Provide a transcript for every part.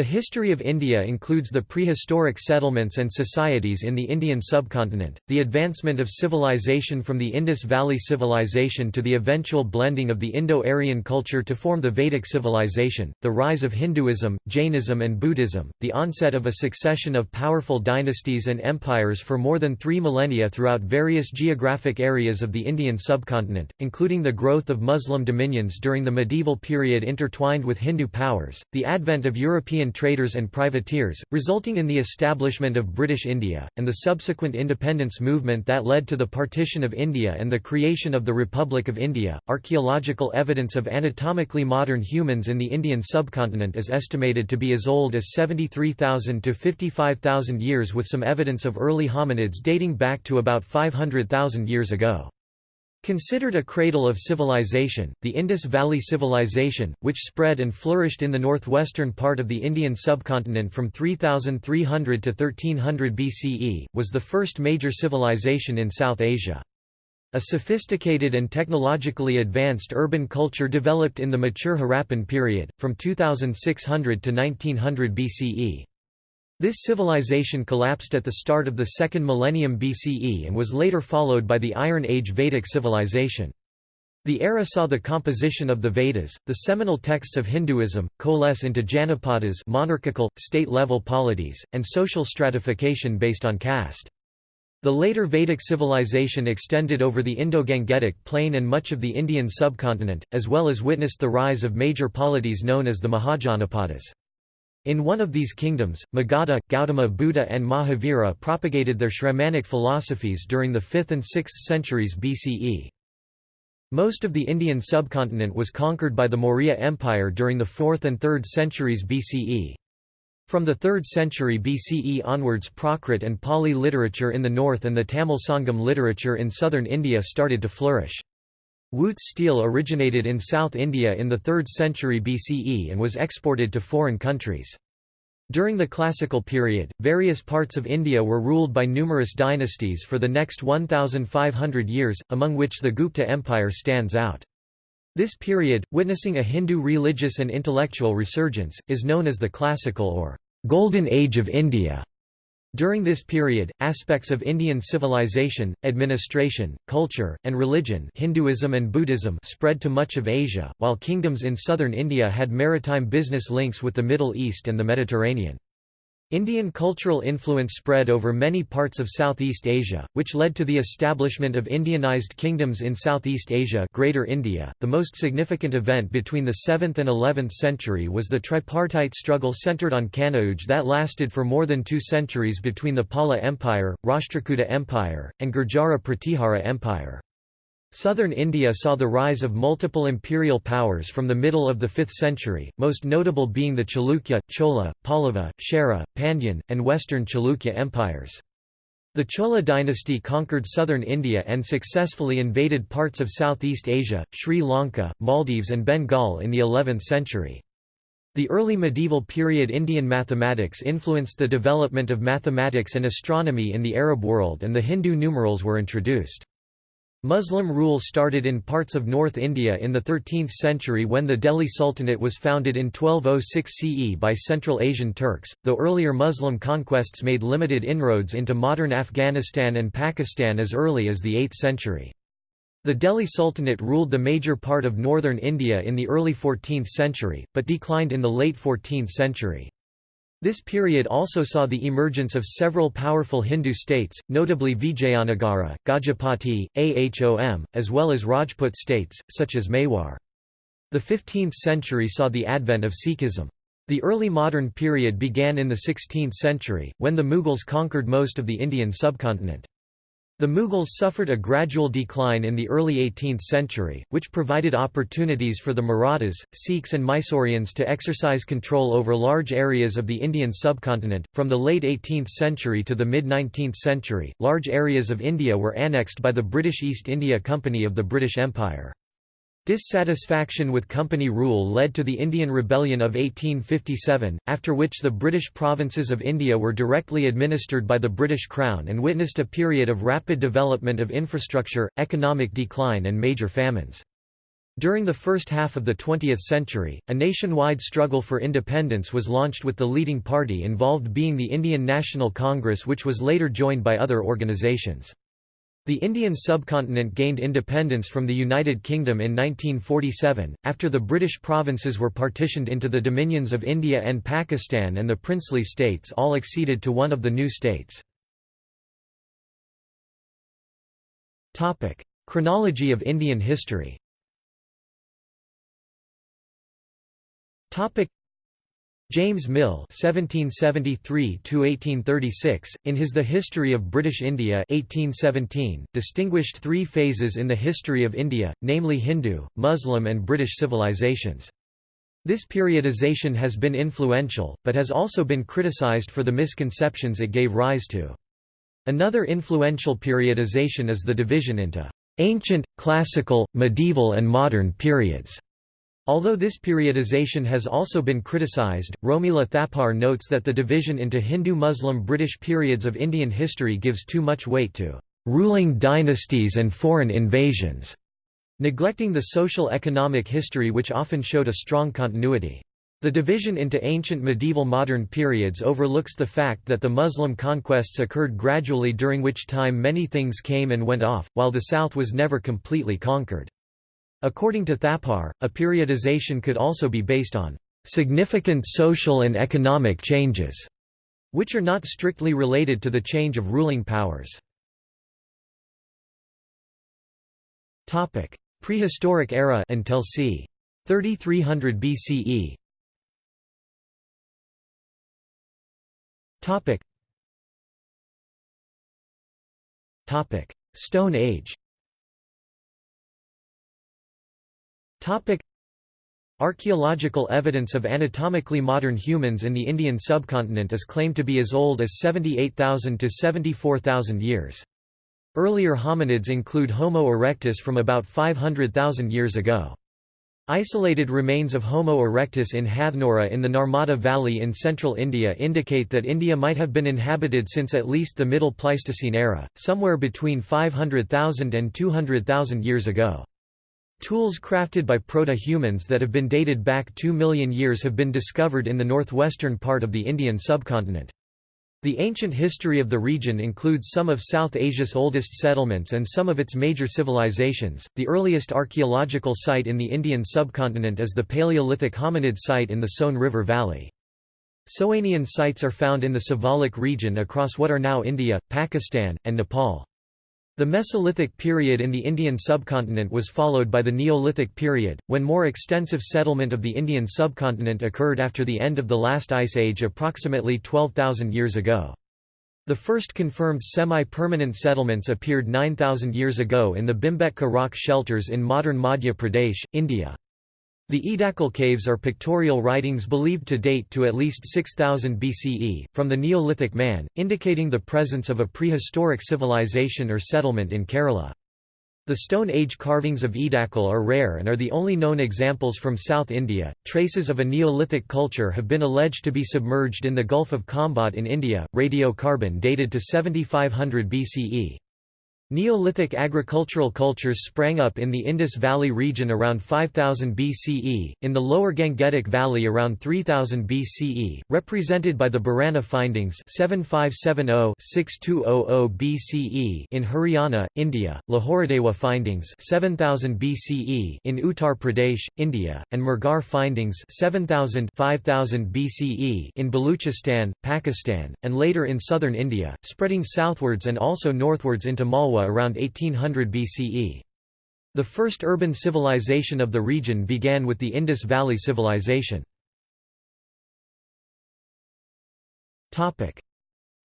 The history of India includes the prehistoric settlements and societies in the Indian subcontinent, the advancement of civilization from the Indus Valley Civilization to the eventual blending of the Indo-Aryan culture to form the Vedic civilization, the rise of Hinduism, Jainism and Buddhism, the onset of a succession of powerful dynasties and empires for more than three millennia throughout various geographic areas of the Indian subcontinent, including the growth of Muslim dominions during the medieval period intertwined with Hindu powers, the advent of European Traders and privateers, resulting in the establishment of British India, and the subsequent independence movement that led to the partition of India and the creation of the Republic of India. Archaeological evidence of anatomically modern humans in the Indian subcontinent is estimated to be as old as 73,000 to 55,000 years, with some evidence of early hominids dating back to about 500,000 years ago. Considered a cradle of civilization, the Indus Valley Civilization, which spread and flourished in the northwestern part of the Indian subcontinent from 3300 to 1300 BCE, was the first major civilization in South Asia. A sophisticated and technologically advanced urban culture developed in the mature Harappan period, from 2600 to 1900 BCE. This civilization collapsed at the start of the second millennium BCE and was later followed by the Iron Age Vedic civilization. The era saw the composition of the Vedas, the seminal texts of Hinduism, coalesce into Janapadas monarchical, state-level polities, and social stratification based on caste. The later Vedic civilization extended over the Indo-Gangetic plain and much of the Indian subcontinent, as well as witnessed the rise of major polities known as the Mahajanapadas. In one of these kingdoms, Magadha, Gautama Buddha and Mahavira propagated their Shramanic philosophies during the 5th and 6th centuries BCE. Most of the Indian subcontinent was conquered by the Maurya Empire during the 4th and 3rd centuries BCE. From the 3rd century BCE onwards Prakrit and Pali literature in the north and the Tamil Sangam literature in southern India started to flourish. Wootz steel originated in South India in the 3rd century BCE and was exported to foreign countries. During the classical period, various parts of India were ruled by numerous dynasties for the next 1,500 years, among which the Gupta Empire stands out. This period, witnessing a Hindu religious and intellectual resurgence, is known as the Classical or Golden Age of India. During this period, aspects of Indian civilization, administration, culture, and religion Hinduism and Buddhism spread to much of Asia, while kingdoms in southern India had maritime business links with the Middle East and the Mediterranean. Indian cultural influence spread over many parts of Southeast Asia, which led to the establishment of Indianized kingdoms in Southeast Asia Greater India. .The most significant event between the 7th and 11th century was the tripartite struggle centered on Kanauj that lasted for more than two centuries between the Pala Empire, Rashtrakuta Empire, and Gurjara Pratihara Empire. Southern India saw the rise of multiple imperial powers from the middle of the 5th century, most notable being the Chalukya, Chola, Pallava, Chera, Pandyan, and Western Chalukya empires. The Chola dynasty conquered southern India and successfully invaded parts of Southeast Asia, Sri Lanka, Maldives and Bengal in the 11th century. The early medieval period Indian mathematics influenced the development of mathematics and astronomy in the Arab world and the Hindu numerals were introduced. Muslim rule started in parts of North India in the 13th century when the Delhi Sultanate was founded in 1206 CE by Central Asian Turks, though earlier Muslim conquests made limited inroads into modern Afghanistan and Pakistan as early as the 8th century. The Delhi Sultanate ruled the major part of northern India in the early 14th century, but declined in the late 14th century. This period also saw the emergence of several powerful Hindu states, notably Vijayanagara, Gajapati, Ahom, as well as Rajput states, such as Mewar. The 15th century saw the advent of Sikhism. The early modern period began in the 16th century, when the Mughals conquered most of the Indian subcontinent. The Mughals suffered a gradual decline in the early 18th century, which provided opportunities for the Marathas, Sikhs, and Mysoreans to exercise control over large areas of the Indian subcontinent. From the late 18th century to the mid 19th century, large areas of India were annexed by the British East India Company of the British Empire. Dissatisfaction with company rule led to the Indian Rebellion of 1857, after which the British provinces of India were directly administered by the British Crown and witnessed a period of rapid development of infrastructure, economic decline and major famines. During the first half of the 20th century, a nationwide struggle for independence was launched with the leading party involved being the Indian National Congress which was later joined by other organisations. The Indian subcontinent gained independence from the United Kingdom in 1947, after the British provinces were partitioned into the dominions of India and Pakistan and the princely states all acceded to one of the new states. Chronology of Indian history James Mill (1773–1836), in his *The History of British India* (1817), distinguished three phases in the history of India, namely Hindu, Muslim, and British civilizations. This periodization has been influential, but has also been criticized for the misconceptions it gave rise to. Another influential periodization is the division into ancient, classical, medieval, and modern periods. Although this periodization has also been criticized, Romila Thapar notes that the division into Hindu-Muslim-British periods of Indian history gives too much weight to ruling dynasties and foreign invasions, neglecting the social economic history which often showed a strong continuity. The division into ancient medieval modern periods overlooks the fact that the Muslim conquests occurred gradually during which time many things came and went off, while the south was never completely conquered. According to Thapar, a periodization could also be based on significant social and economic changes, which are not strictly related to the change of ruling powers. Topic: Prehistoric era until c. 3300 BCE. Topic: Stone Age. Topic Archaeological evidence of anatomically modern humans in the Indian subcontinent is claimed to be as old as 78,000 to 74,000 years. Earlier hominids include Homo erectus from about 500,000 years ago. Isolated remains of Homo erectus in Hathnora in the Narmada Valley in central India indicate that India might have been inhabited since at least the Middle Pleistocene era, somewhere between 500,000 and 200,000 years ago. Tools crafted by proto-humans that have been dated back 2 million years have been discovered in the northwestern part of the Indian subcontinent. The ancient history of the region includes some of South Asia's oldest settlements and some of its major civilizations. The earliest archaeological site in the Indian subcontinent is the Paleolithic hominid site in the Soan River Valley. Soanian sites are found in the Siwalik region across what are now India, Pakistan, and Nepal. The Mesolithic period in the Indian subcontinent was followed by the Neolithic period, when more extensive settlement of the Indian subcontinent occurred after the end of the last ice age approximately 12,000 years ago. The first confirmed semi-permanent settlements appeared 9,000 years ago in the Bhimbetka rock shelters in modern Madhya Pradesh, India. The Edakal caves are pictorial writings believed to date to at least 6000 BCE, from the Neolithic man, indicating the presence of a prehistoric civilization or settlement in Kerala. The Stone Age carvings of Edakal are rare and are the only known examples from South India. Traces of a Neolithic culture have been alleged to be submerged in the Gulf of Khambhat in India, radiocarbon dated to 7500 BCE. Neolithic agricultural cultures sprang up in the Indus Valley region around 5000 BCE, in the lower Gangetic Valley around 3000 BCE, represented by the Bhirrana findings 7570-6200 BCE in Haryana, India, Lahuradewa findings 7000 BCE in Uttar Pradesh, India, and Mehrgarh findings 7000 5000 BCE in Baluchistan, Pakistan, and later in southern India, spreading southwards and also northwards into Malwa around 1800 BCE. The first urban civilization of the region began with the Indus Valley Civilization.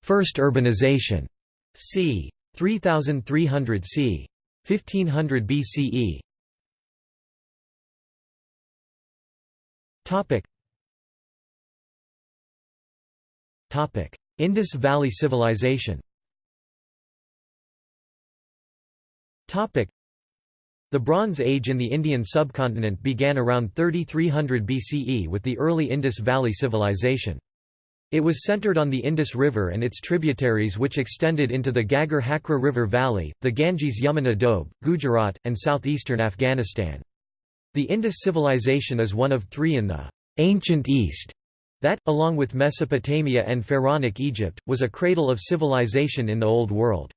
First urbanization. c. 3300 c. 1500 BCE. Indus Valley Civilization. The Bronze Age in the Indian subcontinent began around 3300 BCE with the early Indus Valley Civilization. It was centered on the Indus River and its tributaries which extended into the Ghaggar Hakra River Valley, the Ganges Yamuna Doab, Gujarat, and southeastern Afghanistan. The Indus civilization is one of three in the ancient East that, along with Mesopotamia and Pharaonic Egypt, was a cradle of civilization in the Old World.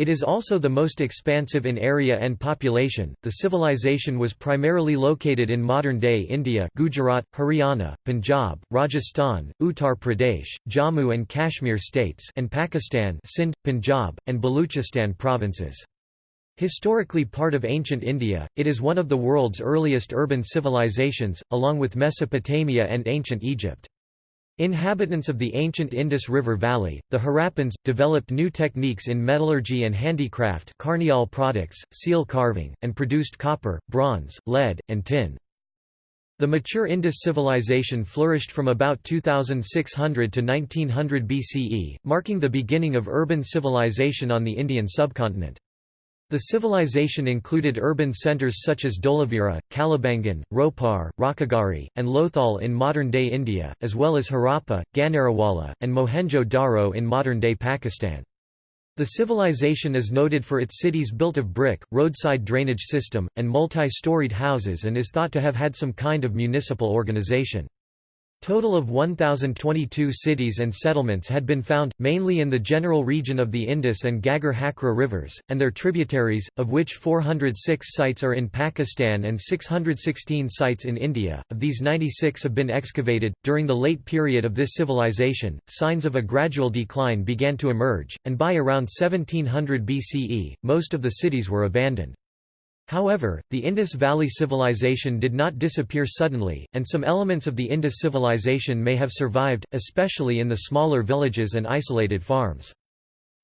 It is also the most expansive in area and population. The civilization was primarily located in modern-day India, Gujarat, Haryana, Punjab, Rajasthan, Uttar Pradesh, Jammu and Kashmir states, and Pakistan, Sindh, Punjab, and Baluchistan provinces. Historically part of ancient India, it is one of the world's earliest urban civilizations, along with Mesopotamia and ancient Egypt. Inhabitants of the ancient Indus River Valley, the Harappans, developed new techniques in metallurgy and handicraft carnelian products, seal carving, and produced copper, bronze, lead, and tin. The mature Indus civilization flourished from about 2600 to 1900 BCE, marking the beginning of urban civilization on the Indian subcontinent. The civilization included urban centres such as Dholavira, Kalibangan, Ropar, Rakhigarhi, and Lothal in modern-day India, as well as Harappa, Ganeriwala, and Mohenjo-Daro in modern-day Pakistan. The civilization is noted for its cities built of brick, roadside drainage system, and multi-storied houses and is thought to have had some kind of municipal organization. Total of 1,022 cities and settlements had been found, mainly in the general region of the Indus and Ghaggar Hakra rivers, and their tributaries, of which 406 sites are in Pakistan and 616 sites in India. Of these 96 have been excavated. During the late period of this civilization, signs of a gradual decline began to emerge, and by around 1700 BCE, most of the cities were abandoned. However, the Indus Valley Civilization did not disappear suddenly, and some elements of the Indus civilization may have survived, especially in the smaller villages and isolated farms.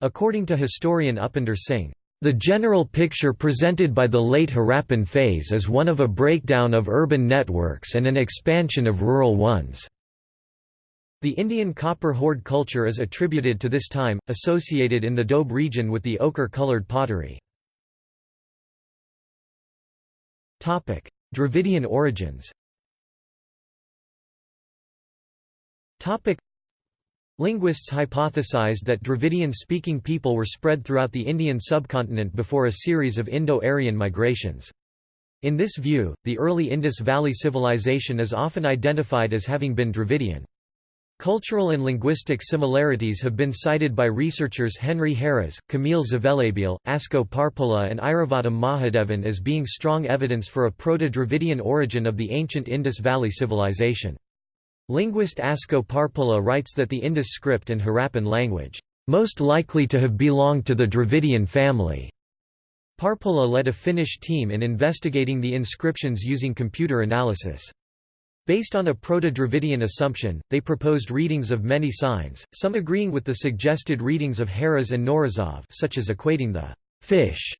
According to historian Upinder Singh, the general picture presented by the late Harappan phase is one of a breakdown of urban networks and an expansion of rural ones. The Indian copper hoard culture is attributed to this time, associated in the Doab region with the ochre-coloured pottery. Topic: Dravidian origins. Topic: Linguists hypothesized that Dravidian-speaking people were spread throughout the Indian subcontinent before a series of Indo-Aryan migrations. In this view, the early Indus Valley civilization is often identified as having been Dravidian. Cultural and linguistic similarities have been cited by researchers Henry Heras, Kamil Zvelebil, Asko Parpola and Iravatham Mahadevan as being strong evidence for a Proto-Dravidian origin of the ancient Indus Valley civilization. Linguist Asko Parpola writes that the Indus script and Harappan language, "...most likely to have belonged to the Dravidian family." Parpola led a Finnish team in investigating the inscriptions using computer analysis. Based on a Proto-Dravidian assumption, they proposed readings of many signs, some agreeing with the suggested readings of Heras and Knorozov such as equating the fish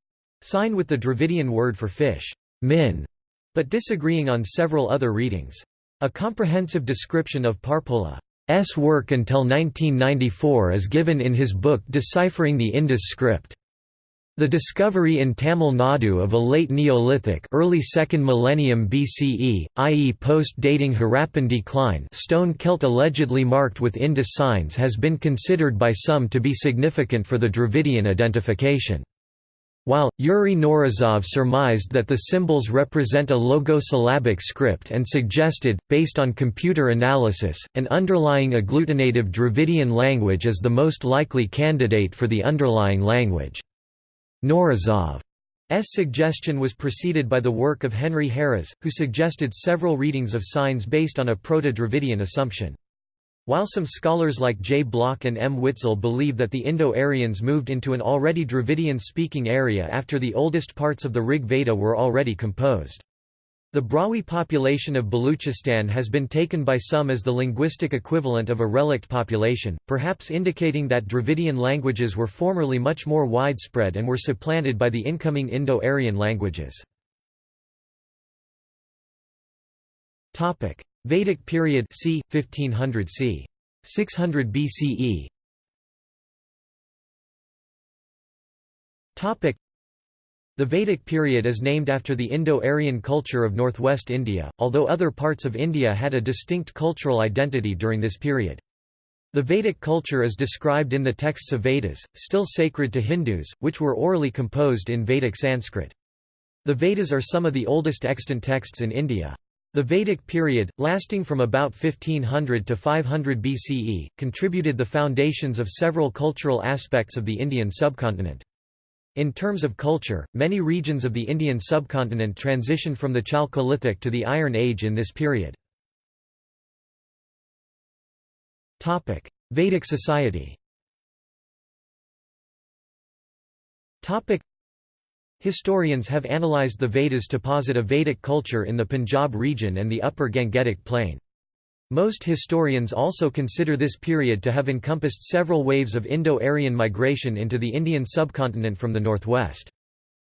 sign with the Dravidian word for fish, min, but disagreeing on several other readings. A comprehensive description of Parpola's work until 1994 is given in his book Deciphering the Indus script. The discovery in Tamil Nadu of a late Neolithic early 2nd millennium BCE, i.e. post-dating Harappan decline stone celt allegedly marked with Indus signs has been considered by some to be significant for the Dravidian identification. While, Yuri Knorozov surmised that the symbols represent a logosyllabic script and suggested, based on computer analysis, an underlying agglutinative Dravidian language as the most likely candidate for the underlying language. Knorozov's suggestion was preceded by the work of Henry Heras, who suggested several readings of signs based on a Proto-Dravidian assumption. While some scholars like J. Bloch and M. Witzel believe that the Indo-Aryans moved into an already Dravidian-speaking area after the oldest parts of the Rig Veda were already composed. The Brahui population of Baluchistan has been taken by some as the linguistic equivalent of a relict population, perhaps indicating that Dravidian languages were formerly much more widespread and were supplanted by the incoming Indo-Aryan languages. Vedic period c. 1500 c. 600 BCE the Vedic period is named after the Indo-Aryan culture of northwest India, although other parts of India had a distinct cultural identity during this period. The Vedic culture is described in the texts of Vedas, still sacred to Hindus, which were orally composed in Vedic Sanskrit. The Vedas are some of the oldest extant texts in India. The Vedic period, lasting from about 1500 to 500 BCE, contributed the foundations of several cultural aspects of the Indian subcontinent. In terms of culture, many regions of the Indian subcontinent transitioned from the Chalcolithic to the Iron Age in this period. Vedic society Historians have analyzed the Vedas to posit a Vedic culture in the Punjab region and the upper Gangetic plain. Most historians also consider this period to have encompassed several waves of Indo-Aryan migration into the Indian subcontinent from the northwest.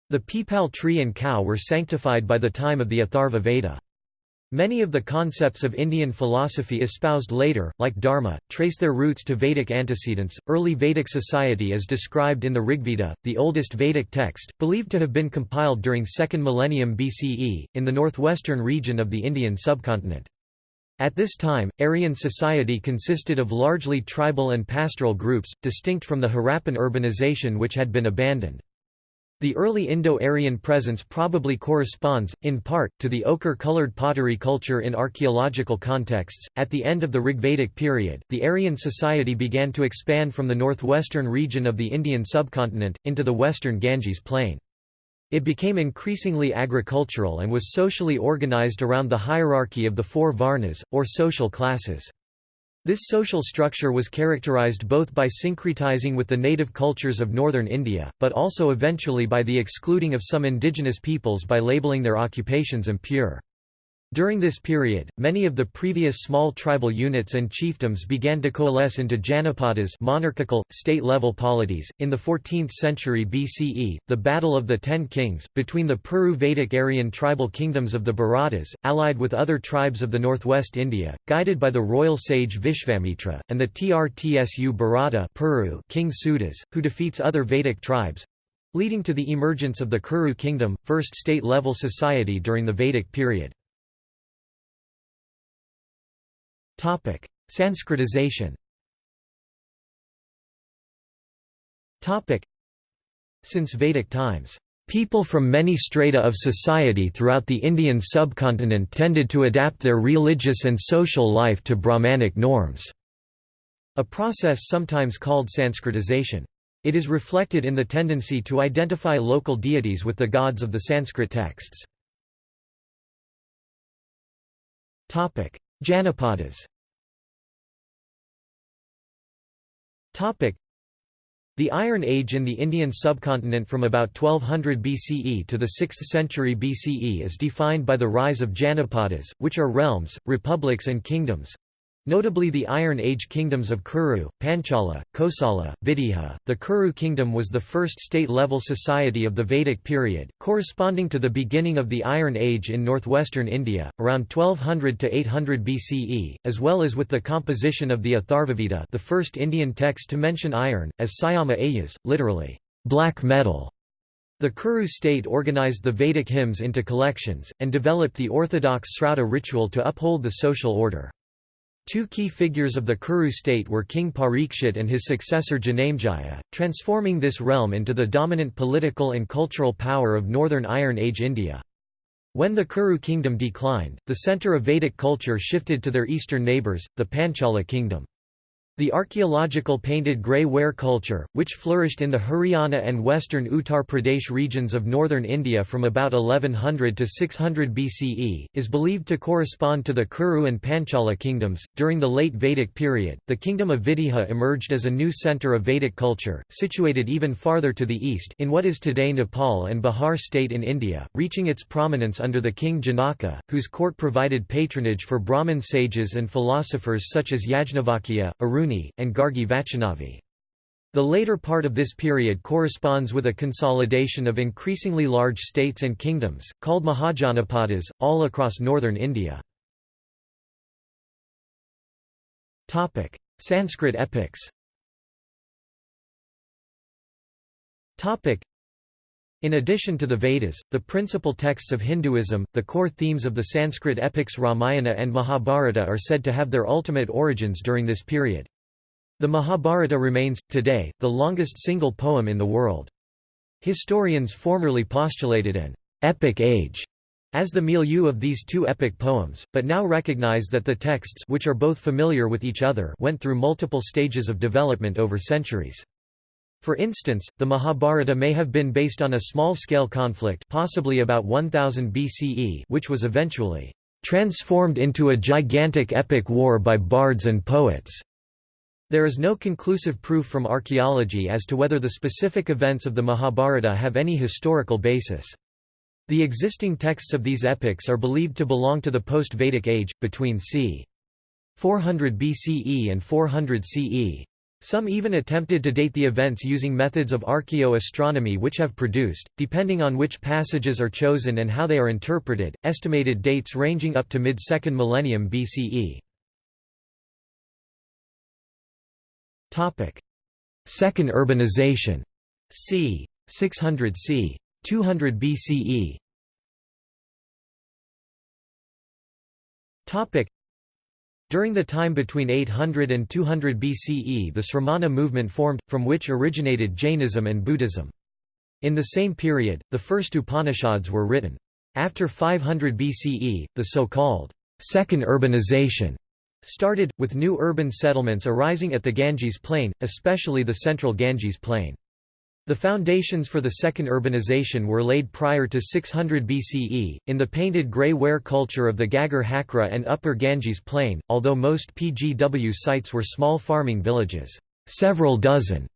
The peepal tree and cow were sanctified by the time of the Atharva Veda. Many of the concepts of Indian philosophy espoused later, like Dharma, trace their roots to Vedic antecedents. Early Vedic society is described in the Rigveda, the oldest Vedic text, believed to have been compiled during 2nd millennium BCE, in the northwestern region of the Indian subcontinent. At this time, Aryan society consisted of largely tribal and pastoral groups, distinct from the Harappan urbanization which had been abandoned. The early Indo-Aryan presence probably corresponds, in part, to the ochre-colored pottery culture in archaeological contexts. At the end of the Rigvedic period, the Aryan society began to expand from the northwestern region of the Indian subcontinent, into the western Ganges plain. It became increasingly agricultural and was socially organized around the hierarchy of the four varnas, or social classes. This social structure was characterized both by syncretizing with the native cultures of northern India, but also eventually by the excluding of some indigenous peoples by labeling their occupations impure. During this period, many of the previous small tribal units and chiefdoms began to coalesce into Janapadas monarchical, state-level polities. In the 14th century BCE, the Battle of the Ten Kings, between the Puru Vedic Aryan tribal kingdoms of the Bharatas, allied with other tribes of the northwest India, guided by the royal sage Vishvamitra, and the Trtsu Bharata Puru king Sudas, who defeats other Vedic tribes, leading to the emergence of the Kuru kingdom, first state-level society during the Vedic period. Topic: Sanskritization. Topic: Since Vedic times, people from many strata of society throughout the Indian subcontinent tended to adapt their religious and social life to Brahmanic norms. A process sometimes called Sanskritization. It is reflected in the tendency to identify local deities with the gods of the Sanskrit texts. Janapadas. The Iron Age in the Indian subcontinent from about 1200 BCE to the 6th century BCE is defined by the rise of Janapadas, which are realms, republics and kingdoms, Notably the Iron Age kingdoms of Kuru, Panchala, Kosala, Videha. The Kuru kingdom was the first state-level society of the Vedic period, corresponding to the beginning of the Iron Age in northwestern India, around 1200 to 800 BCE, as well as with the composition of the Atharvaveda the first Indian text to mention iron, as Syama Ayas, literally, black metal. The Kuru state organized the Vedic hymns into collections, and developed the orthodox Srauta ritual to uphold the social order. Two key figures of the Kuru state were King Parikshit and his successor Janamejaya, transforming this realm into the dominant political and cultural power of northern Iron Age India. When the Kuru kingdom declined, the centre of Vedic culture shifted to their eastern neighbours, the Panchala kingdom. The archaeological painted grey ware culture, which flourished in the Haryana and western Uttar Pradesh regions of northern India from about 1100 to 600 BCE, is believed to correspond to the Kuru and Panchala kingdoms. During the late Vedic period, the kingdom of Videha emerged as a new centre of Vedic culture, situated even farther to the east in what is today Nepal and Bihar state in India, reaching its prominence under the king Janaka, whose court provided patronage for Brahmin sages and philosophers such as Yajnavalkya, Arun and Gargi Vachaknavi. The later part of this period corresponds with a consolidation of increasingly large states and kingdoms, called Mahajanapadas, all across northern India. Sanskrit epics in addition to the Vedas, the principal texts of Hinduism, the core themes of the Sanskrit epics Ramayana and Mahabharata are said to have their ultimate origins during this period. The Mahabharata remains, today, the longest single poem in the world. Historians formerly postulated an epic age as the milieu of these two epic poems, but now recognize that the texts which are both familiar with each other went through multiple stages of development over centuries. For instance, the Mahabharata may have been based on a small-scale conflict possibly about 1000 BCE which was eventually transformed into a gigantic epic war by bards and poets. There is no conclusive proof from archaeology as to whether the specific events of the Mahabharata have any historical basis. The existing texts of these epics are believed to belong to the post-Vedic age, between c. 400 BCE and 400 CE. Some even attempted to date the events using methods of archaeoastronomy which have produced, depending on which passages are chosen and how they are interpreted, estimated dates ranging up to mid-second millennium BCE. Second urbanization. c. 600 c. 200 BCE. Topic: During the time between 800 and 200 BCE the Sramana movement formed, from which originated Jainism and Buddhism. In the same period, the first Upanishads were written. After 500 BCE, the so-called second urbanization started, with new urban settlements arising at the Ganges Plain, especially the central Ganges Plain. The foundations for the second urbanization were laid prior to 600 BCE, in the painted grey ware culture of the Ghaggar Hakra and Upper Ganges Plain, although most PGW sites were small farming villages. Several dozen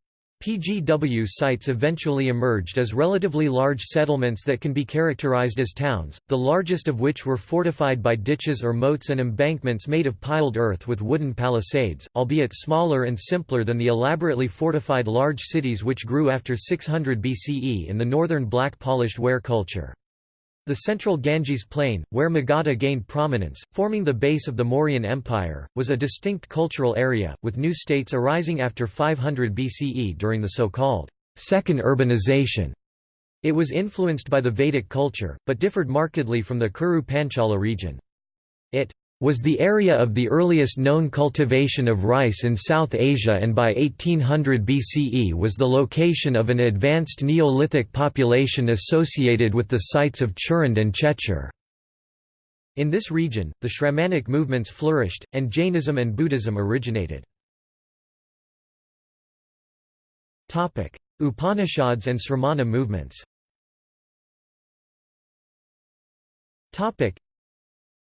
PGW sites eventually emerged as relatively large settlements that can be characterized as towns, the largest of which were fortified by ditches or moats and embankments made of piled earth with wooden palisades, albeit smaller and simpler than the elaborately fortified large cities which grew after 600 BCE in the northern black polished ware culture. The central Ganges plain, where Magadha gained prominence, forming the base of the Mauryan Empire, was a distinct cultural area, with new states arising after 500 BCE during the so-called second urbanization. It was influenced by the Vedic culture, but differed markedly from the Kuru Panchala region. It was the area of the earliest known cultivation of rice in South Asia and by 1800 BCE was the location of an advanced Neolithic population associated with the sites of Chirand and Chechar. In this region, the Shramanic movements flourished, and Jainism and Buddhism originated. Upanishads and Sramana movements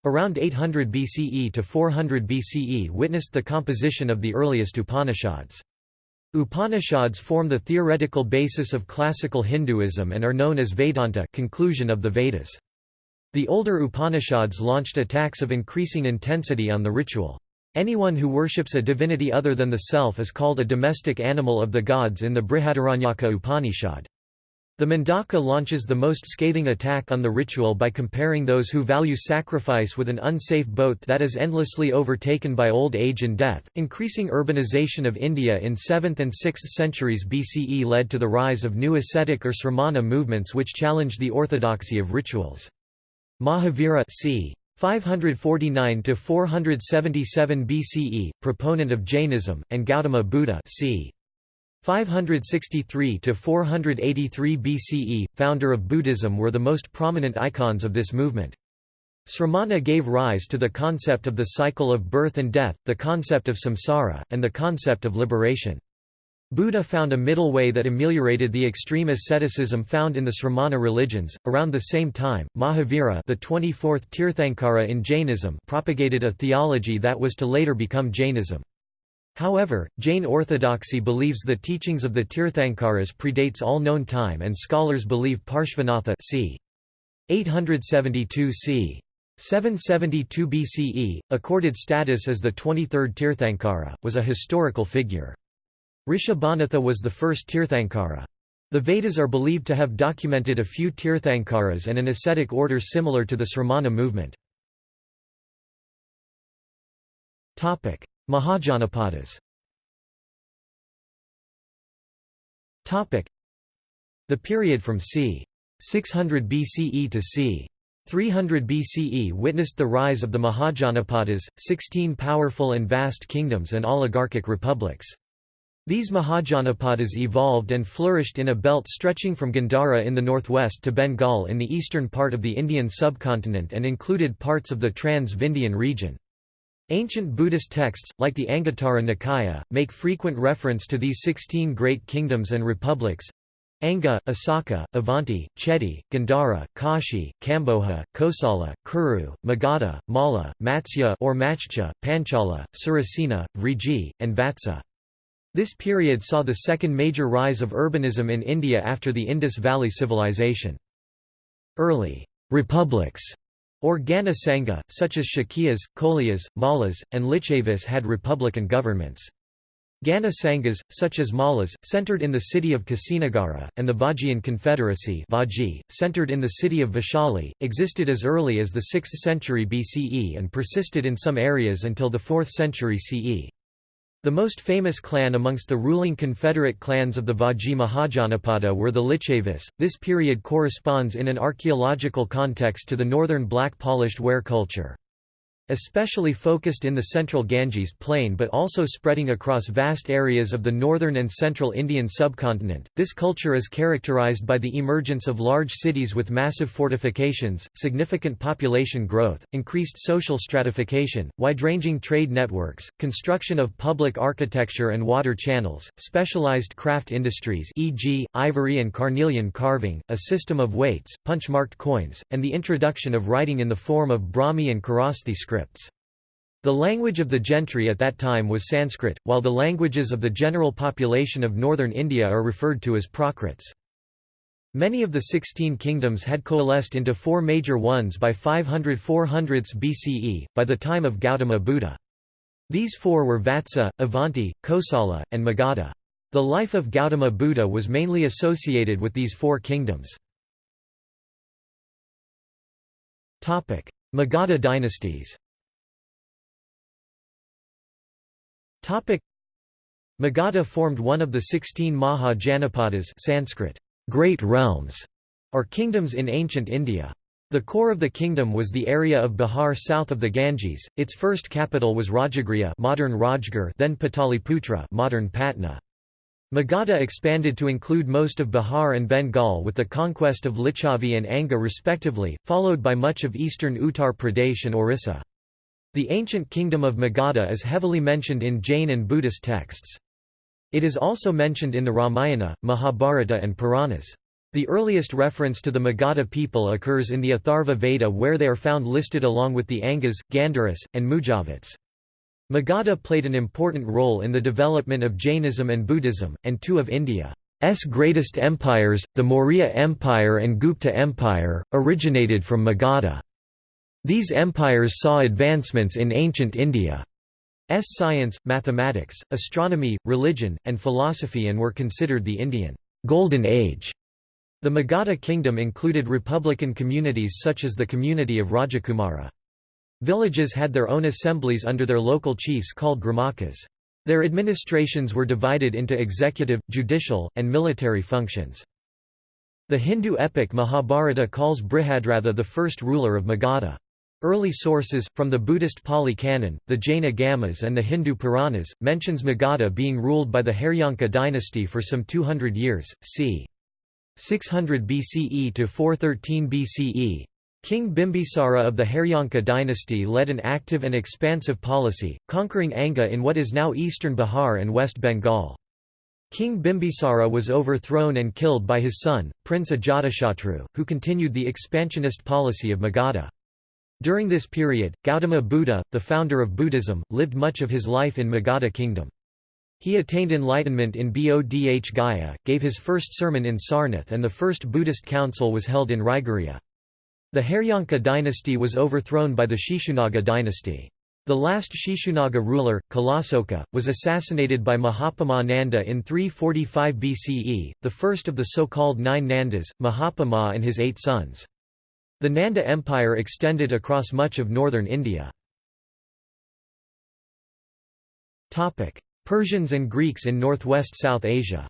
Around 800 BCE to 400 BCE witnessed the composition of the earliest Upanishads. Upanishads form the theoretical basis of classical Hinduism and are known as Vedanta conclusion of the Vedas. The older Upanishads launched attacks of increasing intensity on the ritual. Anyone who worships a divinity other than the self is called a domestic animal of the gods in the Brihadaranyaka Upanishad. The Mundaka launches the most scathing attack on the ritual by comparing those who value sacrifice with an unsafe boat that is endlessly overtaken by old age and death. Increasing urbanization of India in 7th and 6th centuries BCE led to the rise of new ascetic or sramana movements which challenged the orthodoxy of rituals. Mahavira c. 549 to 477 BCE, proponent of Jainism, and Gautama Buddha c. 563 to 483 BCE, founder of Buddhism were the most prominent icons of this movement. Sramana gave rise to the concept of the cycle of birth and death, the concept of samsara, and the concept of liberation. Buddha found a middle way that ameliorated the extreme asceticism found in the Sramana religions. Around the same time, Mahavira, the 24th Tirthankara in Jainism, propagated a theology that was to later become Jainism. However, Jain orthodoxy believes the teachings of the Tirthankaras predates all known time and scholars believe Parshvanatha c. 872 c. 772 BCE, accorded status as the 23rd Tirthankara, was a historical figure. Rishabhanatha was the first Tirthankara. The Vedas are believed to have documented a few Tirthankaras and an ascetic order similar to the Sramana movement. Mahajanapadas The period from c. 600 BCE to c. 300 BCE witnessed the rise of the Mahajanapadas, 16 powerful and vast kingdoms and oligarchic republics. These Mahajanapadas evolved and flourished in a belt stretching from Gandhara in the northwest to Bengal in the eastern part of the Indian subcontinent and included parts of the Trans-Vindhyan region. Ancient Buddhist texts, like the Anguttara Nikaya, make frequent reference to these sixteen great kingdoms and republics Anga, Asaka, Avanti, Chedi, Gandhara, Kashi, Kamboja, Kosala, Kuru, Magadha, Malla, Matsya or Machcha, Panchala, Surasena, Vriji, and Vatsa. This period saw the second major rise of urbanism in India after the Indus Valley Civilization. Early republics or Gana Sangha, such as Shakyas, Koliyas, Mallas, and Lichavis had republican governments. Gana Sanghas, such as Mallas, centered in the city of Kusinagara, and the Vajian Confederacy Vaji, centered in the city of Vaishali, existed as early as the 6th century BCE and persisted in some areas until the 4th century CE. The most famous clan amongst the ruling confederate clans of the Vaji Mahajanapada were the Lichavis. This period corresponds in an archaeological context to the northern black polished ware culture. Especially focused in the central Ganges plain but also spreading across vast areas of the northern and central Indian subcontinent, this culture is characterized by the emergence of large cities with massive fortifications, significant population growth, increased social stratification, wide-ranging trade networks, construction of public architecture and water channels, specialized craft industries e.g., ivory and carnelian carving, a system of weights, punch-marked coins, and the introduction of writing in the form of Brahmi and Kharosthi script The language of the gentry at that time was Sanskrit, while the languages of the general population of northern India are referred to as Prakrits. Many of the sixteen kingdoms had coalesced into four major ones by 500 400s BCE, by the time of Gautama Buddha. These four were Vatsa, Avanti, Kosala, and Magadha. The life of Gautama Buddha was mainly associated with these four kingdoms. Magadha dynasties Magadha formed one of the sixteen Maha Janapadas Sanskrit, great realms, or kingdoms in ancient India. The core of the kingdom was the area of Bihar south of the Ganges. Its first capital was Rajagriha, modern Rajgir, then Pataliputra, modern Patna. Magadha expanded to include most of Bihar and Bengal with the conquest of Licchavi and Anga respectively, followed by much of eastern Uttar Pradesh and Orissa. The ancient kingdom of Magadha is heavily mentioned in Jain and Buddhist texts. It is also mentioned in the Ramayana, Mahabharata and Puranas. The earliest reference to the Magadha people occurs in the Atharva Veda where they are found listed along with the Angas, Gandharas, and Mujavats. Magadha played an important role in the development of Jainism and Buddhism, and two of India's greatest empires, the Maurya Empire and Gupta Empire, originated from Magadha. These empires saw advancements in ancient India's science, mathematics, astronomy, religion, and philosophy and were considered the Indian Golden Age. The Magadha kingdom included republican communities such as the community of Rajakumara. Villages had their own assemblies under their local chiefs called gramakas. Their administrations were divided into executive, judicial, and military functions. The Hindu epic Mahabharata calls Brihadratha the first ruler of Magadha. Early sources, from the Buddhist Pali Canon, the Jaina Gamas and the Hindu Puranas, mentions Magadha being ruled by the Haryanka dynasty for some 200 years, c. 600 BCE to 413 BCE. King Bimbisara of the Haryanka dynasty led an active and expansive policy, conquering Anga in what is now eastern Bihar and West Bengal. King Bimbisara was overthrown and killed by his son, Prince Ajatashatru, who continued the expansionist policy of Magadha. During this period, Gautama Buddha, the founder of Buddhism, lived much of his life in Magadha kingdom. He attained enlightenment in Bodh Gaya, gave his first sermon in Sarnath and the first Buddhist council was held in Rajagriha. The Haryanka dynasty was overthrown by the Shishunaga dynasty. The last Shishunaga ruler, Kalasoka, was assassinated by Mahapadma Nanda in 345 BCE, the first of the so-called nine Nandas, Mahapadma and his eight sons. The Nanda Empire extended across much of northern India. Persians and Greeks in northwest South Asia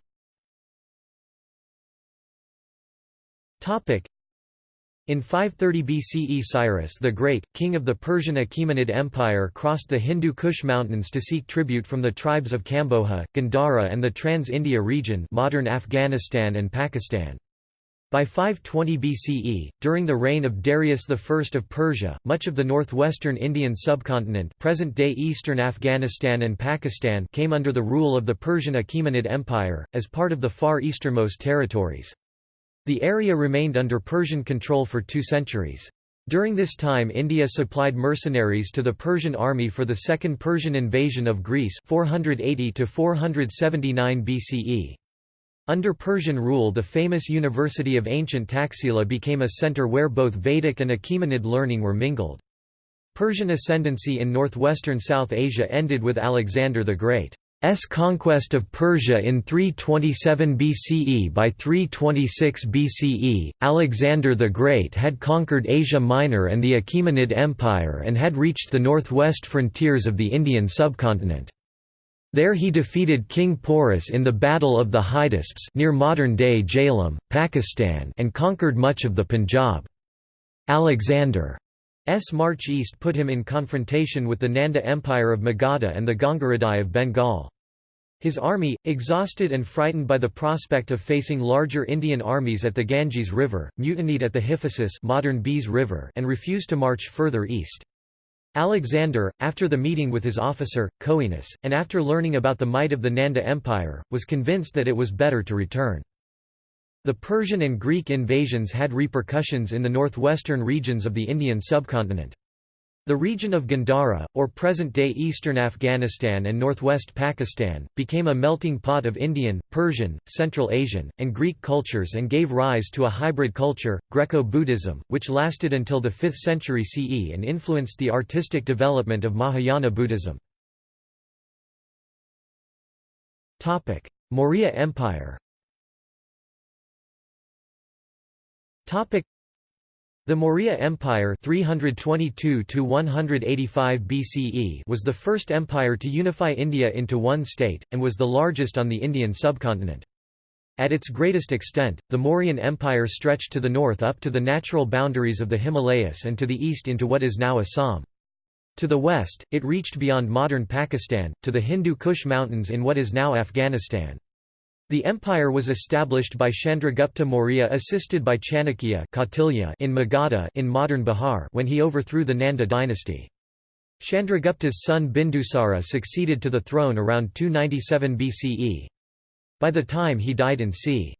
In 530 BCE Cyrus the Great, king of the Persian Achaemenid Empire crossed the Hindu Kush mountains to seek tribute from the tribes of Kamboja, Gandhara and the Trans-Indus region modern Afghanistan and Pakistan. By 520 BCE, during the reign of Darius I of Persia, much of the northwestern Indian subcontinent present-day eastern Afghanistan and Pakistan came under the rule of the Persian Achaemenid Empire, as part of the far easternmost territories. The area remained under Persian control for two centuries. During this time India supplied mercenaries to the Persian army for the Second Persian invasion of Greece 480 BCE. Under Persian rule the famous University of Ancient Taxila became a centre where both Vedic and Achaemenid learning were mingled. Persian ascendancy in northwestern South Asia ended with Alexander the Great. S conquest of Persia in 327 BCE By 326 BCE, Alexander the Great had conquered Asia Minor and the Achaemenid Empire and had reached the northwest frontiers of the Indian subcontinent. There he defeated King Porus in the Battle of the Hydaspes near modern-day Jhelum, Pakistan and conquered much of the Punjab. Alexander's march east put him in confrontation with the Nanda Empire of Magadha and the Gangaridai of Bengal. His army, exhausted and frightened by the prospect of facing larger Indian armies at the Ganges River, mutinied at the Hyphasis modern River and refused to march further east. Alexander, after the meeting with his officer, Coenus, and after learning about the might of the Nanda Empire, was convinced that it was better to return. The Persian and Greek invasions had repercussions in the northwestern regions of the Indian subcontinent. The region of Gandhara, or present-day eastern Afghanistan and northwest Pakistan, became a melting pot of Indian, Persian, Central Asian, and Greek cultures and gave rise to a hybrid culture, Greco-Buddhism, which lasted until the 5th century CE and influenced the artistic development of Mahayana Buddhism. Maurya Empire the Maurya Empire 322 BCE was the first empire to unify India into one state, and was the largest on the Indian subcontinent. At its greatest extent, the Mauryan Empire stretched to the north up to the natural boundaries of the Himalayas and to the east into what is now Assam. To the west, it reached beyond modern Pakistan, to the Hindu Kush mountains in what is now Afghanistan. The empire was established by Chandragupta Maurya assisted by Chanakya in Magadha in modern Bihar when he overthrew the Nanda dynasty. Chandragupta's son Bindusara succeeded to the throne around 297 BCE. By the time he died in c.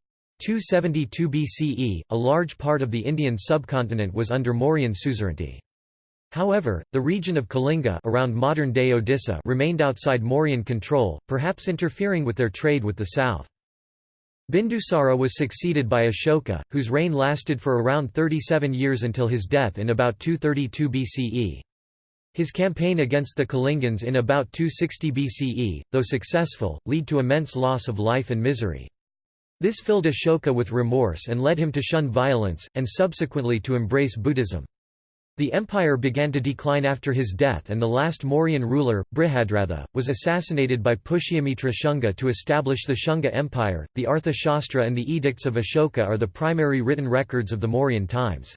272 BCE, a large part of the Indian subcontinent was under Mauryan suzerainty. However, the region of Kalinga around modern-day Odisha remained outside Mauryan control, perhaps interfering with their trade with the south. Bindusara was succeeded by Ashoka, whose reign lasted for around 37 years until his death in about 232 BCE. His campaign against the Kalingans in about 260 BCE, though successful, led to immense loss of life and misery. This filled Ashoka with remorse and led him to shun violence, and subsequently to embrace Buddhism. The empire began to decline after his death and the last Mauryan ruler, Brihadratha, was assassinated by Pushyamitra Shunga to establish the Shunga Empire. The Arthashastra and the Edicts of Ashoka are the primary written records of the Mauryan times.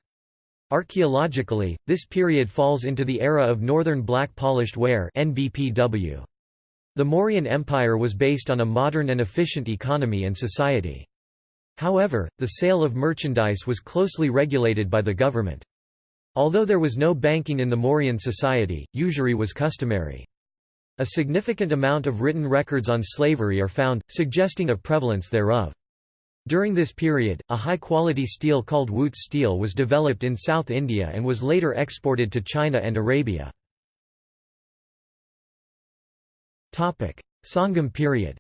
Archaeologically, this period falls into the era of Northern Black Polished Ware (NBPW). The Mauryan Empire was based on a modern and efficient economy and society. However, the sale of merchandise was closely regulated by the government. Although there was no banking in the Mauryan society, usury was customary. A significant amount of written records on slavery are found, suggesting a prevalence thereof. During this period, a high-quality steel called Wootz steel was developed in South India and was later exported to China and Arabia. Sangam period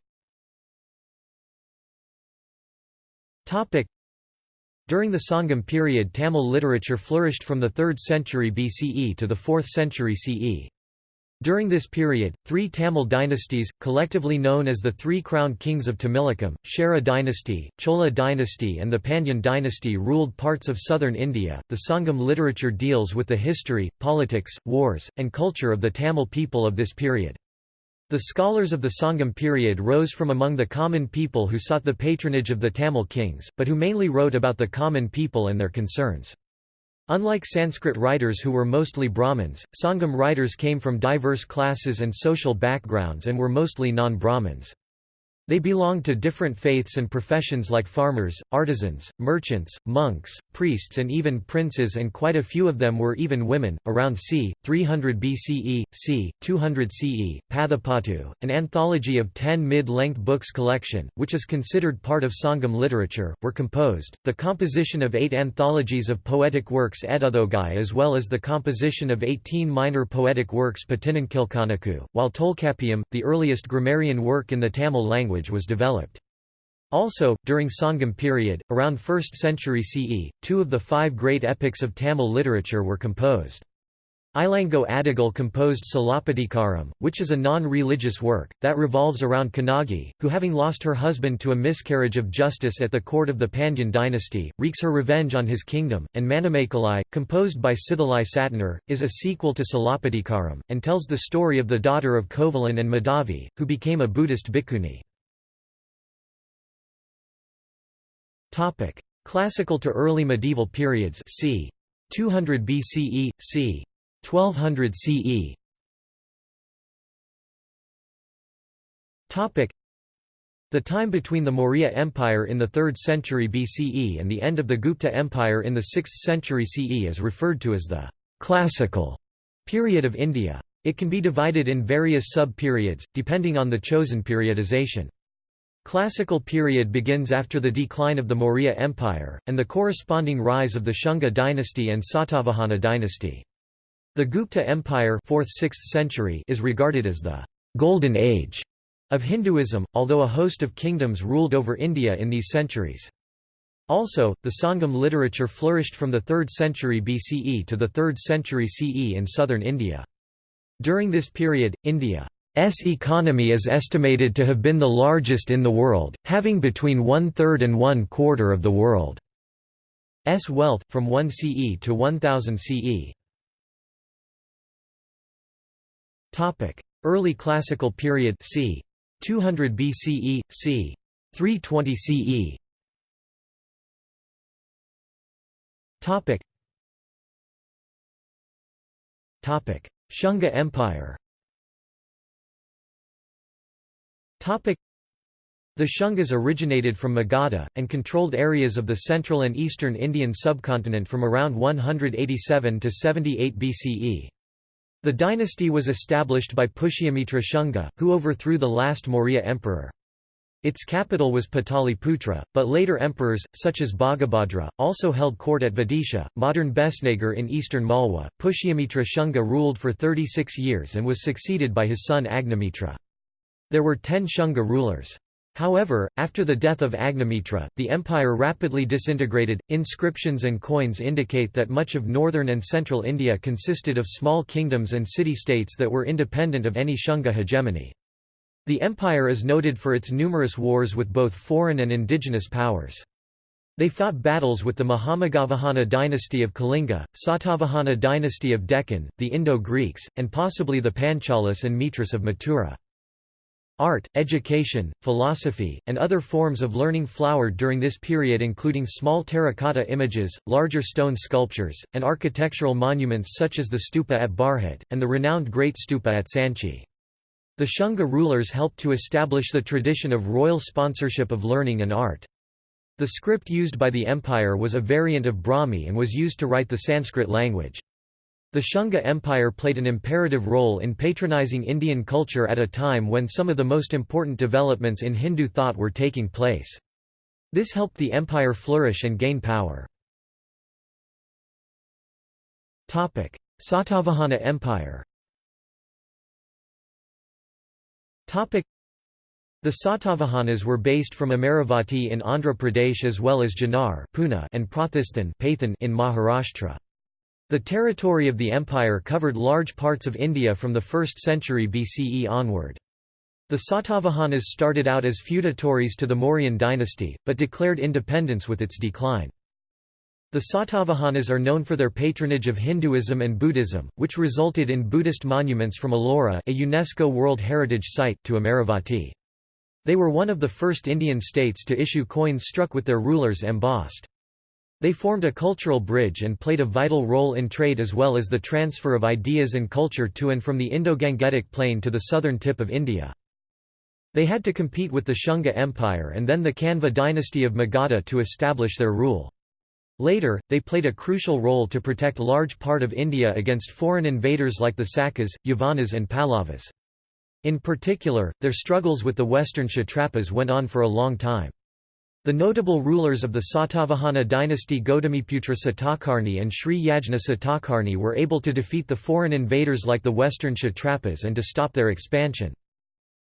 during the Sangam period Tamil literature flourished from the 3rd century BCE to the 4th century CE. During this period, three Tamil dynasties, collectively known as the Three Crowned Kings of Tamilakam, Chera dynasty, Chola dynasty and the Pandyan dynasty ruled parts of southern India. The Sangam literature deals with the history, politics, wars, and culture of the Tamil people of this period. The scholars of the Sangam period rose from among the common people who sought the patronage of the Tamil kings, but who mainly wrote about the common people and their concerns. Unlike Sanskrit writers who were mostly Brahmins, Sangam writers came from diverse classes and social backgrounds and were mostly non-Brahmins. They belonged to different faiths and professions like farmers, artisans, merchants, monks, priests, and even princes, and quite a few of them were even women. Around c. 300 BCE, c. 200 CE, Pathipattu, an anthology of ten mid length books collection, which is considered part of Sangam literature, were composed. The composition of eight anthologies of poetic works Eduthogai, as well as the composition of eighteen minor poetic works Patinankilkanaku, while Tolkappiyam, the earliest grammarian work in the Tamil language, language was developed. Also, during Sangam period, around 1st century CE, two of the five great epics of Tamil literature were composed. Ilango Adigal composed Silappatikaram, which is a non-religious work, that revolves around Kannagi, who having lost her husband to a miscarriage of justice at the court of the Pandyan dynasty, wreaks her revenge on his kingdom, and Manimekalai, composed by Sithalai Satanar, is a sequel to Silappatikaram, and tells the story of the daughter of Kovalan and Madhavi, who became a Buddhist bhikkhuni. Topic: Classical to early medieval periods. c. 200 BCE, c. 1200 CE. Topic: The time between the Maurya Empire in the 3rd century BCE and the end of the Gupta Empire in the 6th century CE is referred to as the classical period of India. It can be divided in various sub-periods, depending on the chosen periodization. Classical period begins after the decline of the Maurya Empire, and the corresponding rise of the Shunga dynasty and Satavahana dynasty. The Gupta Empire 4th–6th century is regarded as the «golden age» of Hinduism, although a host of kingdoms ruled over India in these centuries. Also, the Sangam literature flourished from the 3rd century BCE to the 3rd century CE in southern India. During this period, India S economy is estimated to have been the largest in the world, having between one-third and one-quarter of the world's wealth, from 1 CE to 1000 CE. Early Classical period c. 200 BCE, c. 320 CE. Topic Shunga Empire The Shungas originated from Magadha, and controlled areas of the central and eastern Indian subcontinent from around 187 to 78 BCE. The dynasty was established by Pushyamitra Shunga, who overthrew the last Maurya emperor. Its capital was Pataliputra, but later emperors, such as Bhagabhadra, also held court at Vidisha, modern Besnagar in eastern Malwa. Pushyamitra Shunga ruled for 36 years and was succeeded by his son Agnimitra. There were ten Shunga rulers. However, after the death of Agnimitra, the empire rapidly disintegrated. Inscriptions and coins indicate that much of northern and central India consisted of small kingdoms and city-states that were independent of any Shunga hegemony. The empire is noted for its numerous wars with both foreign and indigenous powers. They fought battles with the Mahameghavahana dynasty of Kalinga, Satavahana dynasty of Deccan, the Indo-Greeks, and possibly the Panchalas and Mitras of Mathura. Art, education, philosophy, and other forms of learning flowered during this period including small terracotta images, larger stone sculptures, and architectural monuments such as the stupa at Bharhut, and the renowned Great Stupa at Sanchi. The Shunga rulers helped to establish the tradition of royal sponsorship of learning and art. The script used by the empire was a variant of Brahmi and was used to write the Sanskrit language. The Shunga Empire played an imperative role in patronizing Indian culture at a time when some of the most important developments in Hindu thought were taking place. This helped the empire flourish and gain power. Satavahana Empire the Satavahanas were based from Amaravati in Andhra Pradesh as well as Junnar and Pratishthan in Maharashtra. The territory of the empire covered large parts of India from the 1st century BCE onward. The Satavahanas started out as feudatories to the Mauryan dynasty, but declared independence with its decline. The Satavahanas are known for their patronage of Hinduism and Buddhism, which resulted in Buddhist monuments from Ellora a UNESCO World Heritage Site to Amaravati. They were one of the first Indian states to issue coins struck with their rulers embossed. They formed a cultural bridge and played a vital role in trade as well as the transfer of ideas and culture to and from the Indo-Gangetic plain to the southern tip of India. They had to compete with the Shunga Empire and then the Kanva dynasty of Magadha to establish their rule. Later, they played a crucial role to protect a large part of India against foreign invaders like the Sakas, Yavanas and Pallavas. In particular, their struggles with the western Kshatrapas went on for a long time. The notable rulers of the Satavahana dynasty Gautamiputra Satakarni and Sri Yajna Satakarni were able to defeat the foreign invaders like the western Kshatrapas and to stop their expansion.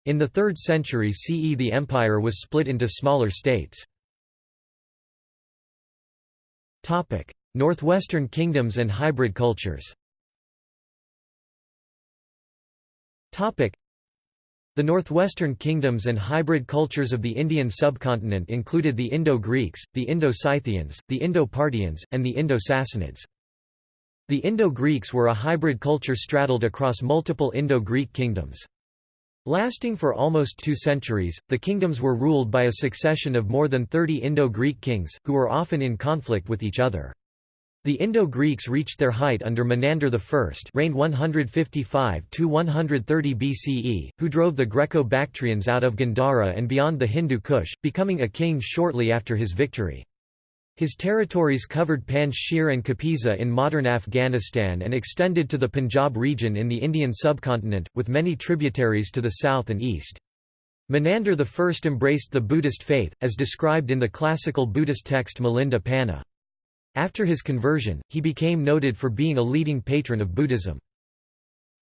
In the 3rd century CE the empire was split into smaller states. Northwestern kingdoms and hybrid cultures the northwestern kingdoms and hybrid cultures of the Indian subcontinent included the Indo-Greeks, the Indo-Scythians, the Indo-Parthians, and the Indo-Sassanids. The Indo-Greeks were a hybrid culture straddled across multiple Indo-Greek kingdoms. Lasting for almost two centuries, the kingdoms were ruled by a succession of more than 30 Indo-Greek kings, who were often in conflict with each other. The Indo-Greeks reached their height under Menander I reigned 155–130 BCE, who drove the Greco-Bactrians out of Gandhara and beyond the Hindu Kush, becoming a king shortly after his victory. His territories covered Panj Shir and Kapisa in modern Afghanistan and extended to the Punjab region in the Indian subcontinent, with many tributaries to the south and east. Menander I embraced the Buddhist faith, as described in the classical Buddhist text Milinda Panha. After his conversion, he became noted for being a leading patron of Buddhism.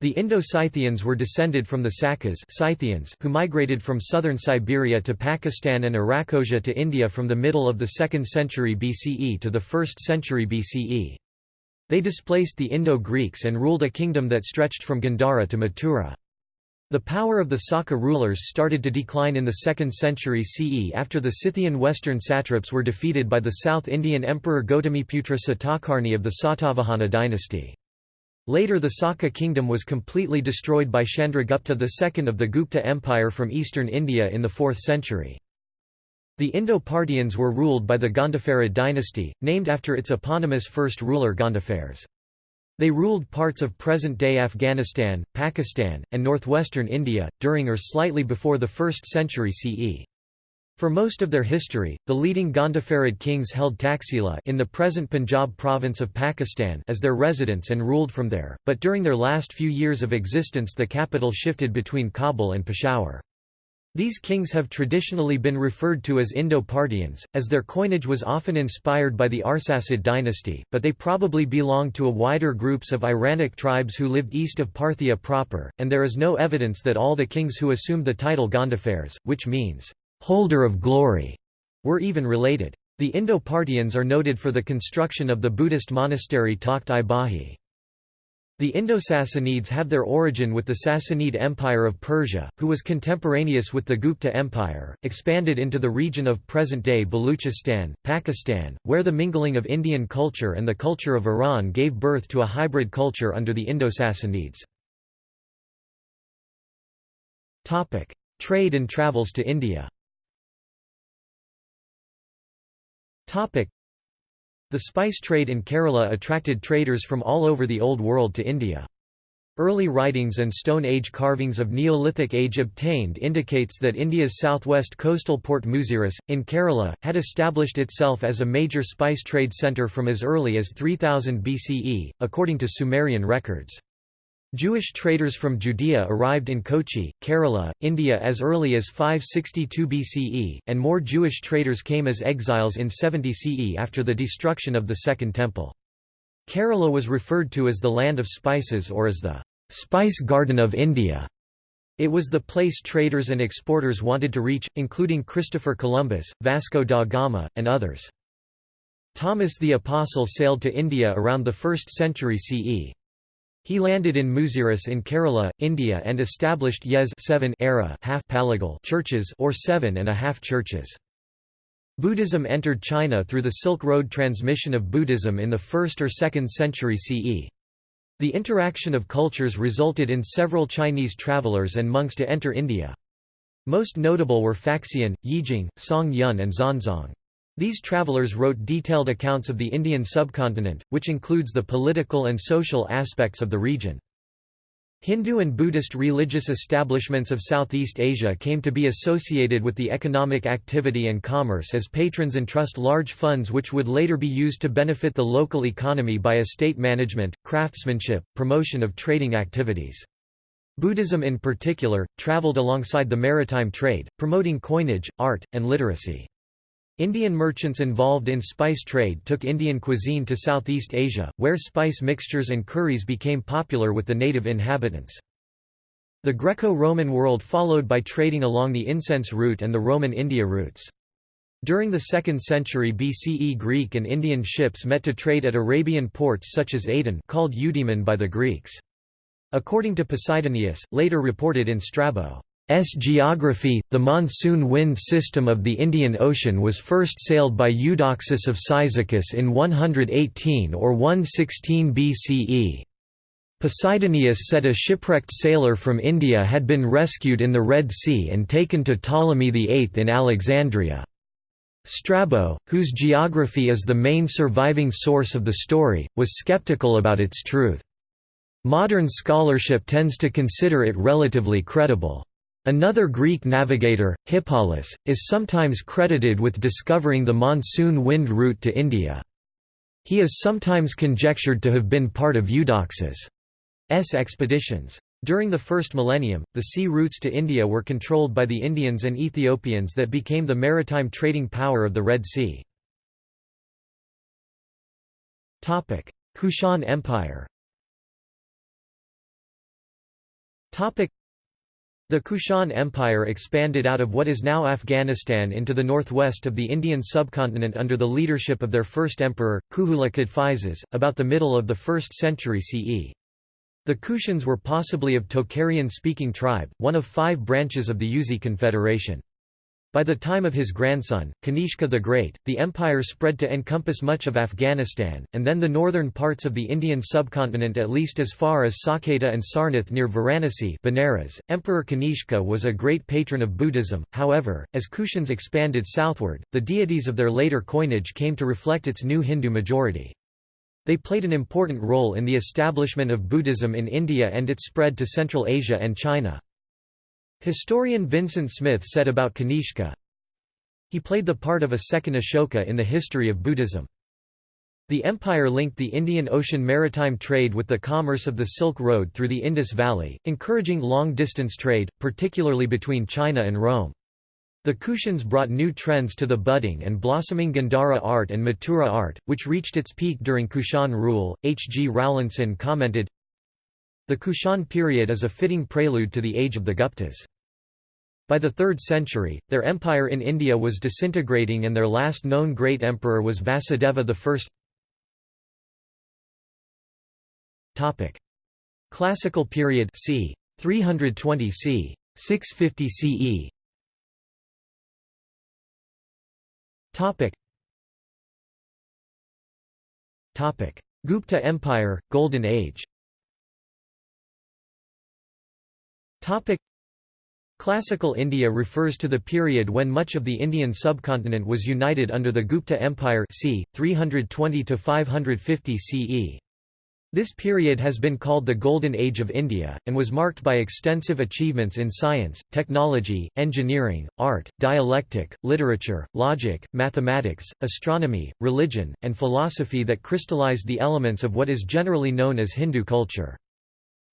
The Indo-Scythians were descended from the Sakas Scythians who migrated from southern Siberia to Pakistan and Arachosia to India from the middle of the 2nd century BCE to the 1st century BCE. They displaced the Indo-Greeks and ruled a kingdom that stretched from Gandhara to Mathura. The power of the Saka rulers started to decline in the 2nd century CE after the Scythian western satraps were defeated by the South Indian Emperor Gautamiputra Satakarni of the Satavahana dynasty. Later the Saka kingdom was completely destroyed by Chandragupta II of the Gupta Empire from eastern India in the 4th century. The Indo-Parthians were ruled by the Gondopharid dynasty, named after its eponymous first ruler Gondophares. They ruled parts of present-day Afghanistan, Pakistan, and northwestern India, during or slightly before the 1st century CE. For most of their history, the leading Gondopharid kings held Taxila in the present Punjab province of Pakistan as their residence and ruled from there, but during their last few years of existence the capital shifted between Kabul and Peshawar. These kings have traditionally been referred to as Indo-Parthians, as their coinage was often inspired by the Arsacid dynasty, but they probably belonged to a wider groups of Iranic tribes who lived east of Parthia proper, and there is no evidence that all the kings who assumed the title Gondophares, which means holder of glory, were even related. The Indo-Parthians are noted for the construction of the Buddhist monastery Takht-i Bahi. The Indo-Sassanids have their origin with the Sassanid Empire of Persia, who was contemporaneous with the Gupta Empire, expanded into the region of present-day Baluchistan, Pakistan, where the mingling of Indian culture and the culture of Iran gave birth to a hybrid culture under the Indo-Sassanids. Trade and travels to India The spice trade in Kerala attracted traders from all over the Old World to India. Early writings and Stone Age carvings of Neolithic age obtained indicates that India's southwest coastal port Muziris, in Kerala, had established itself as a major spice trade centre from as early as 3000 BCE, according to Sumerian records. Jewish traders from Judea arrived in Kochi, Kerala, India as early as 562 BCE, and more Jewish traders came as exiles in 70 CE after the destruction of the Second Temple. Kerala was referred to as the land of spices or as the spice garden of India. It was the place traders and exporters wanted to reach, including Christopher Columbus, Vasco da Gama, and others. Thomas the Apostle sailed to India around the 1st century CE. He landed in Muziris in Kerala, India and established Yez 7 era half churches or seven and a half churches. Buddhism entered China through the Silk Road transmission of Buddhism in the 1st or 2nd century CE. The interaction of cultures resulted in several Chinese travelers and monks to enter India. Most notable were Faxian, Yijing, Song Yun and Xuanzang. These travelers wrote detailed accounts of the Indian subcontinent, which includes the political and social aspects of the region. Hindu and Buddhist religious establishments of Southeast Asia came to be associated with the economic activity and commerce as patrons entrust large funds which would later be used to benefit the local economy by estate management, craftsmanship, promotion of trading activities. Buddhism in particular, traveled alongside the maritime trade, promoting coinage, art, and literacy. Indian merchants involved in spice trade took Indian cuisine to Southeast Asia, where spice mixtures and curries became popular with the native inhabitants. The Greco-Roman world followed by trading along the incense route and the Roman India routes. During the 2nd century BCE Greek and Indian ships met to trade at Arabian ports such as Aden called Eudaemon by the Greeks. According to Posidonius, later reported in Strabo, S geography, the monsoon wind system of the Indian Ocean was first sailed by Eudoxus of Cyzicus in 118 or 116 BCE. Posidonius said a shipwrecked sailor from India had been rescued in the Red Sea and taken to Ptolemy VIII in Alexandria. Strabo, whose geography is the main surviving source of the story, was skeptical about its truth. Modern scholarship tends to consider it relatively credible. Another Greek navigator, Hippalus, is sometimes credited with discovering the monsoon wind route to India. He is sometimes conjectured to have been part of Eudoxus' expeditions. During the first millennium, the sea routes to India were controlled by the Indians and Ethiopians that became the maritime trading power of the Red Sea. Kushan Empire the Kushan Empire expanded out of what is now Afghanistan into the northwest of the Indian subcontinent under the leadership of their first emperor, Kujula Kadphises, about the middle of the 1st century CE. The Kushans were possibly of Tocharian-speaking tribe, one of five branches of the Yuezhi Confederation. By the time of his grandson, Kanishka the Great, the empire spread to encompass much of Afghanistan, and then the northern parts of the Indian subcontinent at least as far as Saket and Sarnath near Varanasi Benares. Emperor Kanishka was a great patron of Buddhism, however, as Kushans expanded southward, the deities of their later coinage came to reflect its new Hindu majority. They played an important role in the establishment of Buddhism in India and its spread to Central Asia and China. Historian Vincent Smith said about Kanishka, He played the part of a second Ashoka in the history of Buddhism. The empire linked the Indian Ocean maritime trade with the commerce of the Silk Road through the Indus Valley, encouraging long-distance trade, particularly between China and Rome. The Kushans brought new trends to the budding and blossoming Gandhara art and Mathura art, which reached its peak during Kushan rule. H. G. Rowlinson commented, The Kushan period is a fitting prelude to the age of the Guptas. By the 3rd century, their empire in India was disintegrating and their last known great emperor was Vasudeva I. Classical period c. 320 c. 650 CE. Topic. Topic. Gupta Empire, Golden Age. Topic. Classical India refers to the period when much of the Indian subcontinent was united under the Gupta Empire c. 320–550 CE. This period has been called the Golden Age of India, and was marked by extensive achievements in science, technology, engineering, art, dialectic, literature, logic, mathematics, astronomy, religion, and philosophy that crystallized the elements of what is generally known as Hindu culture.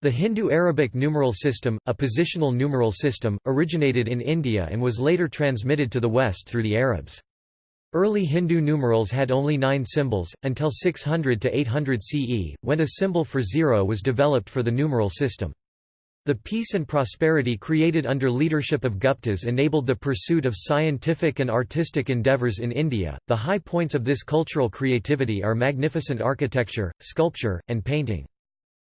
The Hindu-Arabic numeral system, a positional numeral system, originated in India and was later transmitted to the West through the Arabs. Early Hindu numerals had only nine symbols, until 600 to 800 CE, when a symbol for zero was developed for the numeral system. The peace and prosperity created under leadership of Guptas enabled the pursuit of scientific and artistic endeavors in India. The high points of this cultural creativity are magnificent architecture, sculpture, and painting.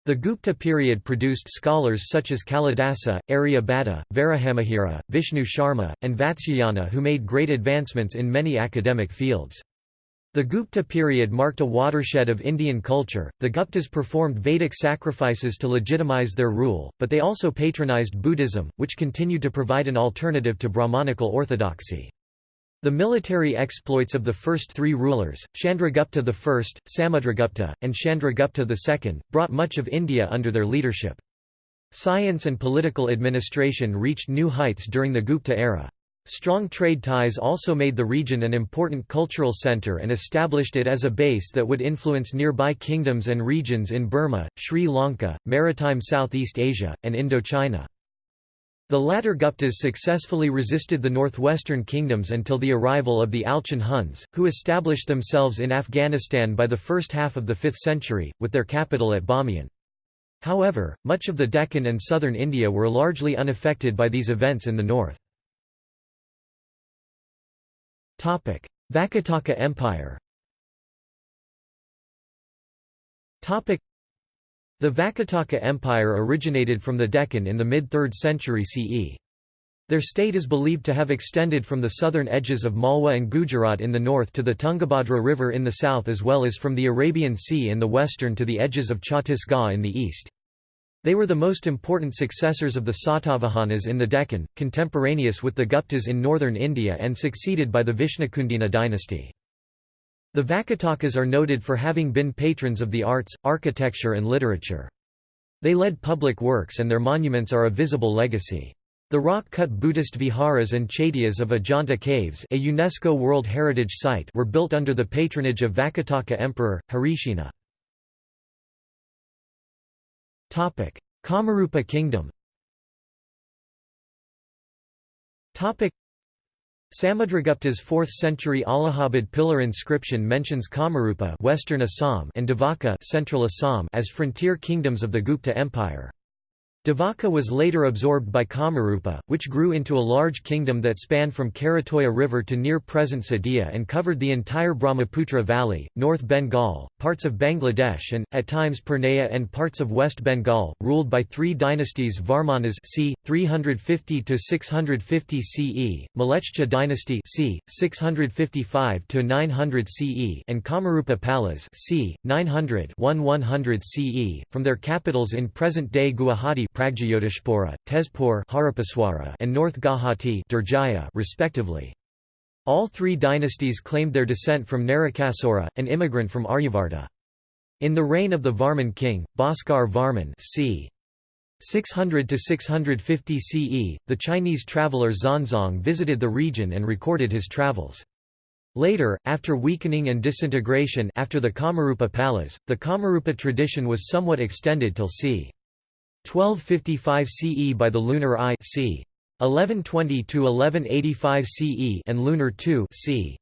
The Gupta period produced scholars such as Kalidasa, Aryabhata, Varahamihira, Vishnu Sharma, and Vatsyayana who made great advancements in many academic fields. The Gupta period marked a watershed of Indian culture. The Guptas performed Vedic sacrifices to legitimize their rule, but they also patronized Buddhism, which continued to provide an alternative to Brahmanical orthodoxy. The military exploits of the first three rulers, Chandragupta I, Samudragupta, and Chandragupta II, brought much of India under their leadership. Science and political administration reached new heights during the Gupta era. Strong trade ties also made the region an important cultural center and established it as a base that would influence nearby kingdoms and regions in Burma, Sri Lanka, maritime Southeast Asia, and Indochina. The latter Guptas successfully resisted the northwestern kingdoms until the arrival of the Alchon Huns, who established themselves in Afghanistan by the first half of the 5th century, with their capital at Bamiyan. However, much of the Deccan and southern India were largely unaffected by these events in the north. Vakataka Empire the Vakataka Empire originated from the Deccan in the mid-3rd century CE. Their state is believed to have extended from the southern edges of Malwa and Gujarat in the north to the Tungabhadra River in the south as well as from the Arabian Sea in the western to the edges of Chhattisgarh in the east. They were the most important successors of the Satavahanas in the Deccan, contemporaneous with the Guptas in northern India and succeeded by the Vishnukundina dynasty. The Vakatakas are noted for having been patrons of the arts, architecture and literature. They led public works and their monuments are a visible legacy. The rock-cut Buddhist viharas and chaityas of Ajanta Caves a UNESCO World Heritage Site were built under the patronage of Vakataka Emperor, Harisena. Kamarupa Kingdom Samudragupta's 4th-century Allahabad pillar inscription mentions Kamarupa Western Assam and Devaka Central Assam as frontier kingdoms of the Gupta Empire. Devaka was later absorbed by Kamarupa, which grew into a large kingdom that spanned from Karatoya River to near present Sadiya and covered the entire Brahmaputra Valley, North Bengal, parts of Bangladesh and, at times Purnea and parts of West Bengal, ruled by three dynasties Varmanas c. 350–650 CE, Mlechcha dynasty c. 655–900 CE and Kamarupa Palas c. 900–1100 CE, from their capitals in present-day Guwahati Pragjyotishpura, Tezpur and North Gauhati Durjaya respectively. All three dynasties claimed their descent from Narakasura, an immigrant from Aryavarta. In the reign of the Varman king, Bhaskar Varman c. 600 to 650 CE, the Chinese traveller Xuanzang visited the region and recorded his travels. Later, after weakening and disintegration after the Kamarupa Palas, the Kamarupa tradition was somewhat extended till c. 1255 CE by the lunar I c. 1120 to 1185 CE and lunar II c.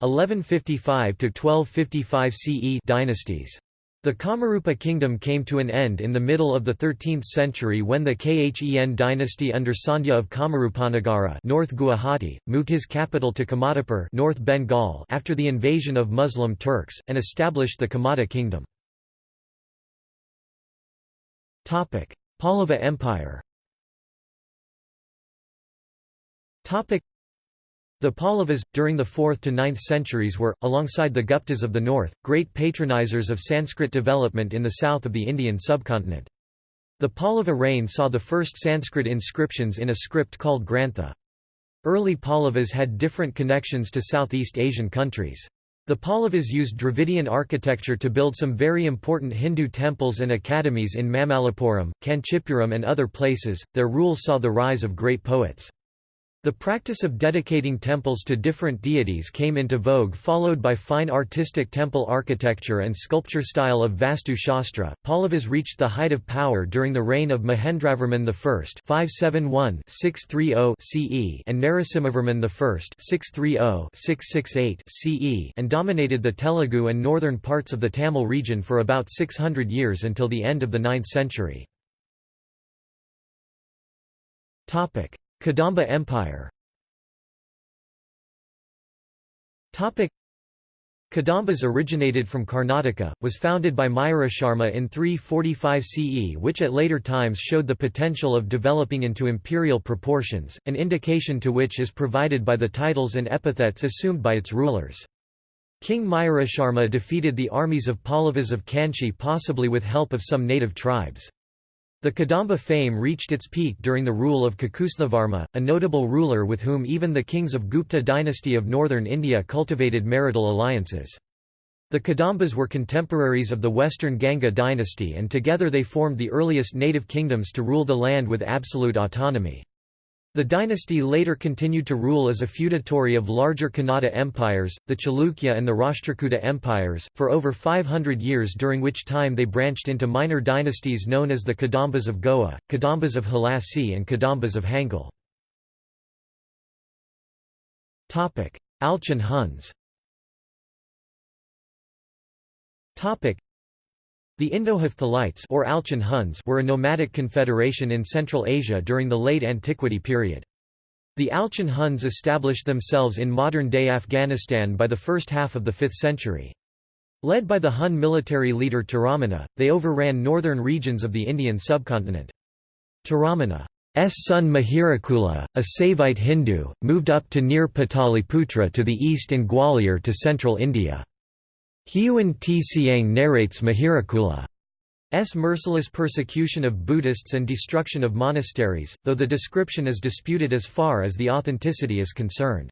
1155 to 1255 CE dynasties. The Kamarupa kingdom came to an end in the middle of the 13th century when the Khen dynasty under Sandhya of Kamarupanagara North Guwahati, moved his capital to Kamatapur North Bengal after the invasion of Muslim Turks, and established the Kamata kingdom. Pallava Empire the Pallavas, during the 4th to 9th centuries were, alongside the Guptas of the north, great patronizers of Sanskrit development in the south of the Indian subcontinent. The Pallava reign saw the first Sanskrit inscriptions in a script called Grantha. Early Pallavas had different connections to Southeast Asian countries. The Pallavas used Dravidian architecture to build some very important Hindu temples and academies in Mamallapuram, Kanchipuram and other places. Their rule saw the rise of great poets. The practice of dedicating temples to different deities came into vogue followed by fine artistic temple architecture and sculpture style of Vastu Shastra. Pallavas reached the height of power during the reign of Mahendravarman I (571–630 CE) and Narasimhavarman I (630–668 CE) and dominated the Telugu and northern parts of the Tamil region for about 600 years until the end of the 9th century. Topic: Kadamba Empire Kadambas originated from Karnataka, was founded by Mayurasharma in 345 CE which at later times showed the potential of developing into imperial proportions, an indication to which is provided by the titles and epithets assumed by its rulers. King Mayurasharma defeated the armies of Pallavas of Kanchi possibly with help of some native tribes. The Kadamba fame reached its peak during the rule of Kakusthavarma, a notable ruler with whom even the kings of Gupta dynasty of northern India cultivated marital alliances. The Kadambas were contemporaries of the western Ganga dynasty and together they formed the earliest native kingdoms to rule the land with absolute autonomy. The dynasty later continued to rule as a feudatory of larger Kannada empires, the Chalukya and the Rashtrakuta empires, for over 500 years during which time they branched into minor dynasties known as the Kadambas of Goa, Kadambas of Halasi and Kadambas of Hangal. Alchon Huns the Indo-Hephthalites or Alchon Huns were a nomadic confederation in Central Asia during the late Antiquity period. The Alchon Huns established themselves in modern-day Afghanistan by the first half of the 5th century. Led by the Hun military leader Toramana, they overran northern regions of the Indian subcontinent. Toramana's son Mihirakula, a Saivite Hindu, moved up to near Pataliputra to the east and Gwalior to central India. Hiuen Tsiang narrates Mihirakula's merciless persecution of Buddhists and destruction of monasteries, though the description is disputed as far as the authenticity is concerned.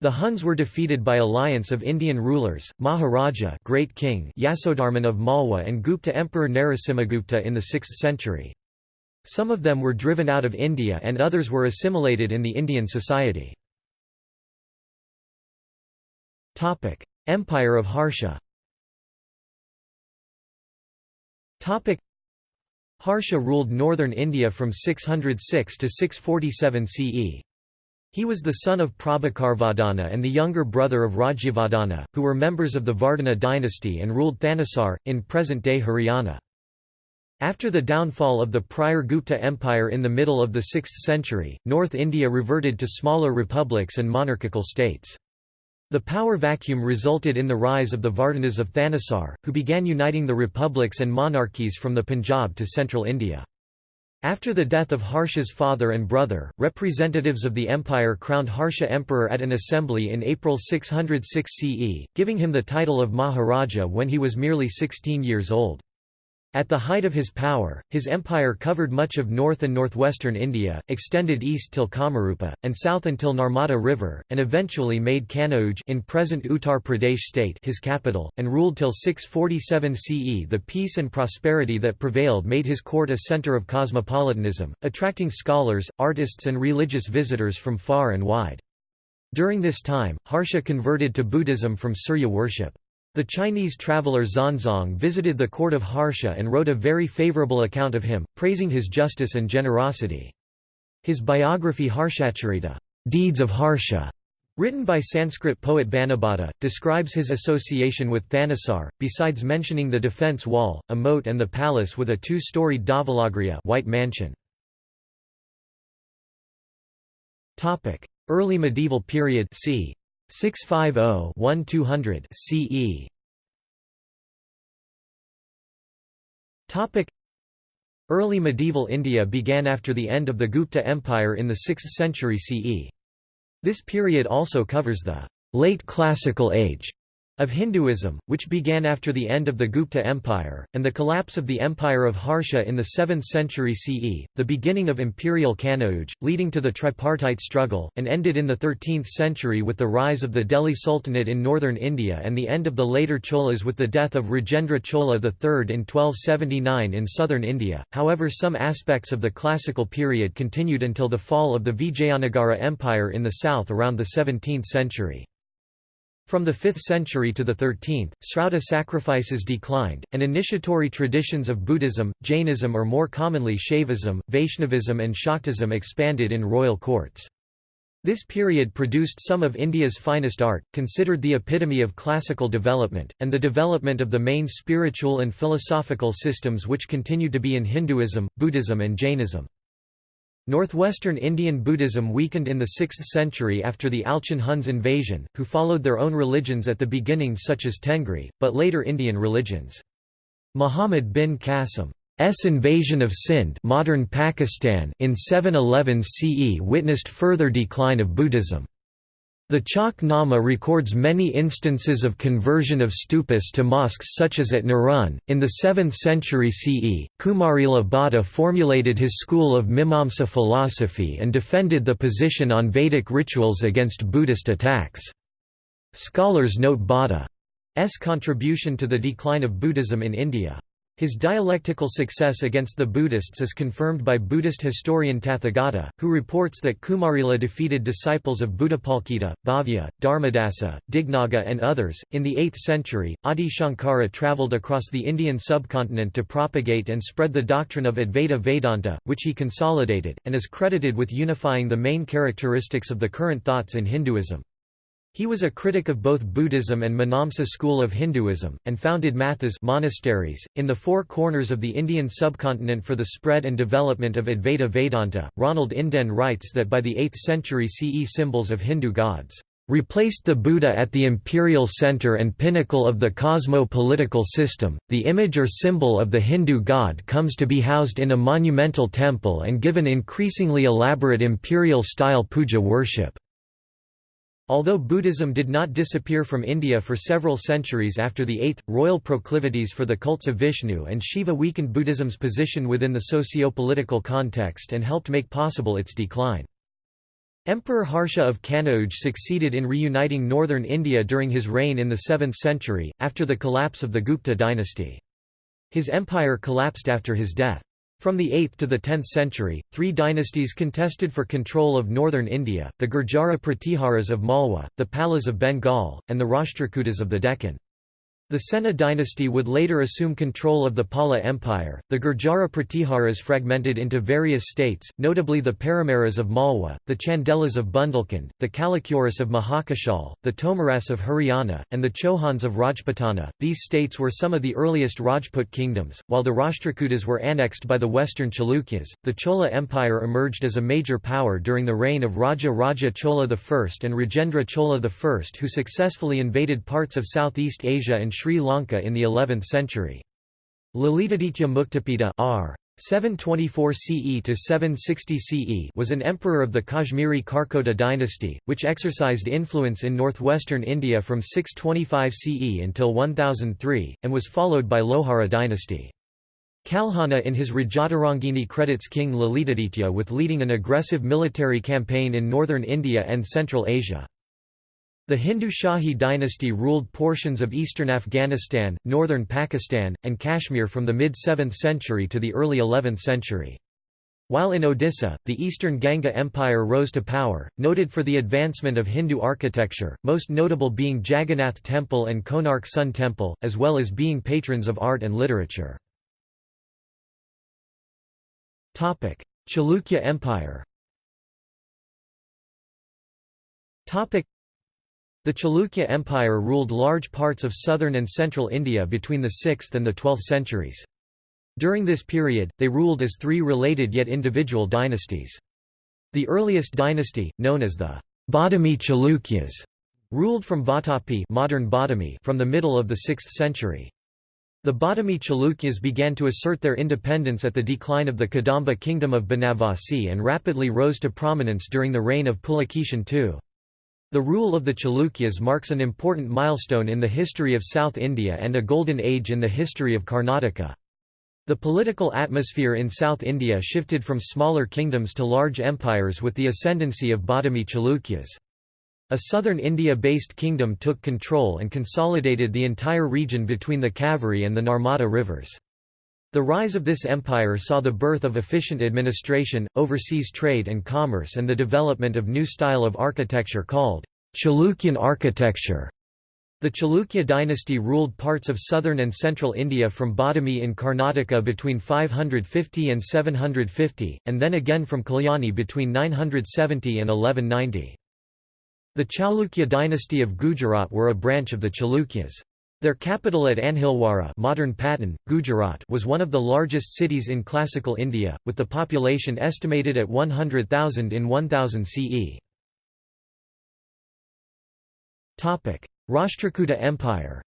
The Huns were defeated by alliance of Indian rulers, Maharaja Great King Yasodharman of Malwa and Gupta Emperor Narasimhagupta in the 6th century. Some of them were driven out of India and others were assimilated in the Indian society. Empire of Harsha Harsha ruled northern India from 606 to 647 CE. He was the son of Prabhakarvardhana and the younger brother of Rajyavardhana, who were members of the Vardhana dynasty and ruled Thanesar, in present-day Haryana. After the downfall of the prior Gupta Empire in the middle of the 6th century, North India reverted to smaller republics and monarchical states. The power vacuum resulted in the rise of the Vardhanas of Thanesar, who began uniting the republics and monarchies from the Punjab to central India. After the death of Harsha's father and brother, representatives of the empire crowned Harsha emperor at an assembly in April 606 CE, giving him the title of Maharaja when he was merely 16 years old. At the height of his power, his empire covered much of north and northwestern India, extended east till Kamarupa, and south until Narmada River, and eventually made Kanauj in present Uttar Pradesh state his capital, and ruled till 647 CE. The peace and prosperity that prevailed made his court a centre of cosmopolitanism, attracting scholars, artists and religious visitors from far and wide. During this time, Harsha converted to Buddhism from Surya worship. The Chinese traveller Xuanzang visited the court of Harsha and wrote a very favourable account of him, praising his justice and generosity. His biography Harshacharita Deeds of Harsha, written by Sanskrit poet Banabhatta, describes his association with Thanesar, besides mentioning the defence wall, a moat and the palace with a two-storied Dhavalagriha white mansion. Early medieval period c. 650-1200 CE. Topic Early medieval India began after the end of the Gupta Empire in the 6th century CE. This period also covers the late classical age of Hinduism, which began after the end of the Gupta Empire, and the collapse of the Empire of Harsha in the 7th century CE, the beginning of imperial Kanauj, leading to the tripartite struggle, and ended in the 13th century with the rise of the Delhi Sultanate in northern India and the end of the later Cholas with the death of Rajendra Chola III in 1279 in southern India. However, some aspects of the classical period continued until the fall of the Vijayanagara Empire in the south around the 17th century. From the 5th century to the 13th, Srauta sacrifices declined, and initiatory traditions of Buddhism, Jainism or more commonly Shaivism, Vaishnavism and Shaktism expanded in royal courts. This period produced some of India's finest art, considered the epitome of classical development, and the development of the main spiritual and philosophical systems which continued to be in Hinduism, Buddhism and Jainism. Northwestern Indian Buddhism weakened in the 6th century after the Alchon Huns invasion, who followed their own religions at the beginning such as Tengri, but later Indian religions. Muhammad bin Qasim's invasion of Sindh modern Pakistan in 711 CE witnessed further decline of Buddhism. The Chach Nama records many instances of conversion of stupas to mosques such as at Nerun. In the 7th century CE, Kumarila Bhatta formulated his school of Mimamsa philosophy and defended the position on Vedic rituals against Buddhist attacks. Scholars note Bhatta's contribution to the decline of Buddhism in India. His dialectical success against the Buddhists is confirmed by Buddhist historian Tathagata, who reports that Kumarila defeated disciples of Buddhapalita, Bhavya, Dharmadasa, Dignaga, and others. In the 8th century, Adi Shankara travelled across the Indian subcontinent to propagate and spread the doctrine of Advaita Vedanta, which he consolidated, and is credited with unifying the main characteristics of the current thoughts in Hinduism. He was a critic of both Buddhism and Mimamsa school of Hinduism, and founded mathas monasteries, in the four corners of the Indian subcontinent for the spread and development of Advaita Vedanta. Ronald Inden writes that by the 8th century CE symbols of Hindu gods replaced the Buddha at the imperial center and pinnacle of the cosmo-political system. The image or symbol of the Hindu god comes to be housed in a monumental temple and given increasingly elaborate imperial-style puja worship. Although Buddhism did not disappear from India for several centuries after the 8th, royal proclivities for the cults of Vishnu and Shiva weakened Buddhism's position within the socio-political context and helped make possible its decline. Emperor Harsha of Kanauj succeeded in reuniting northern India during his reign in the 7th century, after the collapse of the Gupta dynasty. His empire collapsed after his death. From the 8th to the 10th century, three dynasties contested for control of northern India, the Gurjara Pratiharas of Malwa, the Palas of Bengal, and the Rashtrakutas of the Deccan. The Sena dynasty would later assume control of the Pala Empire. The Gurjara Pratiharas fragmented into various states, notably the Paramaras of Malwa, the Chandelas of Bundelkhand, the Kalachuris of Mahakashal, the Tomaras of Haryana, and the Chauhans of Rajputana. These states were some of the earliest Rajput kingdoms, while the Rashtrakutas were annexed by the western Chalukyas. The Chola Empire emerged as a major power during the reign of Raja Raja Chola I and Rajendra Chola I, who successfully invaded parts of Southeast Asia and Sri Lanka in the 11th century. Lalitaditya Muktapida r. 724 CE to 760 CE was an emperor of the Kashmiri Karkota dynasty, which exercised influence in northwestern India from 625 CE until 1003, and was followed by Lohara dynasty. Kalhana in his Rajatarangini credits King Lalitaditya with leading an aggressive military campaign in northern India and Central Asia. The Hindu Shahi dynasty ruled portions of eastern Afghanistan, northern Pakistan, and Kashmir from the mid-7th century to the early 11th century. While in Odisha, the eastern Ganga Empire rose to power, noted for the advancement of Hindu architecture, most notable being Jagannath Temple and Konark Sun Temple, as well as being patrons of art and literature. Chalukya Empire the Chalukya Empire ruled large parts of southern and central India between the 6th and the 12th centuries. During this period, they ruled as three related yet individual dynasties. The earliest dynasty, known as the Badami Chalukyas, ruled from Vatapi modern Badami from the middle of the 6th century. The Badami Chalukyas began to assert their independence at the decline of the Kadamba kingdom of Banavasi and rapidly rose to prominence during the reign of Pulakeshin II. The rule of the Chalukyas marks an important milestone in the history of South India and a golden age in the history of Karnataka. The political atmosphere in South India shifted from smaller kingdoms to large empires with the ascendancy of Badami Chalukyas. A southern India-based kingdom took control and consolidated the entire region between the Kaveri and the Narmada rivers. The rise of this empire saw the birth of efficient administration, overseas trade and commerce and the development of new style of architecture called Chalukyan architecture. The Chalukya dynasty ruled parts of southern and central India from Badami in Karnataka between 550 and 750, and then again from Kalyani between 970 and 1190. The Chalukya dynasty of Gujarat were a branch of the Chalukyas. Their capital at Anhilwara modern Patan, Gujarat was one of the largest cities in classical India, with the population estimated at 100,000 in 1000 CE. Rashtrakuta Empire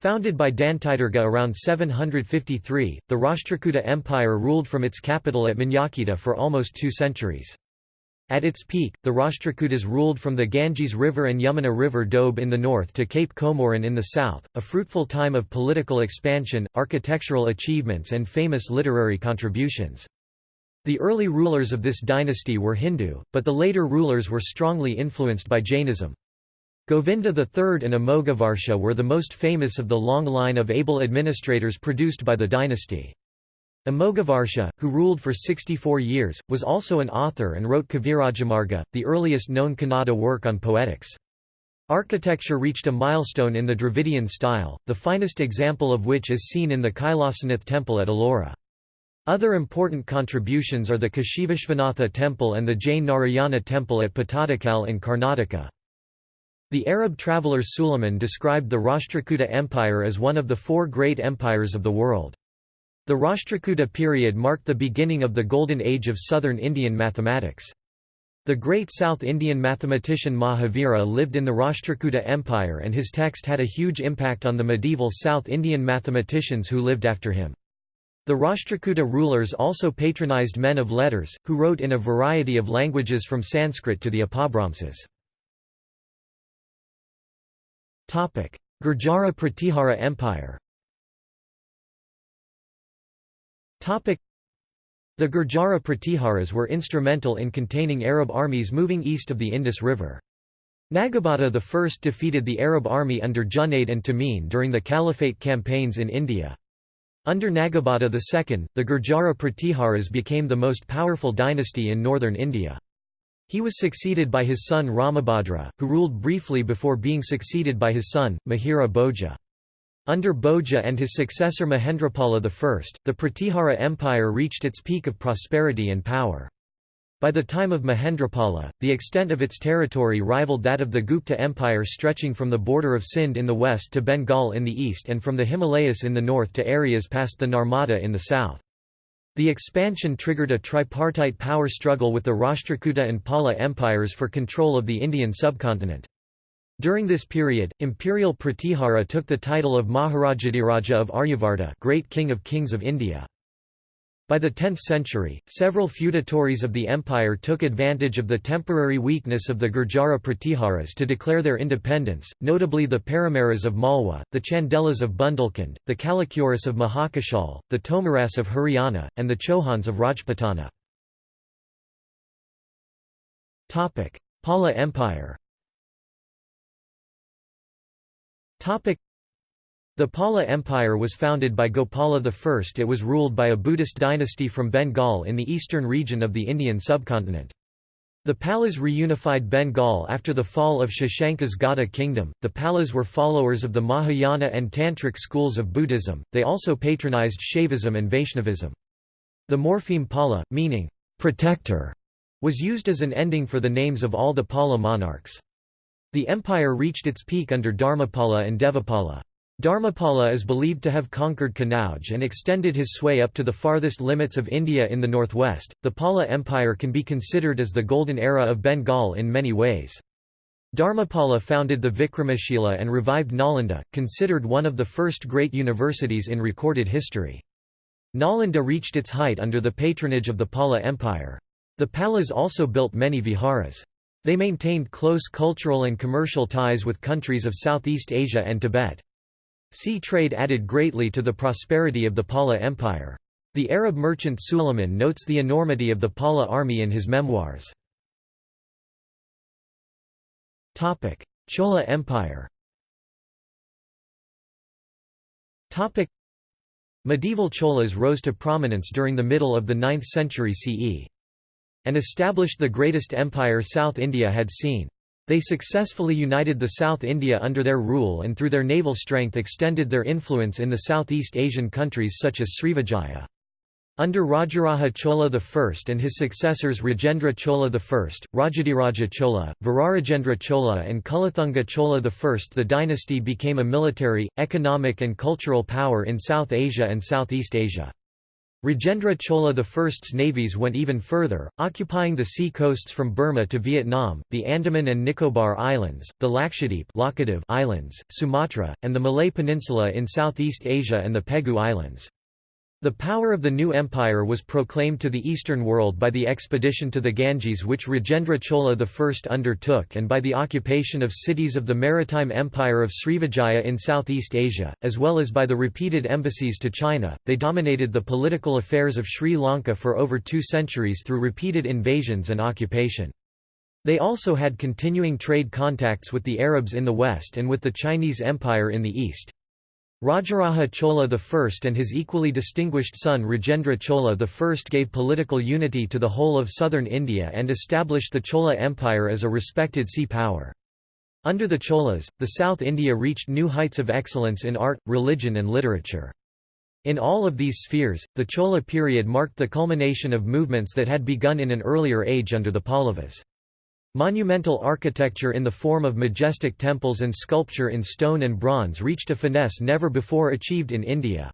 Founded by Dantidurga around 753, the Rashtrakuta Empire ruled from its capital at Manyakheta for almost two centuries. At its peak, the Rashtrakutas ruled from the Ganges River and Yamuna River Doab in the north to Cape Comorin in the south, a fruitful time of political expansion, architectural achievements and famous literary contributions. The early rulers of this dynasty were Hindu, but the later rulers were strongly influenced by Jainism. Govinda III and Amoghavarsha were the most famous of the long line of able administrators produced by the dynasty. Amoghavarsha, who ruled for 64 years, was also an author and wrote Kavirajamarga, the earliest known Kannada work on poetics. Architecture reached a milestone in the Dravidian style, the finest example of which is seen in the Kailasanath temple at Ellora. Other important contributions are the Kashivishvanatha temple and the Jain Narayana temple at Pattadakal in Karnataka. The Arab traveller Suleiman described the Rashtrakuta Empire as one of the four great empires of the world. The Rashtrakuta period marked the beginning of the golden age of southern Indian mathematics. The great South Indian mathematician Mahavira lived in the Rashtrakuta Empire and his text had a huge impact on the medieval South Indian mathematicians who lived after him. The Rashtrakuta rulers also patronized men of letters, who wrote in a variety of languages from Sanskrit to the Apabhramsas. Gurjara Pratihara Empire the Gurjara Pratiharas were instrumental in containing Arab armies moving east of the Indus River. Nagabhata I defeated the Arab army under Junaid and Tamim during the Caliphate campaigns in India. Under Nagabhata II, the Gurjara Pratiharas became the most powerful dynasty in northern India. He was succeeded by his son Ramabhadra, who ruled briefly before being succeeded by his son, Mihira Bhoja. Under Bhoja and his successor Mahendrapala I, the Pratihara Empire reached its peak of prosperity and power. By the time of Mahendrapala, the extent of its territory rivaled that of the Gupta Empire stretching from the border of Sindh in the west to Bengal in the east and from the Himalayas in the north to areas past the Narmada in the south. The expansion triggered a tripartite power struggle with the Rashtrakuta and Pala empires for control of the Indian subcontinent. During this period, imperial Pratihara took the title of Maharajadhiraja of Aryavarta Great King of Kings of India. By the 10th century, several feudatories of the empire took advantage of the temporary weakness of the Gurjara Pratiharas to declare their independence, notably the Paramaras of Malwa, the Chandelas of Bundelkhand, the Kalachuris of Mahakashal, the Tomaras of Haryana, and the Chauhans of Rajputana. Pala Empire the Pala Empire was founded by Gopala I. It was ruled by a Buddhist dynasty from Bengal in the eastern region of the Indian subcontinent. The Palas reunified Bengal after the fall of Shashanka's Gauda kingdom. The Palas were followers of the Mahayana and Tantric schools of Buddhism, they also patronized Shaivism and Vaishnavism. The morpheme Pala, meaning protector, was used as an ending for the names of all the Pala monarchs. The empire reached its peak under Dharmapala and Devapala. Dharmapala is believed to have conquered Kanauj and extended his sway up to the farthest limits of India in the northwest. The Pala Empire can be considered as the golden era of Bengal in many ways. Dharmapala founded the Vikramashila and revived Nalanda, considered one of the first great universities in recorded history. Nalanda reached its height under the patronage of the Pala Empire. The Palas also built many viharas. They maintained close cultural and commercial ties with countries of Southeast Asia and Tibet. Sea trade added greatly to the prosperity of the Pala Empire. The Arab merchant Suleiman notes the enormity of the Pala army in his memoirs. Chola Empire Medieval Cholas rose to prominence during the middle of the 9th century CE. And established the greatest empire South India had seen. They successfully united the South India under their rule and through their naval strength extended their influence in the Southeast Asian countries such as Srivijaya. Under Rajaraja Chola I and his successors Rajendra Chola I, Rajadhiraja Chola, Virarajendra Chola and Kulothunga Chola I the dynasty became a military, economic and cultural power in South Asia and Southeast Asia. Rajendra Chola I's navies went even further, occupying the sea coasts from Burma to Vietnam, the Andaman and Nicobar Islands, the Lakshadweep Islands, Sumatra, and the Malay Peninsula in Southeast Asia and the Pegu Islands. The power of the new empire was proclaimed to the Eastern world by the expedition to the Ganges which Rajendra Chola I undertook and by the occupation of cities of the maritime empire of Srivijaya in Southeast Asia, as well as by the repeated embassies to China. They dominated the political affairs of Sri Lanka for over two centuries through repeated invasions and occupation. They also had continuing trade contacts with the Arabs in the west and with the Chinese Empire in the east. Rajaraja Chola I and his equally distinguished son Rajendra Chola I gave political unity to the whole of southern India and established the Chola Empire as a respected sea power. Under the Cholas, the South India reached new heights of excellence in art, religion and literature. In all of these spheres, the Chola period marked the culmination of movements that had begun in an earlier age under the Pallavas. Monumental architecture in the form of majestic temples and sculpture in stone and bronze reached a finesse never before achieved in India.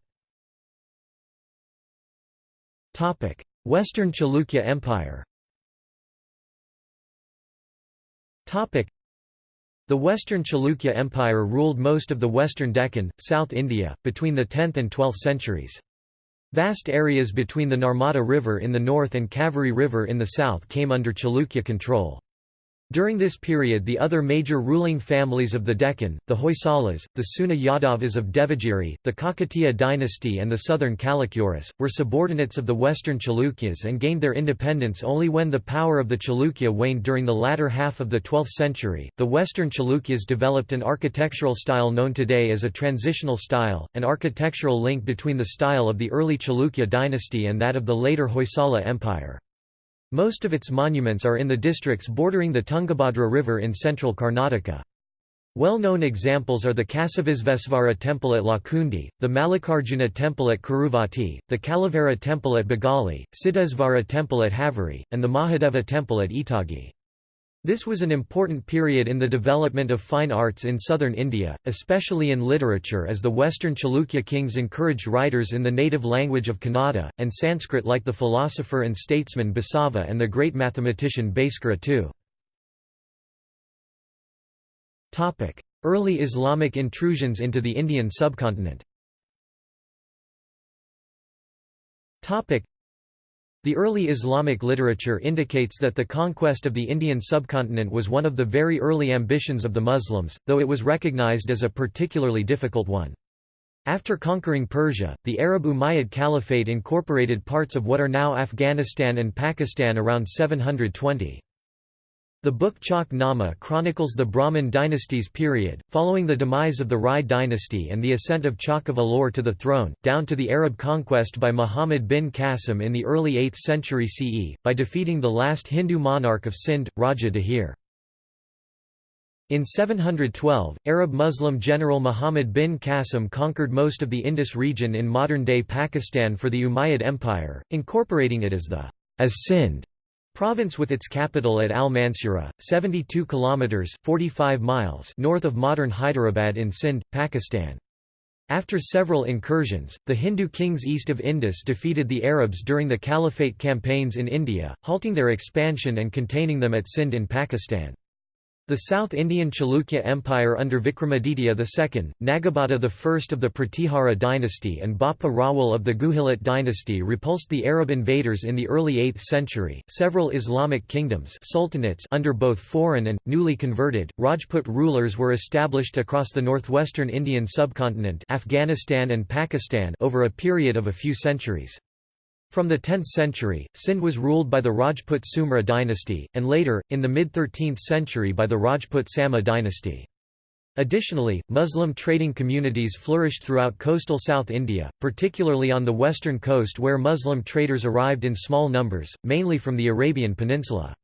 Western Chalukya Empire The Western Chalukya Empire ruled most of the western Deccan, South India, between the 10th and 12th centuries. Vast areas between the Narmada River in the north and Kaveri River in the south came under Chalukya control. During this period the other major ruling families of the Deccan, the Hoysalas, the Seuna Yadavas of Devagiri, the Kakatiya dynasty and the southern Kalachuris, were subordinates of the western Chalukyas and gained their independence only when the power of the Chalukya waned during the latter half of the 12th century. The western Chalukyas developed an architectural style known today as a transitional style, an architectural link between the style of the early Chalukya dynasty and that of the later Hoysala Empire. Most of its monuments are in the districts bordering the Tungabhadra River in central Karnataka. Well-known examples are the Kasivisvesvara temple at Lakkundi, the Mallikarjuna temple at Kuruvatti, the Kalavera temple at Bagali, Siddhesvara temple at Haveri, and the Mahadeva temple at Itagi. This was an important period in the development of fine arts in southern India, especially in literature as the western Chalukya kings encouraged writers in the native language of Kannada, and Sanskrit like the philosopher and statesman Basava and the great mathematician Bhaskara too. Early Islamic intrusions into the Indian subcontinent the early Islamic literature indicates that the conquest of the Indian subcontinent was one of the very early ambitions of the Muslims, though it was recognized as a particularly difficult one. After conquering Persia, the Arab Umayyad Caliphate incorporated parts of what are now Afghanistan and Pakistan around 720. The book Chach Nama chronicles the Brahmin dynasty's period, following the demise of the Rai dynasty and the ascent of Chach of Alor to the throne, down to the Arab conquest by Muhammad bin Qasim in the early 8th century CE, by defeating the last Hindu monarch of Sindh, Raja Dahir. In 712, Arab-Muslim general Muhammad bin Qasim conquered most of the Indus region in modern-day Pakistan for the Umayyad Empire, incorporating it as the as Sindh Province with its capital at Al-Mansura, 72 kilometers (45 miles) north of modern Hyderabad in Sindh, Pakistan. After several incursions, the Hindu kings east of Indus defeated the Arabs during the Caliphate campaigns in India, halting their expansion and containing them at Sindh in Pakistan. The South Indian Chalukya Empire under Vikramaditya II, Nagabhata I of the Pratihara dynasty and Bappa Rawal of the Guhilot dynasty repulsed the Arab invaders in the early 8th century. Several Islamic kingdoms sultanates under both foreign and, newly converted, Rajput rulers were established across the northwestern Indian subcontinent Afghanistan and Pakistan over a period of a few centuries. From the 10th century, Sindh was ruled by the Rajput Sumra dynasty, and later, in the mid-13th century by the Rajput Samma dynasty. Additionally, Muslim trading communities flourished throughout coastal South India, particularly on the western coast where Muslim traders arrived in small numbers, mainly from the Arabian Peninsula.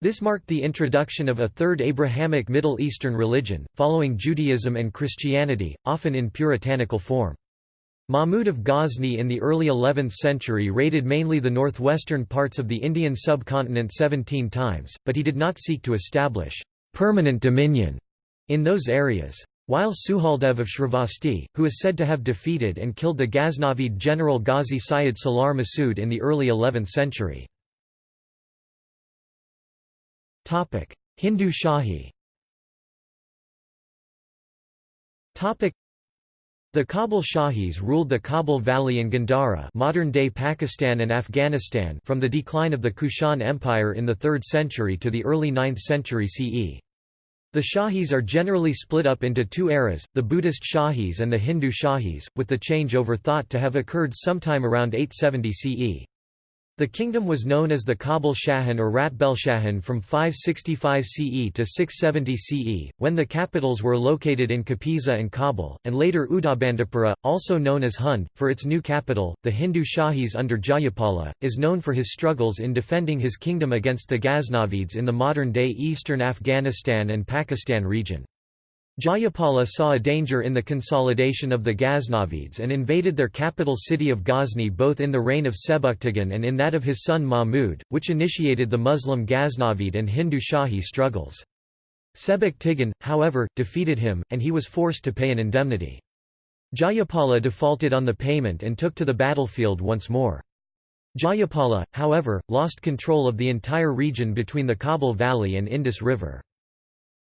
This marked the introduction of a third Abrahamic Middle Eastern religion, following Judaism and Christianity, often in puritanical form. Mahmud of Ghazni in the early 11th century raided mainly the northwestern parts of the Indian subcontinent 17 times, but he did not seek to establish permanent dominion in those areas. While Suhaldev of Shravasti, who is said to have defeated and killed the Ghaznavid general Ghazi Sayyid Salar Masood in the early 11th century. Hindu Shahi the Kabul Shahis ruled the Kabul Valley and Gandhara modern-day Pakistan and Afghanistan from the decline of the Kushan Empire in the 3rd century to the early 9th century CE. The Shahis are generally split up into two eras, the Buddhist Shahis and the Hindu Shahis, with the changeover thought to have occurred sometime around 870 CE. The kingdom was known as the Kabul Shahan or Ratbelshahan from 565 CE to 670 CE, when the capitals were located in Kapisa and Kabul, and later Udabandapura, also known as Hund, for its new capital. The Hindu Shahis under Jayapala, is known for his struggles in defending his kingdom against the Ghaznavids in the modern-day eastern Afghanistan and Pakistan region. Jayapala saw a danger in the consolidation of the Ghaznavids and invaded their capital city of Ghazni both in the reign of Sebuktigin and in that of his son Mahmud, which initiated the Muslim Ghaznavid and Hindu Shahi struggles. Sebuktigin, however, defeated him, and he was forced to pay an indemnity. Jayapala defaulted on the payment and took to the battlefield once more. Jayapala, however, lost control of the entire region between the Kabul Valley and Indus River.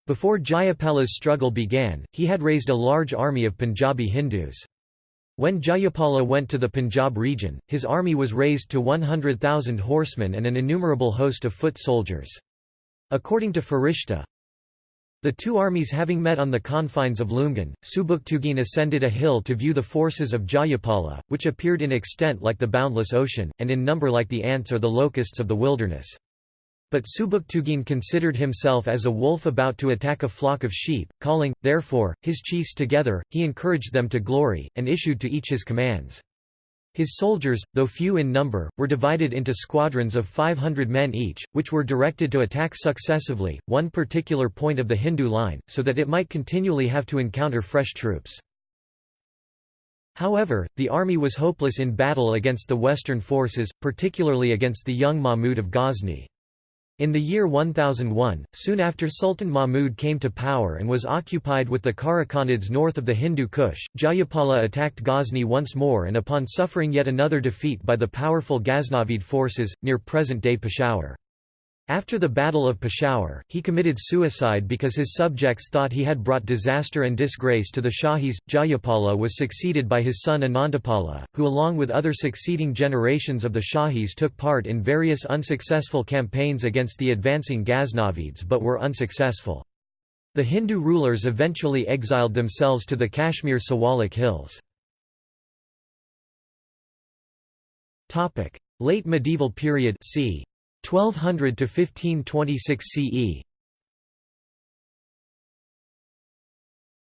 Before Jayapala's struggle began, he had raised a large army of Punjabi Hindus. When Jayapala went to the Punjab region, his army was raised to 100,000 horsemen and an innumerable host of foot soldiers. According to Farishta, the two armies having met on the confines of Lumgan, Subuktugin ascended a hill to view the forces of Jayapala, which appeared in extent like the boundless ocean, and in number like the ants or the locusts of the wilderness. But Subuktugin considered himself as a wolf about to attack a flock of sheep, calling, therefore, his chiefs together, he encouraged them to glory, and issued to each his commands. His soldiers, though few in number, were divided into squadrons of 500 men each, which were directed to attack successively, one particular point of the Hindu line, so that it might continually have to encounter fresh troops. However, the army was hopeless in battle against the western forces, particularly against the young Mahmud of Ghazni. In the year 1001, soon after Sultan Mahmud came to power and was occupied with the Karakhanids north of the Hindu Kush, Jayapala attacked Ghazni once more and upon suffering yet another defeat by the powerful Ghaznavid forces, near present-day Peshawar. After the Battle of Peshawar, he committed suicide because his subjects thought he had brought disaster and disgrace to the Shahis. Jayapala was succeeded by his son Anandapala, who along with other succeeding generations of the Shahis took part in various unsuccessful campaigns against the advancing Ghaznavids but were unsuccessful. The Hindu rulers eventually exiled themselves to the Kashmir Siwalik hills. Late medieval period c. 1200 to 1526 CE.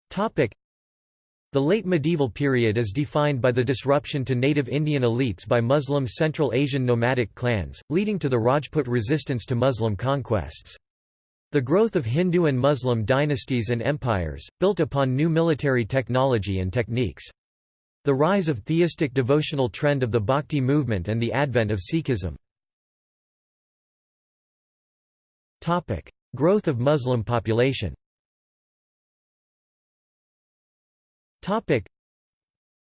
Topic the late medieval period is defined by the disruption to native Indian elites by Muslim Central Asian nomadic clans, leading to the Rajput resistance to Muslim conquests. The growth of Hindu and Muslim dynasties and empires, built upon new military technology and techniques. The rise of theistic devotional trend of the Bhakti movement and the advent of Sikhism. Topic: Growth of Muslim population. Topic: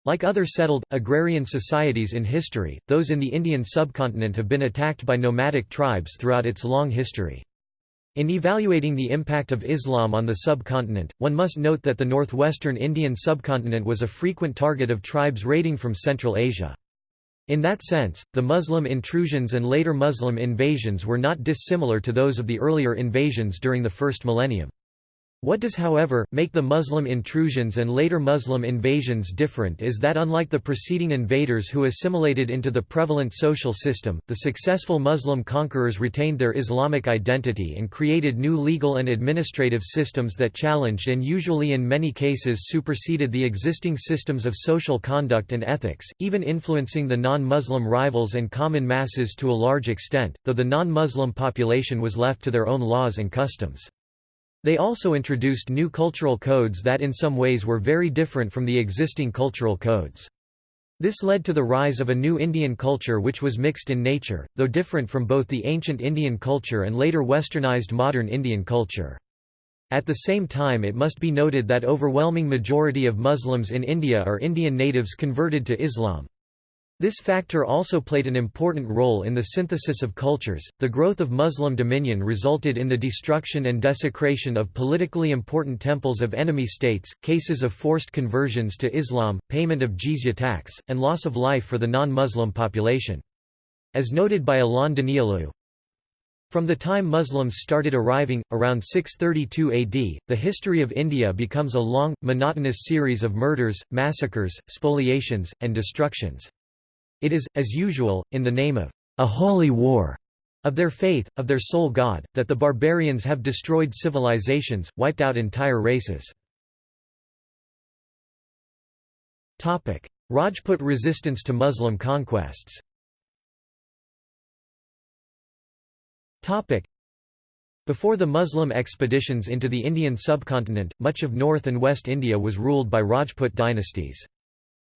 Like other settled, agrarian societies in history, those in the Indian subcontinent have been attacked by nomadic tribes throughout its long history. In evaluating the impact of Islam on the subcontinent, one must note that the northwestern Indian subcontinent was a frequent target of tribes raiding from Central Asia. In that sense, the Muslim intrusions and later Muslim invasions were not dissimilar to those of the earlier invasions during the first millennium. What does however, make the Muslim intrusions and later Muslim invasions different is that unlike the preceding invaders who assimilated into the prevalent social system, the successful Muslim conquerors retained their Islamic identity and created new legal and administrative systems that challenged and usually in many cases superseded the existing systems of social conduct and ethics, even influencing the non-Muslim rivals and common masses to a large extent, though the non-Muslim population was left to their own laws and customs. They also introduced new cultural codes that in some ways were very different from the existing cultural codes. This led to the rise of a new Indian culture which was mixed in nature, though different from both the ancient Indian culture and later westernized modern Indian culture. At the same time it must be noted that overwhelming majority of Muslims in India are Indian natives converted to Islam. This factor also played an important role in the synthesis of cultures. The growth of Muslim dominion resulted in the destruction and desecration of politically important temples of enemy states, cases of forced conversions to Islam, payment of jizya tax, and loss of life for the non-Muslim population. As noted by Alain Danielou, from the time Muslims started arriving, around 632 AD, the history of India becomes a long, monotonous series of murders, massacres, spoliations, and destructions. It is, as usual, in the name of a holy war of their faith, of their sole god, that the barbarians have destroyed civilizations, wiped out entire races. Rajput resistance to Muslim conquests Before the Muslim expeditions into the Indian subcontinent, much of North and West India was ruled by Rajput dynasties.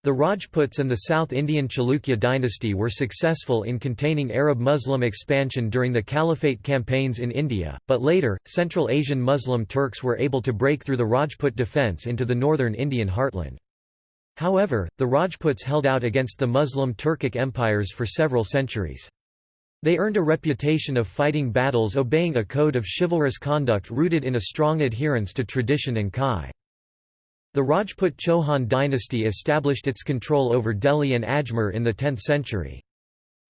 The Rajputs and the South Indian Chalukya dynasty were successful in containing Arab Muslim expansion during the Caliphate campaigns in India, but later, Central Asian Muslim Turks were able to break through the Rajput defence into the northern Indian heartland. However, the Rajputs held out against the Muslim Turkic empires for several centuries. They earned a reputation of fighting battles obeying a code of chivalrous conduct rooted in a strong adherence to tradition and kai. The Rajput Chauhan dynasty established its control over Delhi and Ajmer in the 10th century.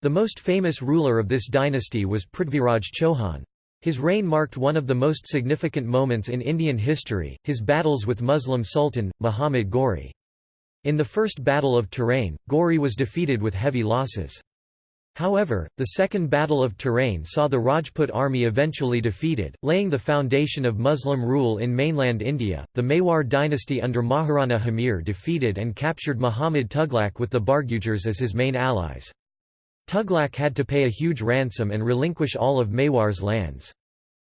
The most famous ruler of this dynasty was Prithviraj Chauhan. His reign marked one of the most significant moments in Indian history, his battles with Muslim Sultan, Muhammad Ghori. In the First Battle of Tarain, Ghori was defeated with heavy losses. However, the Second Battle of Tarain saw the Rajput army eventually defeated, laying the foundation of Muslim rule in mainland India. The Mewar dynasty under Maharana Hamir defeated and captured Muhammad Tughlaq with the Bargujars as his main allies. Tughlaq had to pay a huge ransom and relinquish all of Mewar's lands.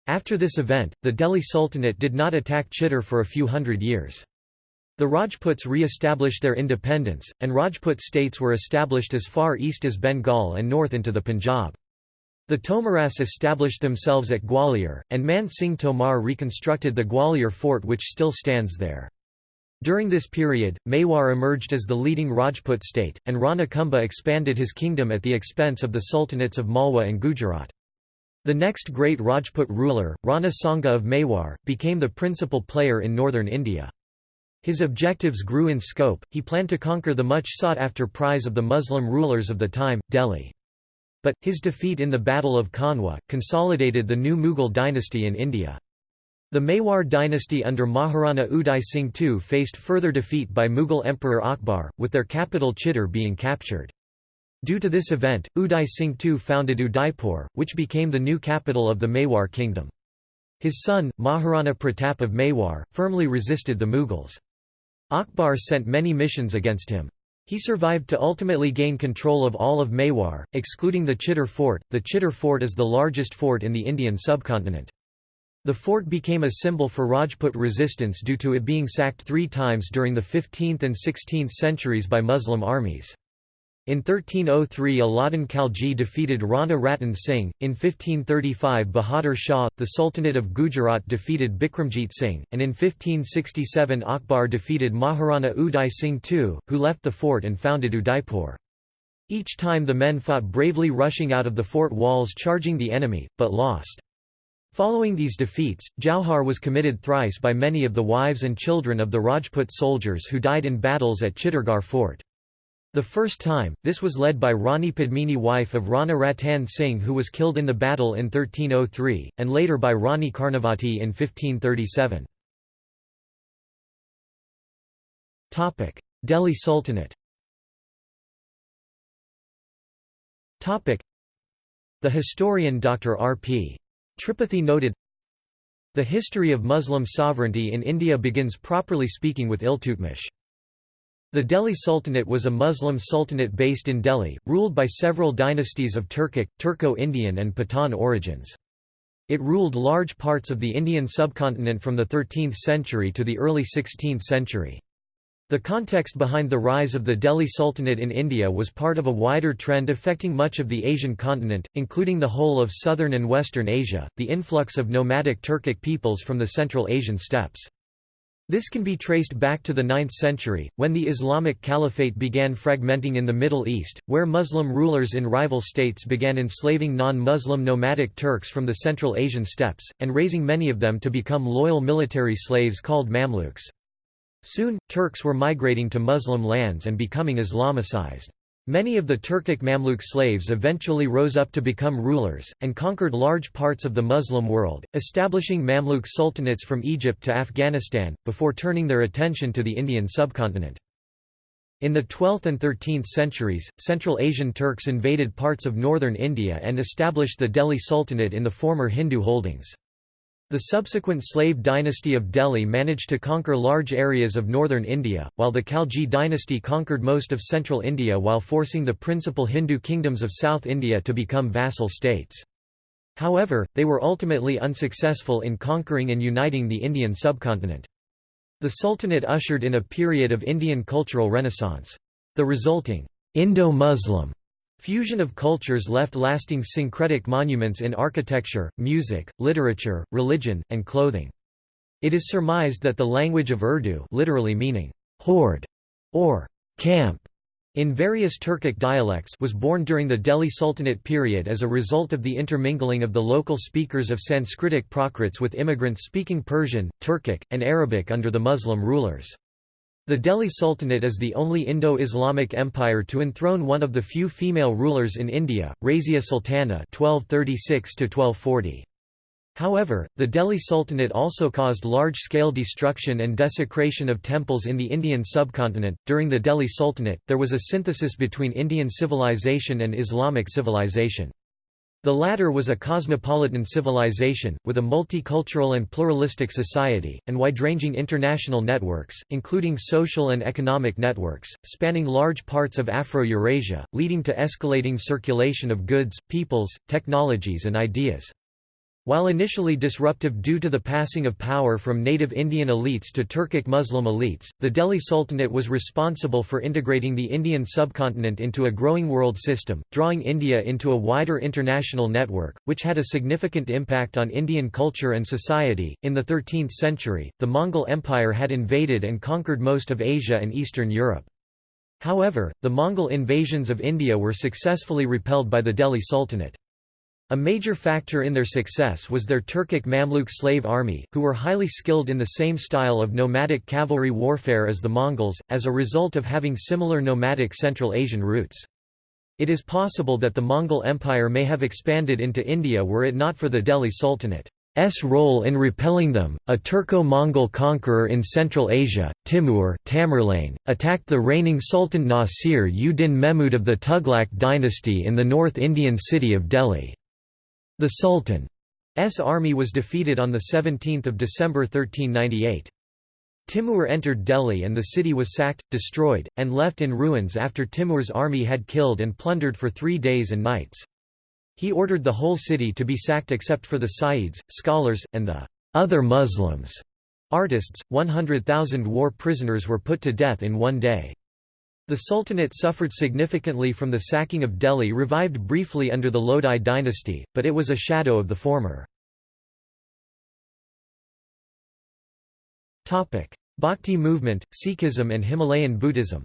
After this event, the Delhi Sultanate did not attack Chittor for a few hundred years. The Rajputs re-established their independence, and Rajput states were established as far east as Bengal and north into the Punjab. The Tomaras established themselves at Gwalior, and Man Singh Tomar reconstructed the Gwalior fort which still stands there. During this period, Mewar emerged as the leading Rajput state, and Rana Kumbha expanded his kingdom at the expense of the sultanates of Malwa and Gujarat. The next great Rajput ruler, Rana Sanga of Mewar, became the principal player in northern India. His objectives grew in scope, he planned to conquer the much sought-after prize of the Muslim rulers of the time, Delhi. But, his defeat in the Battle of Khanwa, consolidated the new Mughal dynasty in India. The Mewar dynasty under Maharana Uday Singh II faced further defeat by Mughal Emperor Akbar, with their capital Chittor being captured. Due to this event, Uday Singh II founded Udaipur, which became the new capital of the Mewar kingdom. His son, Maharana Pratap of Mewar, firmly resisted the Mughals. Akbar sent many missions against him. He survived to ultimately gain control of all of Mewar, excluding the Chittor fort. The Chittor fort is the largest fort in the Indian subcontinent. The fort became a symbol for Rajput resistance due to it being sacked three times during the 15th and 16th centuries by Muslim armies. In 1303 Alauddin Khalji defeated Rana Ratan Singh, in 1535 Bahadur Shah, the Sultanate of Gujarat defeated Bikramjit Singh, and in 1567 Akbar defeated Maharana Uday Singh II, who left the fort and founded Udaipur. Each time the men fought bravely rushing out of the fort walls charging the enemy, but lost. Following these defeats, Jauhar was committed thrice by many of the wives and children of the Rajput soldiers who died in battles at Chittorgarh fort. The first time, this was led by Rani Padmini wife of Rana Ratan Singh who was killed in the battle in 1303, and later by Rani Karnavati in 1537. Delhi Sultanate The historian Dr. R. P. Tripathi noted, The history of Muslim sovereignty in India begins properly speaking with Iltutmish. The Delhi Sultanate was a Muslim sultanate based in Delhi, ruled by several dynasties of Turkic, Turco-Indian and Pathan origins. It ruled large parts of the Indian subcontinent from the 13th century to the early 16th century. The context behind the rise of the Delhi Sultanate in India was part of a wider trend affecting much of the Asian continent, including the whole of southern and western Asia, the influx of nomadic Turkic peoples from the Central Asian steppes. This can be traced back to the 9th century, when the Islamic Caliphate began fragmenting in the Middle East, where Muslim rulers in rival states began enslaving non-Muslim nomadic Turks from the Central Asian steppes, and raising many of them to become loyal military slaves called Mamluks. Soon, Turks were migrating to Muslim lands and becoming Islamicized. Many of the Turkic Mamluk slaves eventually rose up to become rulers, and conquered large parts of the Muslim world, establishing Mamluk sultanates from Egypt to Afghanistan, before turning their attention to the Indian subcontinent. In the 12th and 13th centuries, Central Asian Turks invaded parts of northern India and established the Delhi Sultanate in the former Hindu holdings. The subsequent slave dynasty of Delhi managed to conquer large areas of northern India, while the Khalji dynasty conquered most of central India while forcing the principal Hindu kingdoms of South India to become vassal states. However, they were ultimately unsuccessful in conquering and uniting the Indian subcontinent. The Sultanate ushered in a period of Indian cultural renaissance. The resulting Indo-Muslim Fusion of cultures left lasting syncretic monuments in architecture, music, literature, religion, and clothing. It is surmised that the language of Urdu literally meaning horde or camp in various Turkic dialects was born during the Delhi Sultanate period as a result of the intermingling of the local speakers of Sanskritic Prakrits with immigrants speaking Persian, Turkic, and Arabic under the Muslim rulers. The Delhi Sultanate is the only Indo-Islamic empire to enthrone one of the few female rulers in India, Razia Sultana (1236–1240). However, the Delhi Sultanate also caused large-scale destruction and desecration of temples in the Indian subcontinent. During the Delhi Sultanate, there was a synthesis between Indian civilization and Islamic civilization. The latter was a cosmopolitan civilization, with a multicultural and pluralistic society, and wide-ranging international networks, including social and economic networks, spanning large parts of Afro-Eurasia, leading to escalating circulation of goods, peoples, technologies and ideas. While initially disruptive due to the passing of power from native Indian elites to Turkic Muslim elites, the Delhi Sultanate was responsible for integrating the Indian subcontinent into a growing world system, drawing India into a wider international network, which had a significant impact on Indian culture and society. In the 13th century, the Mongol Empire had invaded and conquered most of Asia and Eastern Europe. However, the Mongol invasions of India were successfully repelled by the Delhi Sultanate. A major factor in their success was their Turkic Mamluk slave army, who were highly skilled in the same style of nomadic cavalry warfare as the Mongols, as a result of having similar nomadic Central Asian roots. It is possible that the Mongol Empire may have expanded into India were it not for the Delhi Sultanate's role in repelling them. A Turco-Mongol conqueror in Central Asia, Timur Tamerlane, attacked the reigning Sultan Nasir ud-Din Mehmud of the Tughlaq dynasty in the North Indian city of Delhi. The Sultan's army was defeated on 17 December 1398. Timur entered Delhi and the city was sacked, destroyed, and left in ruins after Timur's army had killed and plundered for three days and nights. He ordered the whole city to be sacked except for the Sayyids, scholars, and the other Muslims. Artists, 100,000 war prisoners were put to death in one day. The Sultanate suffered significantly from the sacking of Delhi revived briefly under the Lodi dynasty, but it was a shadow of the former. Bhakti movement, Sikhism and Himalayan Buddhism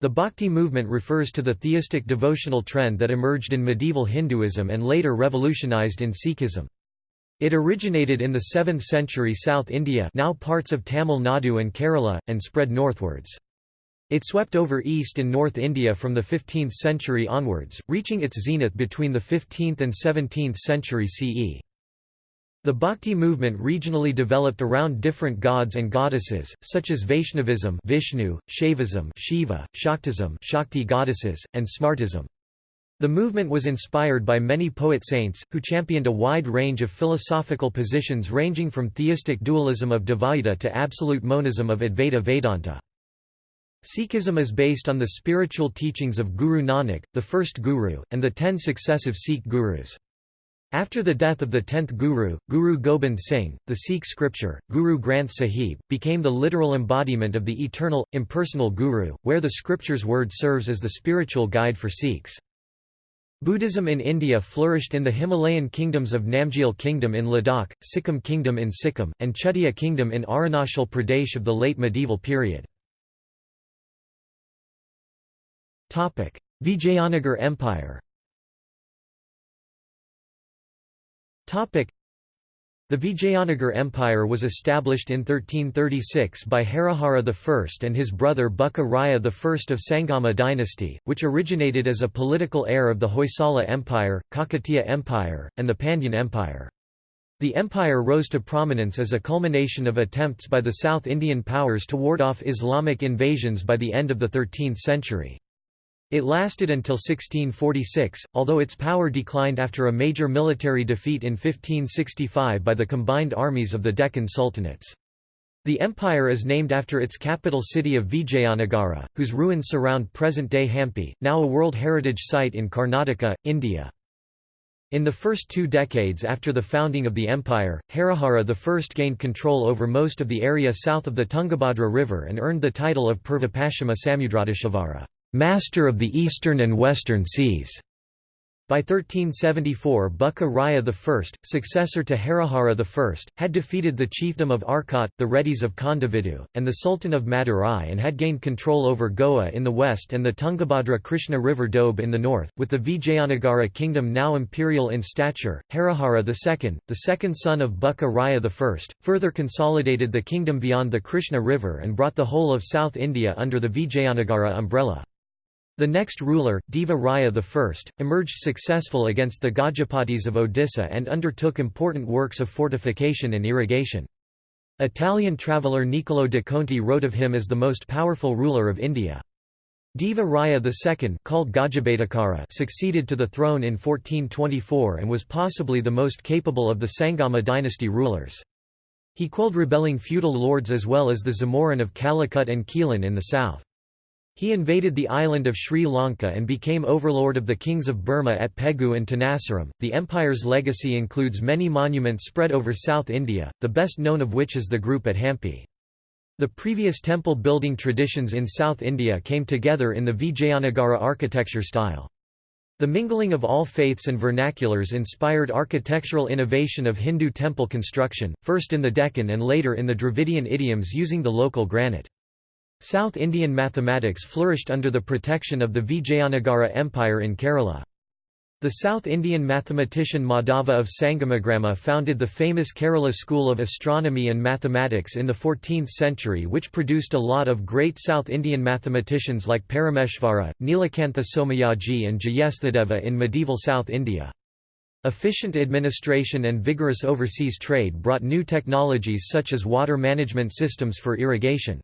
the Bhakti movement refers to the theistic devotional trend that emerged in medieval Hinduism and later revolutionized in Sikhism. It originated in the 7th century South India now parts of Tamil Nadu and Kerala, and spread northwards. It swept over east and North India from the 15th century onwards, reaching its zenith between the 15th and 17th century CE. The Bhakti movement regionally developed around different gods and goddesses, such as Vaishnavism Vishnu, Shaivism Shiva, Shaktism Shakti goddesses, and Smartism. The movement was inspired by many poet saints, who championed a wide range of philosophical positions ranging from theistic dualism of Dvaita to absolute monism of Advaita Vedanta. Sikhism is based on the spiritual teachings of Guru Nanak, the first guru, and the ten successive Sikh gurus. After the death of the tenth Guru, Guru Gobind Singh, the Sikh scripture, Guru Granth Sahib, became the literal embodiment of the eternal, impersonal Guru, where the scripture's word serves as the spiritual guide for Sikhs. Buddhism in India flourished in the Himalayan kingdoms of Namgyal Kingdom in Ladakh, Sikkim Kingdom in Sikkim, and Chutia Kingdom in Arunachal Pradesh of the late medieval period. Vijayanagar Empire the Vijayanagar Empire was established in 1336 by Harihara I and his brother Bukka Raya I of Sangama dynasty, which originated as a political heir of the Hoysala Empire, Kakatiya Empire, and the Pandyan Empire. The empire rose to prominence as a culmination of attempts by the South Indian powers to ward off Islamic invasions by the end of the 13th century. It lasted until 1646, although its power declined after a major military defeat in 1565 by the combined armies of the Deccan Sultanates. The empire is named after its capital city of Vijayanagara, whose ruins surround present-day Hampi, now a World Heritage Site in Karnataka, India. In the first two decades after the founding of the empire, Harihara I gained control over most of the area south of the Tungabhadra River and earned the title of Purvapashchima Samudradeshvara master of the eastern and western seas. By 1374 Bukka Raya I, successor to Harihara I, had defeated the chiefdom of Arcot, the Reddys of Kondavidu, and the Sultan of Madurai and had gained control over Goa in the west and the Tungabhadra Krishna River Doab in the north, with the Vijayanagara kingdom now imperial in stature. Harihara II, the second son of Bukka Raya I, further consolidated the kingdom beyond the Krishna River and brought the whole of South India under the Vijayanagara umbrella. The next ruler, Deva Raya I, emerged successful against the Gajapatis of Odisha and undertook important works of fortification and irrigation. Italian traveller Niccolò de Conti wrote of him as the most powerful ruler of India. Deva Raya II called Gajabhetakara succeeded to the throne in 1424 and was possibly the most capable of the Sangama dynasty rulers. He quelled rebelling feudal lords as well as the Zamorin of Calicut and Quilon in the south. He invaded the island of Sri Lanka and became overlord of the kings of Burma at Pegu and Tenasserim. The empire's legacy includes many monuments spread over South India, the best known of which is the group at Hampi. The previous temple building traditions in South India came together in the Vijayanagara architecture style. The mingling of all faiths and vernaculars inspired architectural innovation of Hindu temple construction, first in the Deccan and later in the Dravidian idioms using the local granite. South Indian mathematics flourished under the protection of the Vijayanagara Empire in Kerala. The South Indian mathematician Madhava of Sangamagrama founded the famous Kerala school of astronomy and mathematics in the 14th century which produced a lot of great South Indian mathematicians like Parameshvara, Nilakantha Somayaji and Jyesthadeva in medieval South India. Efficient administration and vigorous overseas trade brought new technologies such as water management systems for irrigation.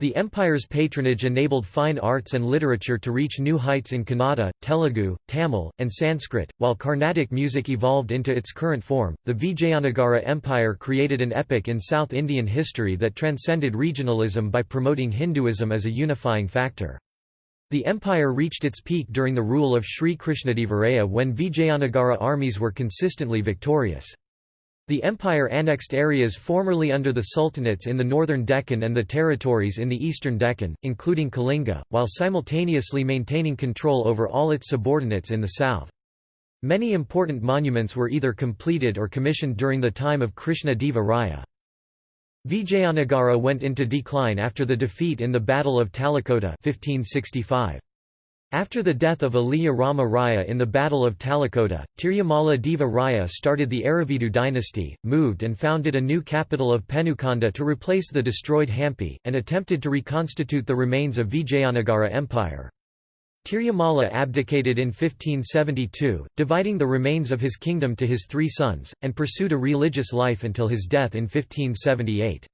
The empire's patronage enabled fine arts and literature to reach new heights in Kannada, Telugu, Tamil, and Sanskrit. While Carnatic music evolved into its current form, the Vijayanagara Empire created an epoch in South Indian history that transcended regionalism by promoting Hinduism as a unifying factor. The empire reached its peak during the rule of Sri Krishnadevaraya when Vijayanagara armies were consistently victorious. The empire annexed areas formerly under the sultanates in the northern Deccan and the territories in the eastern Deccan, including Kalinga, while simultaneously maintaining control over all its subordinates in the south. Many important monuments were either completed or commissioned during the time of Krishna Deva Raya. Vijayanagara went into decline after the defeat in the Battle of Talikota 1565. After the death of Aliya Rama Raya in the Battle of Talikota, Tirumala Deva Raya started the Aravidu dynasty, moved and founded a new capital of Penukonda to replace the destroyed Hampi, and attempted to reconstitute the remains of Vijayanagara Empire. Tirumala abdicated in 1572, dividing the remains of his kingdom to his three sons, and pursued a religious life until his death in 1578.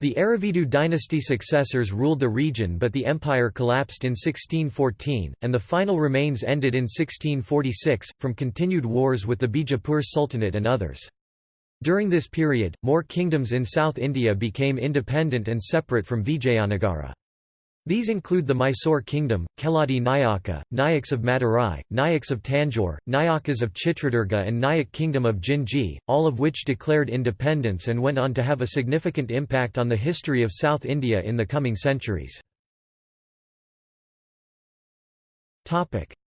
The Aravidu dynasty successors ruled the region but the empire collapsed in 1614, and the final remains ended in 1646, from continued wars with the Bijapur Sultanate and others. During this period, more kingdoms in South India became independent and separate from Vijayanagara. These include the Mysore kingdom, Keladi Nayaka, Nayaks of Madurai, Nayaks of Tanjore, Nayakas of Chitradurga and Nayak kingdom of Jinji, all of which declared independence and went on to have a significant impact on the history of South India in the coming centuries.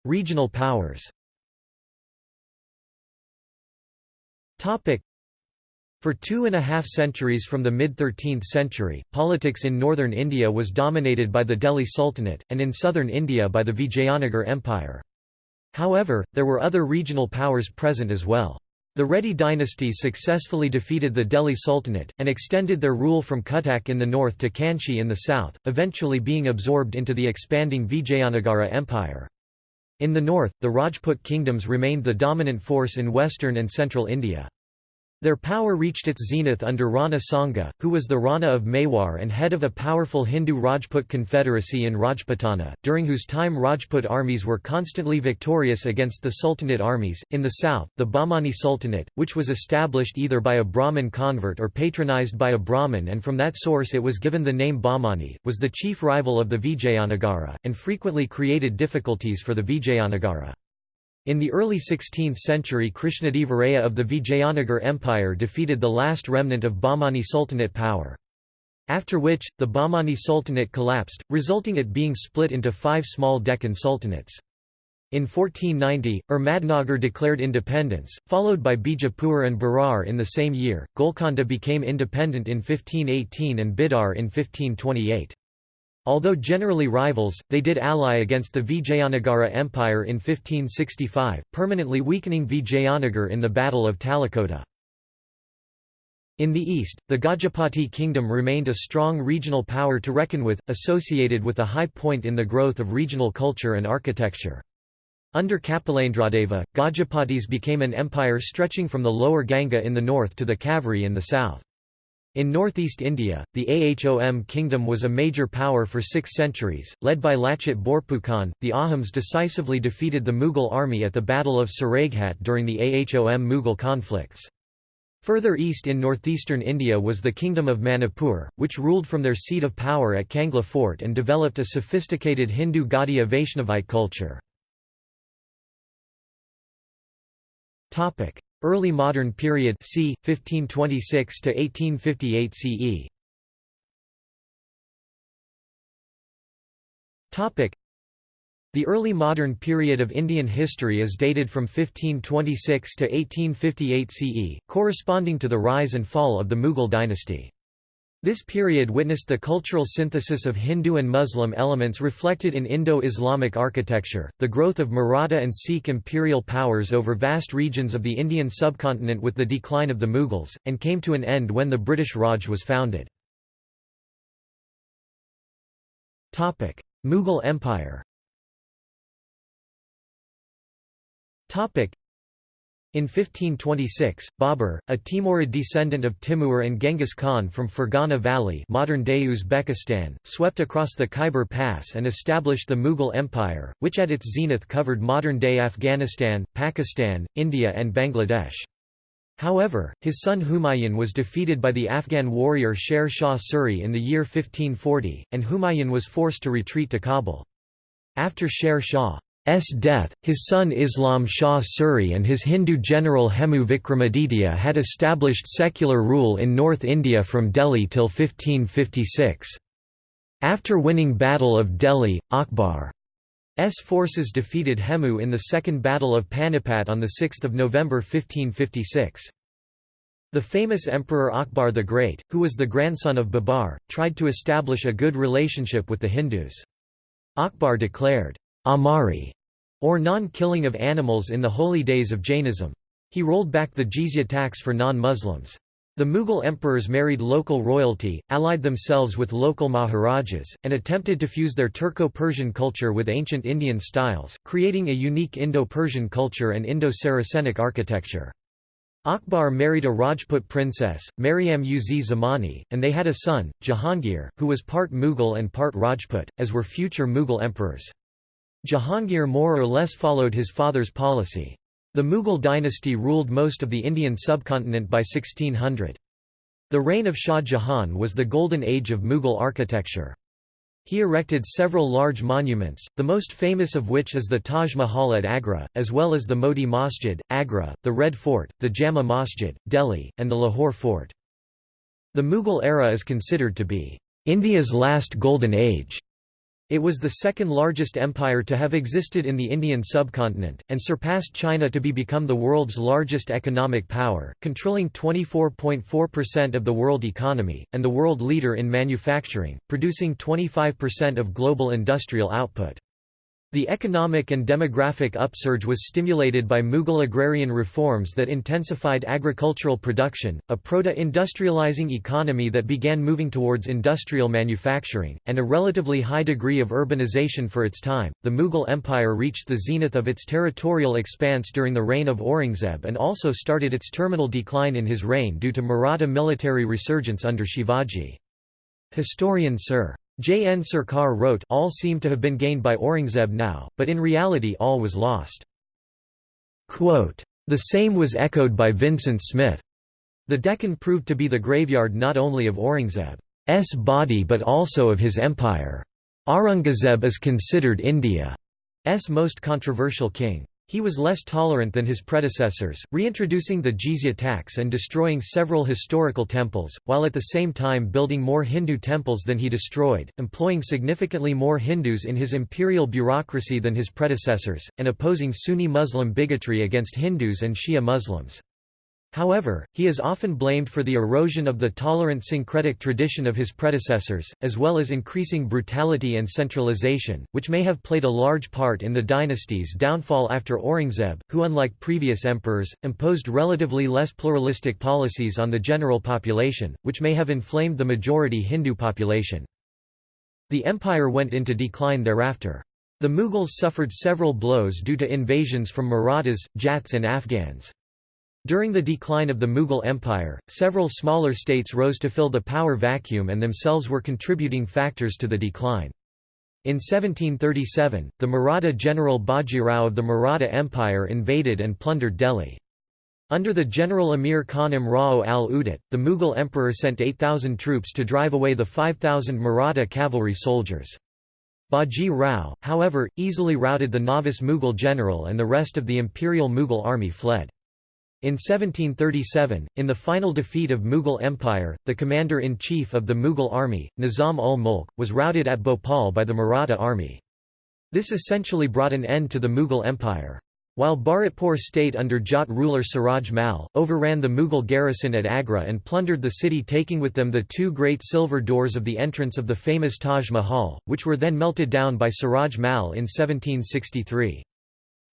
Regional powers for two and a half centuries from the mid-13th century, politics in northern India was dominated by the Delhi Sultanate, and in southern India by the Vijayanagar Empire. However, there were other regional powers present as well. The Reddy dynasty successfully defeated the Delhi Sultanate, and extended their rule from Cuttack in the north to Kanchi in the south, eventually being absorbed into the expanding Vijayanagara Empire. In the north, the Rajput kingdoms remained the dominant force in western and central India. Their power reached its zenith under Rana Sanga, who was the Rana of Mewar and head of a powerful Hindu Rajput confederacy in Rajputana, during whose time Rajput armies were constantly victorious against the Sultanate armies. In the south, the Bahmani Sultanate, which was established either by a Brahmin convert or patronized by a Brahmin and from that source it was given the name Bahmani, was the chief rival of the Vijayanagara, and frequently created difficulties for the Vijayanagara. In the early 16th century Krishnadevaraya of the Vijayanagar Empire defeated the last remnant of Bahmani Sultanate power. After which, the Bahmani Sultanate collapsed, resulting it being split into five small Deccan sultanates. In 1490, Ahmadnagar declared independence, followed by Bijapur and Berar in the same year. Golconda became independent in 1518 and Bidar in 1528. Although generally rivals, they did ally against the Vijayanagara Empire in 1565, permanently weakening Vijayanagar in the Battle of Talikota. In the east, the Gajapati kingdom remained a strong regional power to reckon with, associated with a high point in the growth of regional culture and architecture. Under Kapilendradeva, Gajapatis became an empire stretching from the lower Ganga in the north to the Kaveri in the south. In northeast India, the Ahom kingdom was a major power for six centuries, led by Lachit Borphukan. The Ahoms decisively defeated the Mughal army at the Battle of Saraighat during the Ahom Mughal conflicts. Further east in northeastern India was the Kingdom of Manipur, which ruled from their seat of power at Kangla Fort and developed a sophisticated Hindu Gaudiya Vaishnavite culture. Early Modern Period c. 1526 to 1858 CE. Topic. The early modern period of Indian history is dated from 1526 to 1858 CE, corresponding to the rise and fall of the Mughal dynasty. This period witnessed the cultural synthesis of Hindu and Muslim elements reflected in Indo-Islamic architecture, the growth of Maratha and Sikh imperial powers over vast regions of the Indian subcontinent with the decline of the Mughals, and came to an end when the British Raj was founded. Mughal Empire in 1526, Babur, a Timurid descendant of Timur and Genghis Khan from Fergana Valley modern-day Uzbekistan, swept across the Khyber Pass and established the Mughal Empire, which at its zenith covered modern-day Afghanistan, Pakistan, India and Bangladesh. However, his son Humayun was defeated by the Afghan warrior Sher Shah Suri in the year 1540, and Humayun was forced to retreat to Kabul. After Sher Shah death, his son Islam Shah Suri and his Hindu general Hemu Vikramaditya had established secular rule in North India from Delhi till 1556. After winning Battle of Delhi, Akbar's forces defeated Hemu in the Second Battle of Panipat on 6 November 1556. The famous Emperor Akbar the Great, who was the grandson of Babar, tried to establish a good relationship with the Hindus. Akbar declared, Amari, or non-killing of animals in the holy days of Jainism. He rolled back the jizya tax for non-Muslims. The Mughal emperors married local royalty, allied themselves with local maharajas, and attempted to fuse their Turco-Persian culture with ancient Indian styles, creating a unique Indo-Persian culture and Indo-Saracenic architecture. Akbar married a Rajput princess, Mariam uz Zamani, and they had a son, Jahangir, who was part Mughal and part Rajput, as were future Mughal emperors. Jahangir more or less followed his father's policy. The Mughal dynasty ruled most of the Indian subcontinent by 1600. The reign of Shah Jahan was the golden age of Mughal architecture. He erected several large monuments, the most famous of which is the Taj Mahal at Agra, as well as the Moti Masjid, Agra, the Red Fort, the Jama Masjid, Delhi, and the Lahore Fort. The Mughal era is considered to be India's last golden age. It was the second largest empire to have existed in the Indian subcontinent, and surpassed China to be become the world's largest economic power, controlling 24.4% of the world economy, and the world leader in manufacturing, producing 25% of global industrial output. The economic and demographic upsurge was stimulated by Mughal agrarian reforms that intensified agricultural production, a proto-industrializing economy that began moving towards industrial manufacturing, and a relatively high degree of urbanization for its time. The Mughal Empire reached the zenith of its territorial expanse during the reign of Aurangzeb and also started its terminal decline in his reign due to Maratha military resurgence under Shivaji. Historian Sir. J. N. Sarkar wrote all seem to have been gained by Aurangzeb now, but in reality all was lost. Quote, the same was echoed by Vincent Smith. The Deccan proved to be the graveyard not only of Aurangzeb's body but also of his empire. Aurangzeb is considered India's most controversial king. He was less tolerant than his predecessors, reintroducing the jizya tax and destroying several historical temples, while at the same time building more Hindu temples than he destroyed, employing significantly more Hindus in his imperial bureaucracy than his predecessors, and opposing Sunni Muslim bigotry against Hindus and Shia Muslims. However, he is often blamed for the erosion of the tolerant syncretic tradition of his predecessors, as well as increasing brutality and centralization, which may have played a large part in the dynasty's downfall after Aurangzeb, who unlike previous emperors, imposed relatively less pluralistic policies on the general population, which may have inflamed the majority Hindu population. The empire went into decline thereafter. The Mughals suffered several blows due to invasions from Marathas, Jats and Afghans. During the decline of the Mughal Empire, several smaller states rose to fill the power vacuum and themselves were contributing factors to the decline. In 1737, the Maratha general Bajirao of the Maratha Empire invaded and plundered Delhi. Under the general Amir Khan Umrao al-Udat, the Mughal emperor sent 8,000 troops to drive away the 5,000 Maratha cavalry soldiers. Baji Rao, however, easily routed the novice Mughal general and the rest of the imperial Mughal army fled. In 1737, in the final defeat of Mughal Empire, the commander-in-chief of the Mughal army, Nizam ul Mulk, was routed at Bhopal by the Maratha army. This essentially brought an end to the Mughal Empire. While Bharatpur state under Jat ruler Suraj Mal, overran the Mughal garrison at Agra and plundered the city taking with them the two great silver doors of the entrance of the famous Taj Mahal, which were then melted down by Suraj Mal in 1763.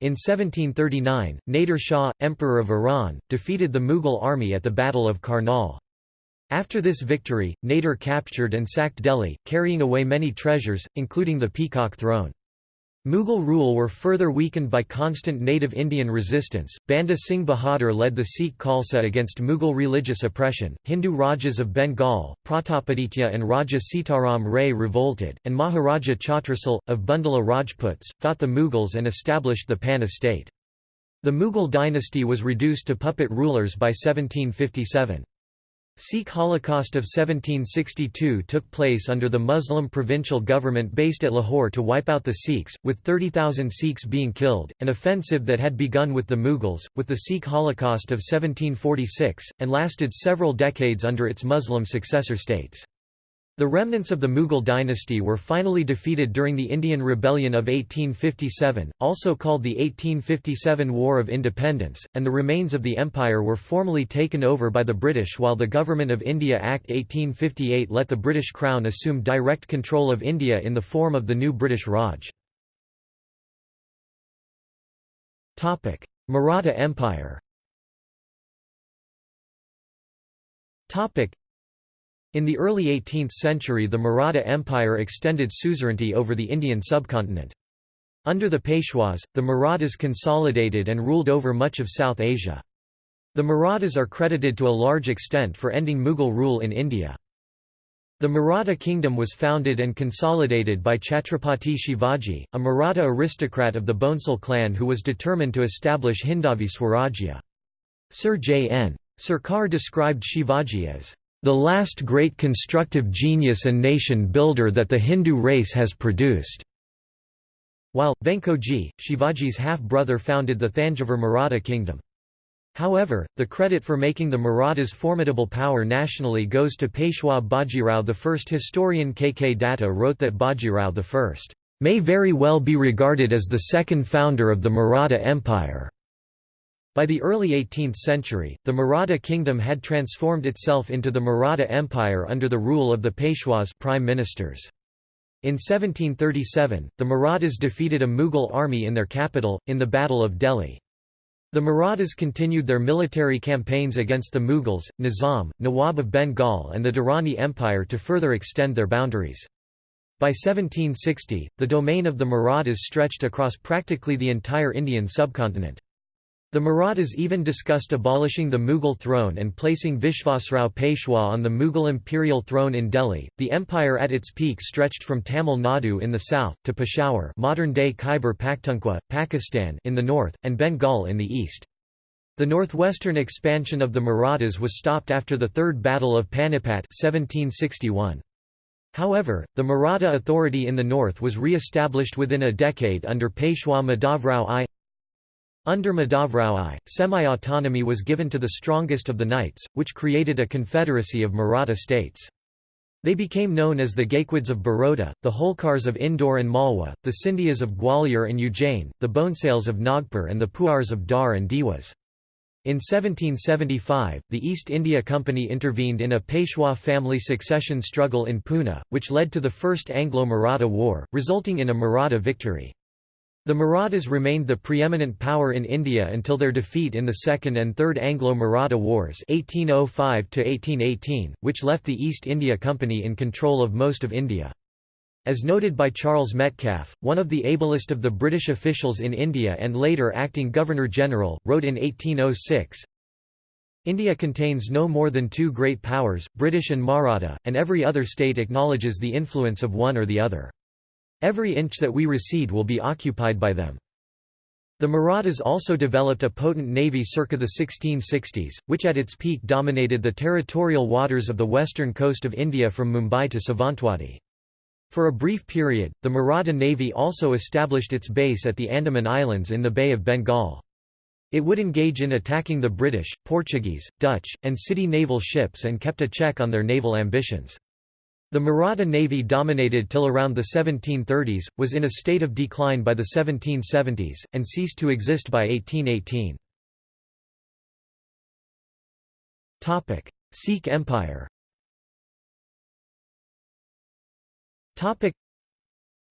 In 1739, Nader Shah, Emperor of Iran, defeated the Mughal army at the Battle of Karnal. After this victory, Nader captured and sacked Delhi, carrying away many treasures, including the Peacock Throne. Mughal rule were further weakened by constant native Indian resistance. Banda Singh Bahadur led the Sikh Khalsa against Mughal religious oppression. Hindu Rajas of Bengal, Pratapaditya and Raja Sitaram Ray revolted, and Maharaja Chhatrasal, of Bundela Rajputs, fought the Mughals and established the Panna state. The Mughal dynasty was reduced to puppet rulers by 1757. Sikh Holocaust of 1762 took place under the Muslim provincial government based at Lahore to wipe out the Sikhs, with 30,000 Sikhs being killed, an offensive that had begun with the Mughals, with the Sikh Holocaust of 1746, and lasted several decades under its Muslim successor states. The remnants of the Mughal dynasty were finally defeated during the Indian Rebellion of 1857, also called the 1857 War of Independence, and the remains of the empire were formally taken over by the British while the Government of India Act 1858 let the British Crown assume direct control of India in the form of the new British Raj. Maratha Empire in the early 18th century the Maratha Empire extended suzerainty over the Indian subcontinent. Under the Peshwas, the Marathas consolidated and ruled over much of South Asia. The Marathas are credited to a large extent for ending Mughal rule in India. The Maratha kingdom was founded and consolidated by Chhatrapati Shivaji, a Maratha aristocrat of the Bhonsle clan who was determined to establish Hindavi Swarajya. Sir J. N. Sarkar described Shivaji as the last great constructive genius and nation builder that the Hindu race has produced." While, Venkoji, Shivaji's half-brother founded the Thanjavur Maratha kingdom. However, the credit for making the Marathas formidable power nationally goes to Peshwa Bajirao I. Historian K. K. Datta wrote that Bajirao I may very well be regarded as the second founder of the Maratha Empire. By the early 18th century, the Maratha kingdom had transformed itself into the Maratha Empire under the rule of the Peshwas prime ministers. In 1737, the Marathas defeated a Mughal army in their capital, in the Battle of Delhi. The Marathas continued their military campaigns against the Mughals, Nizam, Nawab of Bengal and the Durrani Empire to further extend their boundaries. By 1760, the domain of the Marathas stretched across practically the entire Indian subcontinent. The Marathas even discussed abolishing the Mughal throne and placing Vishvasrao Peshwa on the Mughal imperial throne in Delhi. The empire at its peak stretched from Tamil Nadu in the south to Peshawar, modern-day Khyber Pakhtunkhwa, Pakistan in the north and Bengal in the east. The northwestern expansion of the Marathas was stopped after the Third Battle of Panipat 1761. However, the Maratha authority in the north was re-established within a decade under Peshwa Madhavrao I. Under Madhavrao I, semi-autonomy was given to the strongest of the knights, which created a confederacy of Maratha states. They became known as the Gaikwads of Baroda, the Holkars of Indore and Malwa, the Scindias of Gwalior and Ujjain, the Bhonsales of Nagpur and the Puars of Dhar and Dewas. In 1775, the East India Company intervened in a Peshwa family succession struggle in Pune, which led to the First Anglo-Maratha War, resulting in a Maratha victory. The Marathas remained the preeminent power in India until their defeat in the Second and Third Anglo-Maratha Wars 1805 which left the East India Company in control of most of India. As noted by Charles Metcalfe, one of the ablest of the British officials in India and later acting Governor-General, wrote in 1806, India contains no more than two great powers, British and Maratha, and every other state acknowledges the influence of one or the other. Every inch that we recede will be occupied by them. The Marathas also developed a potent navy circa the 1660s, which at its peak dominated the territorial waters of the western coast of India from Mumbai to Savantwadi. For a brief period, the Maratha Navy also established its base at the Andaman Islands in the Bay of Bengal. It would engage in attacking the British, Portuguese, Dutch, and Siddi naval ships and kept a check on their naval ambitions. The Maratha navy dominated till around the 1730s, was in a state of decline by the 1770s, and ceased to exist by 1818. Sikh Empire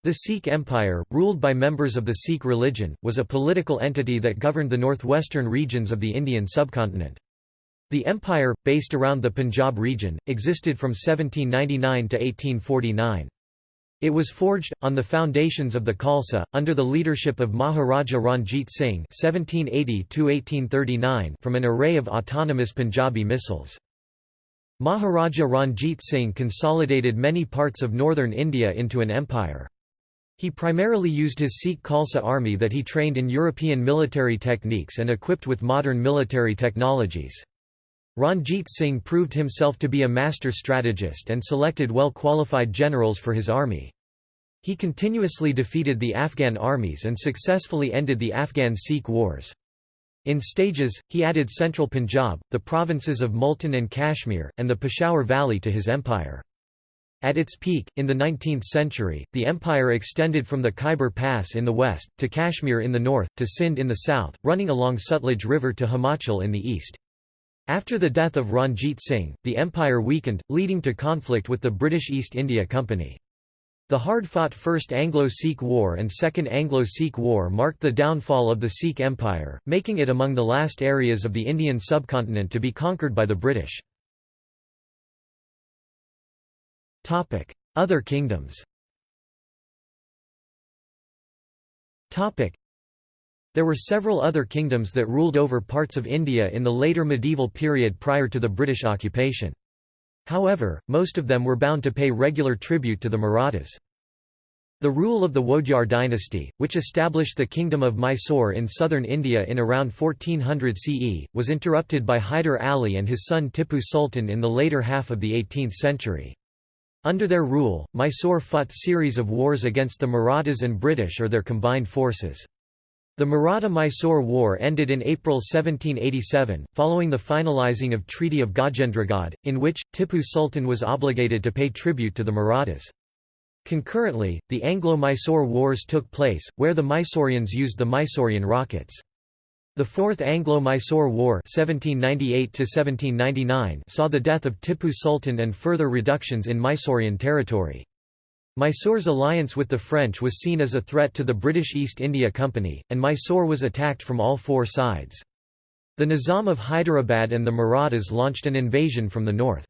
the Sikh Empire, ruled by members of the Sikh religion, was a political entity that governed the northwestern regions of the Indian subcontinent. The empire, based around the Punjab region, existed from 1799 to 1849. It was forged, on the foundations of the Khalsa, under the leadership of Maharaja Ranjit Singh (1780–1839) from an array of autonomous Punjabi Misls. Maharaja Ranjit Singh consolidated many parts of northern India into an empire. He primarily used his Sikh Khalsa army that he trained in European military techniques and equipped with modern military technologies. Ranjit Singh proved himself to be a master strategist and selected well-qualified generals for his army. He continuously defeated the Afghan armies and successfully ended the Afghan Sikh wars. In stages, he added central Punjab, the provinces of Multan and Kashmir, and the Peshawar Valley to his empire. At its peak, in the 19th century, the empire extended from the Khyber Pass in the west, to Kashmir in the north, to Sindh in the south, running along Sutlej River to Himachal in the east. After the death of Ranjit Singh, the empire weakened, leading to conflict with the British East India Company. The hard-fought First Anglo-Sikh War and Second Anglo-Sikh War marked the downfall of the Sikh Empire, making it among the last areas of the Indian subcontinent to be conquered by the British. Other kingdoms there were several other kingdoms that ruled over parts of India in the later medieval period prior to the British occupation. However, most of them were bound to pay regular tribute to the Marathas. The rule of the Wodeyar dynasty, which established the kingdom of Mysore in southern India in around 1400 CE, was interrupted by Hyder Ali and his son Tippu Sultan in the later half of the 18th century. Under their rule, Mysore fought series of wars against the Marathas and British or their combined forces. The Maratha–Mysore War ended in April 1787, following the finalizing of Treaty of Gajendragad, in which, Tippu Sultan was obligated to pay tribute to the Marathas. Concurrently, the Anglo-Mysore Wars took place, where the Mysoreans used the Mysorean rockets. The Fourth Anglo-Mysore War 1798 saw the death of Tippu Sultan and further reductions in Mysorean territory. Mysore's alliance with the French was seen as a threat to the British East India Company, and Mysore was attacked from all four sides. The Nizam of Hyderabad and the Marathas launched an invasion from the north.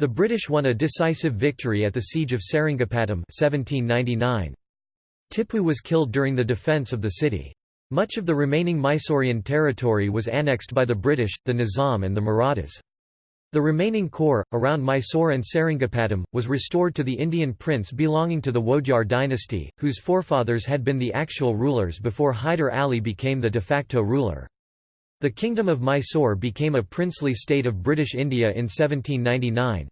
The British won a decisive victory at the Siege of Seringapatam 1799. Tippu was killed during the defence of the city. Much of the remaining Mysorean territory was annexed by the British, the Nizam and the Marathas. The remaining core, around Mysore and Seringapatam, was restored to the Indian prince belonging to the Wodeyar dynasty, whose forefathers had been the actual rulers before Hyder Ali became the de facto ruler. The Kingdom of Mysore became a princely state of British India in 1799.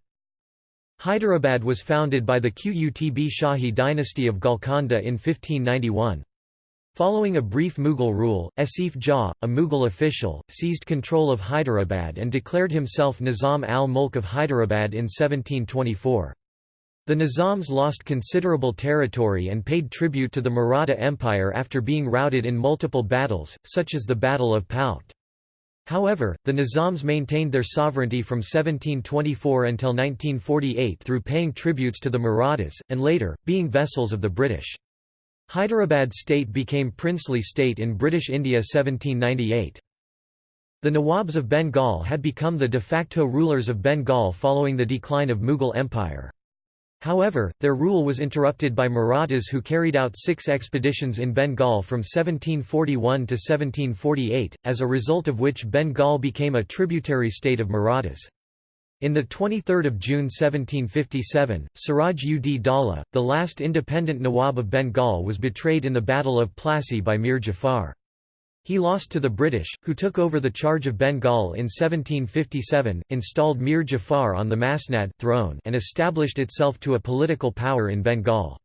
Hyderabad was founded by the Qutb Shahi dynasty of Golconda in 1591. Following a brief Mughal rule, Asif Jah, a Mughal official, seized control of Hyderabad and declared himself Nizam al-Mulk of Hyderabad in 1724. The Nizams lost considerable territory and paid tribute to the Maratha Empire after being routed in multiple battles, such as the Battle of Palkhed. However, the Nizams maintained their sovereignty from 1724 until 1948 through paying tributes to the Marathas, and later, being vessels of the British. Hyderabad state became princely state in British India 1798. The Nawabs of Bengal had become the de facto rulers of Bengal following the decline of Mughal Empire. However, their rule was interrupted by Marathas who carried out six expeditions in Bengal from 1741 to 1748, as a result of which Bengal became a tributary state of Marathas. In 23 June 1757, Siraj ud Daulah, the last independent Nawab of Bengal was betrayed in the Battle of Plassey by Mir Jafar. He lost to the British, who took over the charge of Bengal in 1757, installed Mir Jafar on the Masnad throne and established itself to a political power in Bengal.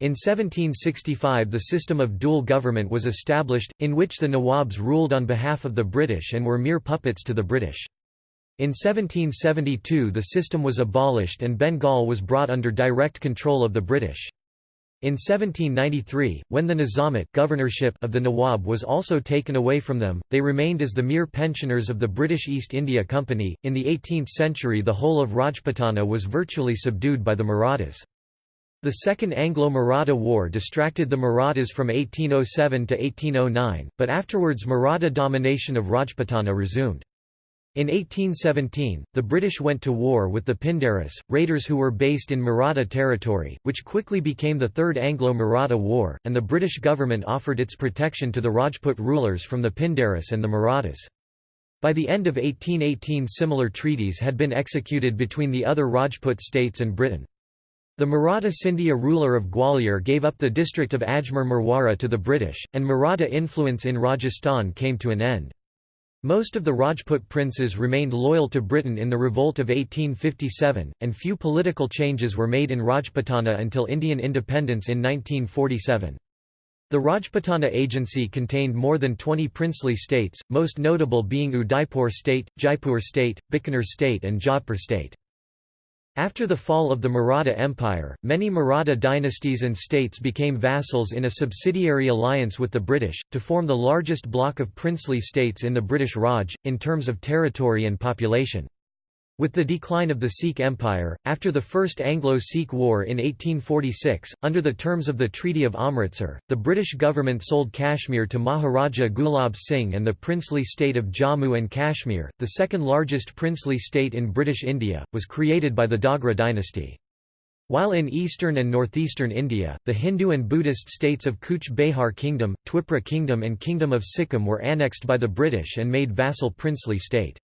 In 1765 the system of dual government was established, in which the Nawabs ruled on behalf of the British and were mere puppets to the British. In 1772 the system was abolished and Bengal was brought under direct control of the British. In 1793, when the Nizamat governorship of the Nawab was also taken away from them, they remained as the mere pensioners of the British East India Company. In the 18th century, the whole of Rajputana was virtually subdued by the Marathas. The Second Anglo-Maratha War distracted the Marathas from 1807 to 1809, but afterwards Maratha domination of Rajputana resumed. In 1817, the British went to war with the Pindaris, raiders who were based in Maratha territory, which quickly became the Third Anglo-Maratha War, and the British government offered its protection to the Rajput rulers from the Pindaris and the Marathas. By the end of 1818 similar treaties had been executed between the other Rajput states and Britain. The Maratha Scindia ruler of Gwalior gave up the district of Ajmer Marwara to the British, and Maratha influence in Rajasthan came to an end. Most of the Rajput princes remained loyal to Britain in the revolt of 1857, and few political changes were made in Rajputana until Indian independence in 1947. The Rajputana Agency contained more than 20 princely states, most notable being Udaipur state, Jaipur state, Bikaner state and Jodhpur state. After the fall of the Maratha Empire, many Maratha dynasties and states became vassals in a subsidiary alliance with the British, to form the largest block of princely states in the British Raj, in terms of territory and population. With the decline of the Sikh Empire, after the First Anglo-Sikh War in 1846, under the terms of the Treaty of Amritsar, the British government sold Kashmir to Maharaja Gulab Singh and the princely state of Jammu and Kashmir, the second largest princely state in British India, was created by the Dogra dynasty. While in eastern and northeastern India, the Hindu and Buddhist states of Cooch Behar Kingdom, Twipra Kingdom and Kingdom of Sikkim were annexed by the British and made vassal princely state.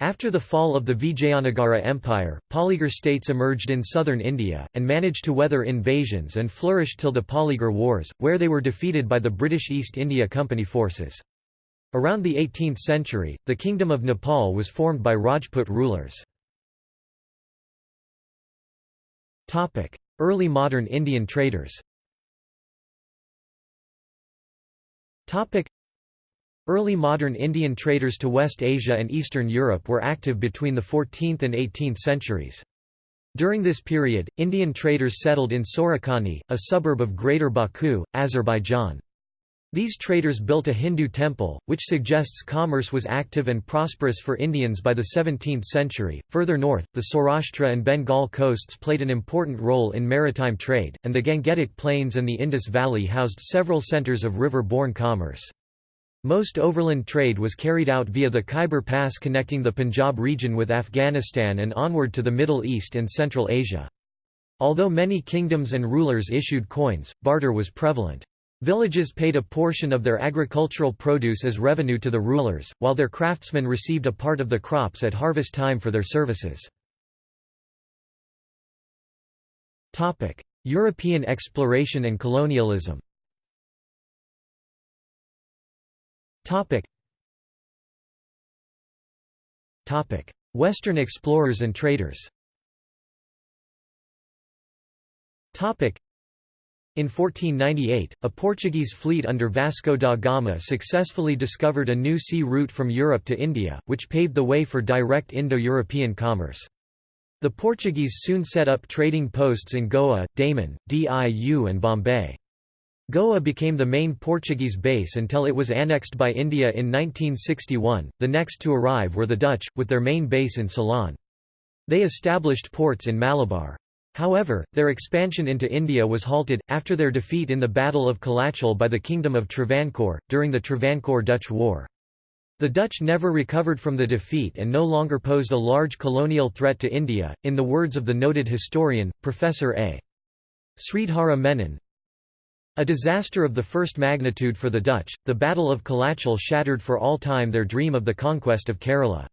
After the fall of the Vijayanagara Empire, Polygar states emerged in southern India, and managed to weather invasions and flourished till the Polygar Wars, where they were defeated by the British East India Company forces. Around the 18th century, the Kingdom of Nepal was formed by Rajput rulers. Early modern Indian traders Early modern Indian traders to West Asia and Eastern Europe were active between the 14th and 18th centuries. During this period, Indian traders settled in Surakhani, a suburb of Greater Baku, Azerbaijan. These traders built a Hindu temple, which suggests commerce was active and prosperous for Indians by the 17th century. Further north, the Saurashtra and Bengal coasts played an important role in maritime trade, and the Gangetic Plains and the Indus Valley housed several centers of river-borne commerce. Most overland trade was carried out via the Khyber Pass connecting the Punjab region with Afghanistan and onward to the Middle East and Central Asia. Although many kingdoms and rulers issued coins, barter was prevalent. Villages paid a portion of their agricultural produce as revenue to the rulers, while their craftsmen received a part of the crops at harvest time for their services. European exploration and colonialism Topic. Topic: Western explorers and traders. Topic. In 1498, a Portuguese fleet under Vasco da Gama successfully discovered a new sea route from Europe to India, which paved the way for direct Indo-European commerce. The Portuguese soon set up trading posts in Goa, Daman, Diu and Bombay. Goa became the main Portuguese base until it was annexed by India in 1961. The next to arrive were the Dutch, with their main base in Ceylon. They established ports in Malabar. However, their expansion into India was halted, after their defeat in the Battle of Colachel by the Kingdom of Travancore, during the Travancore-Dutch War. The Dutch never recovered from the defeat and no longer posed a large colonial threat to India, in the words of the noted historian, Professor A. Sridhara Menon, a disaster of the first magnitude for the Dutch, the Battle of Colachel shattered for all time their dream of the conquest of Kerala.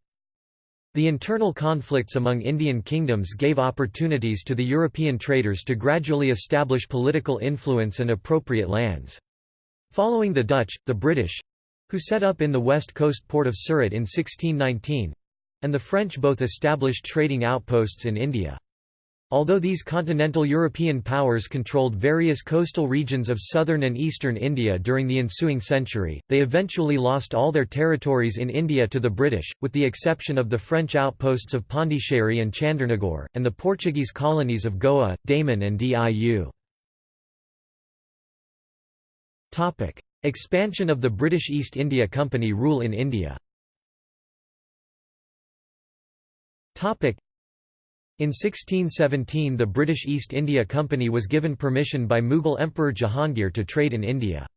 The internal conflicts among Indian kingdoms gave opportunities to the European traders to gradually establish political influence and appropriate lands. Following the Dutch, the British—who set up in the west coast port of Surat in 1619—and the French both established trading outposts in India. Although these continental European powers controlled various coastal regions of southern and eastern India during the ensuing century, they eventually lost all their territories in India to the British, with the exception of the French outposts of Pondicherry and Chandernagore, and the Portuguese colonies of Goa, Daman and Diu. Expansion of the British East India Company rule in India in 1617 the British East India Company was given permission by Mughal Emperor Jahangir to trade in India.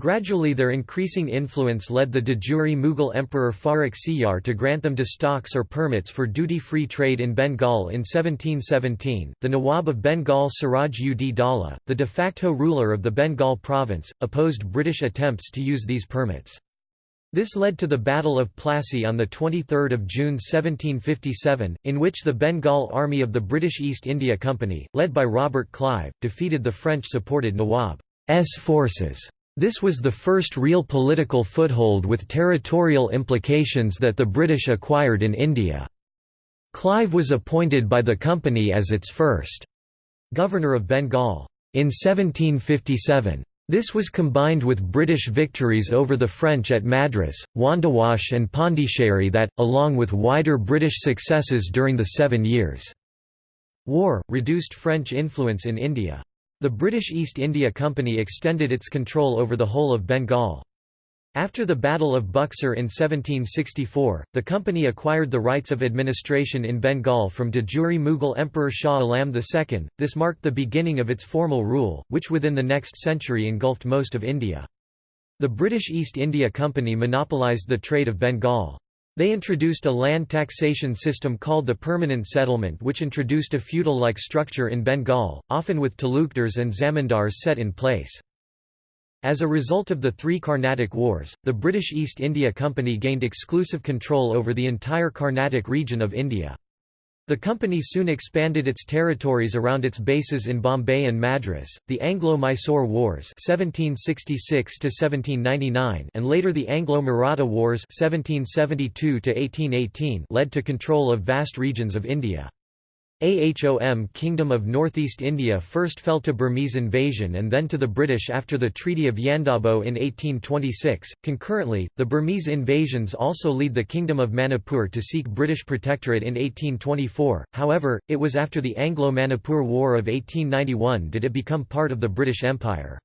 Gradually their increasing influence led the de jure Mughal Emperor Farrukh Siyar to grant them dastaks or permits for duty-free trade in Bengal in 1717. The Nawab of Bengal Siraj ud Daulah, the de facto ruler of the Bengal province, opposed British attempts to use these permits. This led to the Battle of Plassey on 23 June 1757, in which the Bengal Army of the British East India Company, led by Robert Clive, defeated the French-supported Nawab's forces. This was the first real political foothold with territorial implications that the British acquired in India. Clive was appointed by the company as its first governor of Bengal. In 1757, this was combined with British victories over the French at Madras, Wandiwash and Pondicherry that, along with wider British successes during the Seven Years' War, reduced French influence in India. The British East India Company extended its control over the whole of Bengal. After the Battle of Buxar in 1764, the company acquired the rights of administration in Bengal from de jure Mughal Emperor Shah Alam II. This marked the beginning of its formal rule, which within the next century engulfed most of India. The British East India Company monopolised the trade of Bengal. They introduced a land taxation system called the permanent settlement which introduced a feudal-like structure in Bengal, often with talukdars and zamindars set in place. As a result of the three Carnatic Wars, the British East India Company gained exclusive control over the entire Carnatic region of India. The company soon expanded its territories around its bases in Bombay and Madras. The Anglo-Mysore Wars (1766–1799) and later the Anglo-Maratha Wars (1772–1818) led to control of vast regions of India. Ahom Kingdom of Northeast India first fell to Burmese invasion and then to the British after the Treaty of Yandabo in 1826. Concurrently, the Burmese invasions also lead the Kingdom of Manipur to seek British protectorate in 1824, however, it was after the Anglo-Manipur War of 1891 did it become part of the British Empire.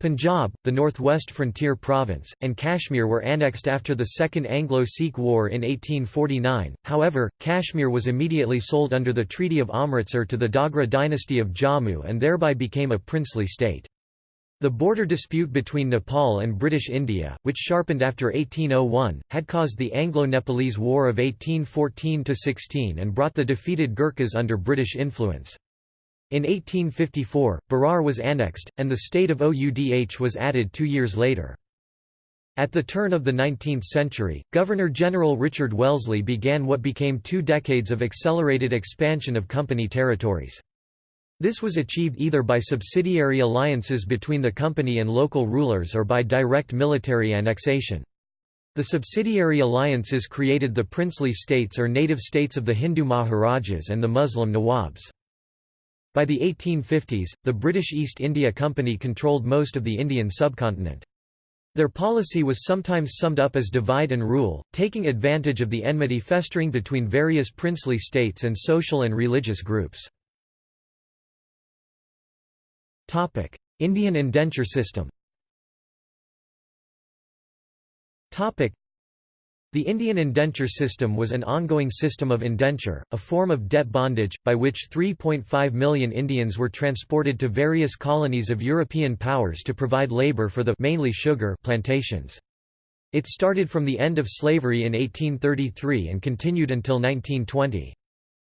Punjab, the northwest frontier province, and Kashmir were annexed after the Second Anglo-Sikh War in 1849, however, Kashmir was immediately sold under the Treaty of Amritsar to the Dogra dynasty of Jammu and thereby became a princely state. The border dispute between Nepal and British India, which sharpened after 1801, had caused the Anglo-Nepalese War of 1814–16 and brought the defeated Gurkhas under British influence. In 1854, Berar was annexed, and the state of Oudh was added two years later. At the turn of the 19th century, Governor-General Richard Wellesley began what became two decades of accelerated expansion of company territories. This was achieved either by subsidiary alliances between the company and local rulers or by direct military annexation. The subsidiary alliances created the princely states or native states of the Hindu Maharajas and the Muslim Nawabs. By the 1850s, the British East India Company controlled most of the Indian subcontinent. Their policy was sometimes summed up as divide and rule, taking advantage of the enmity festering between various princely states and social and religious groups. Indian indenture system the Indian indenture system was an ongoing system of indenture, a form of debt bondage, by which 3.5 million Indians were transported to various colonies of European powers to provide labor for the mainly sugar plantations. It started from the end of slavery in 1833 and continued until 1920.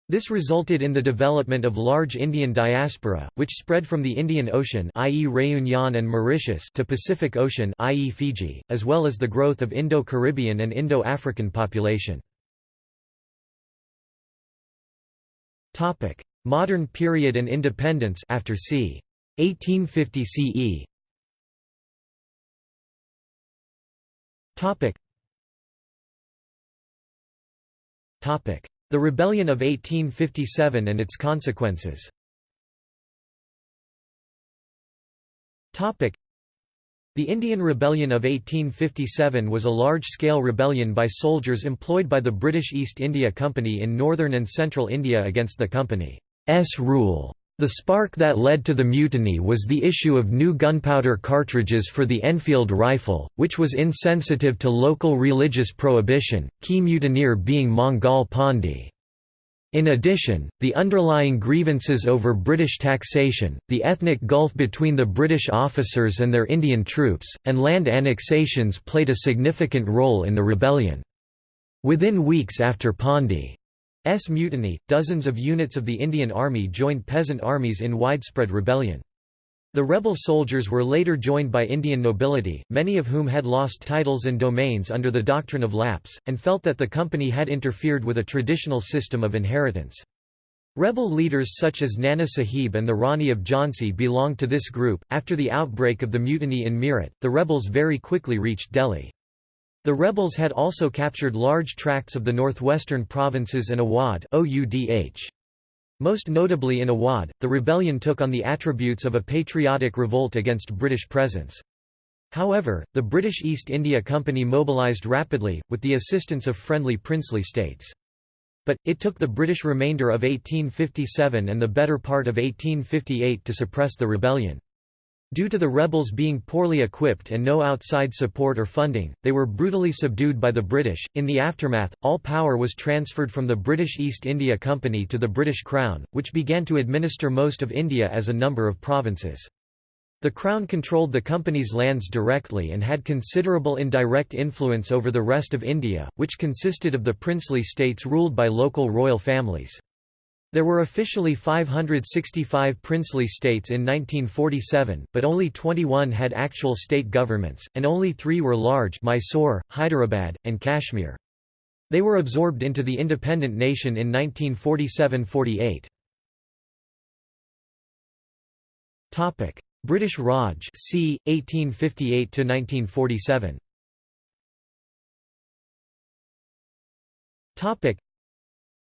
This resulted in the development of large Indian diaspora, which spread from the Indian Ocean i.e. Réunion and Mauritius to Pacific Ocean i.e. Fiji, as well as the growth of Indo-Caribbean and Indo-African population. Modern period and independence after c. 1850 CE. Topic. Topic. The Rebellion of 1857 and its consequences The Indian Rebellion of 1857 was a large-scale rebellion by soldiers employed by the British East India Company in northern and central India against the company's rule. The spark that led to the mutiny was the issue of new gunpowder cartridges for the Enfield rifle, which was insensitive to local religious prohibition, key mutineer being Mangal Pandey. In addition, the underlying grievances over British taxation, the ethnic gulf between the British officers and their Indian troops, and land annexations played a significant role in the rebellion. Within weeks after Pandey S mutiny, dozens of units of the Indian Army joined peasant armies in widespread rebellion. The rebel soldiers were later joined by Indian nobility, many of whom had lost titles and domains under the doctrine of lapse, and felt that the company had interfered with a traditional system of inheritance. Rebel leaders such as Nana Sahib and the Rani of Jhansi belonged to this group. After the outbreak of the mutiny in Meerut, the rebels very quickly reached Delhi. The rebels had also captured large tracts of the northwestern provinces and Awadh Most notably in Awadh, the rebellion took on the attributes of a patriotic revolt against British presence. However, the British East India Company mobilised rapidly, with the assistance of friendly princely states. But, it took the British remainder of 1857 and the better part of 1858 to suppress the rebellion. Due to the rebels being poorly equipped and no outside support or funding, they were brutally subdued by the British. In the aftermath, all power was transferred from the British East India Company to the British Crown, which began to administer most of India as a number of provinces. The Crown controlled the company's lands directly and had considerable indirect influence over the rest of India, which consisted of the princely states ruled by local royal families. There were officially 565 princely states in 1947, but only 21 had actual state governments, and only three were large Mysore, Hyderabad, and Kashmir. They were absorbed into the independent nation in 1947–48. British Raj c. 1858–1947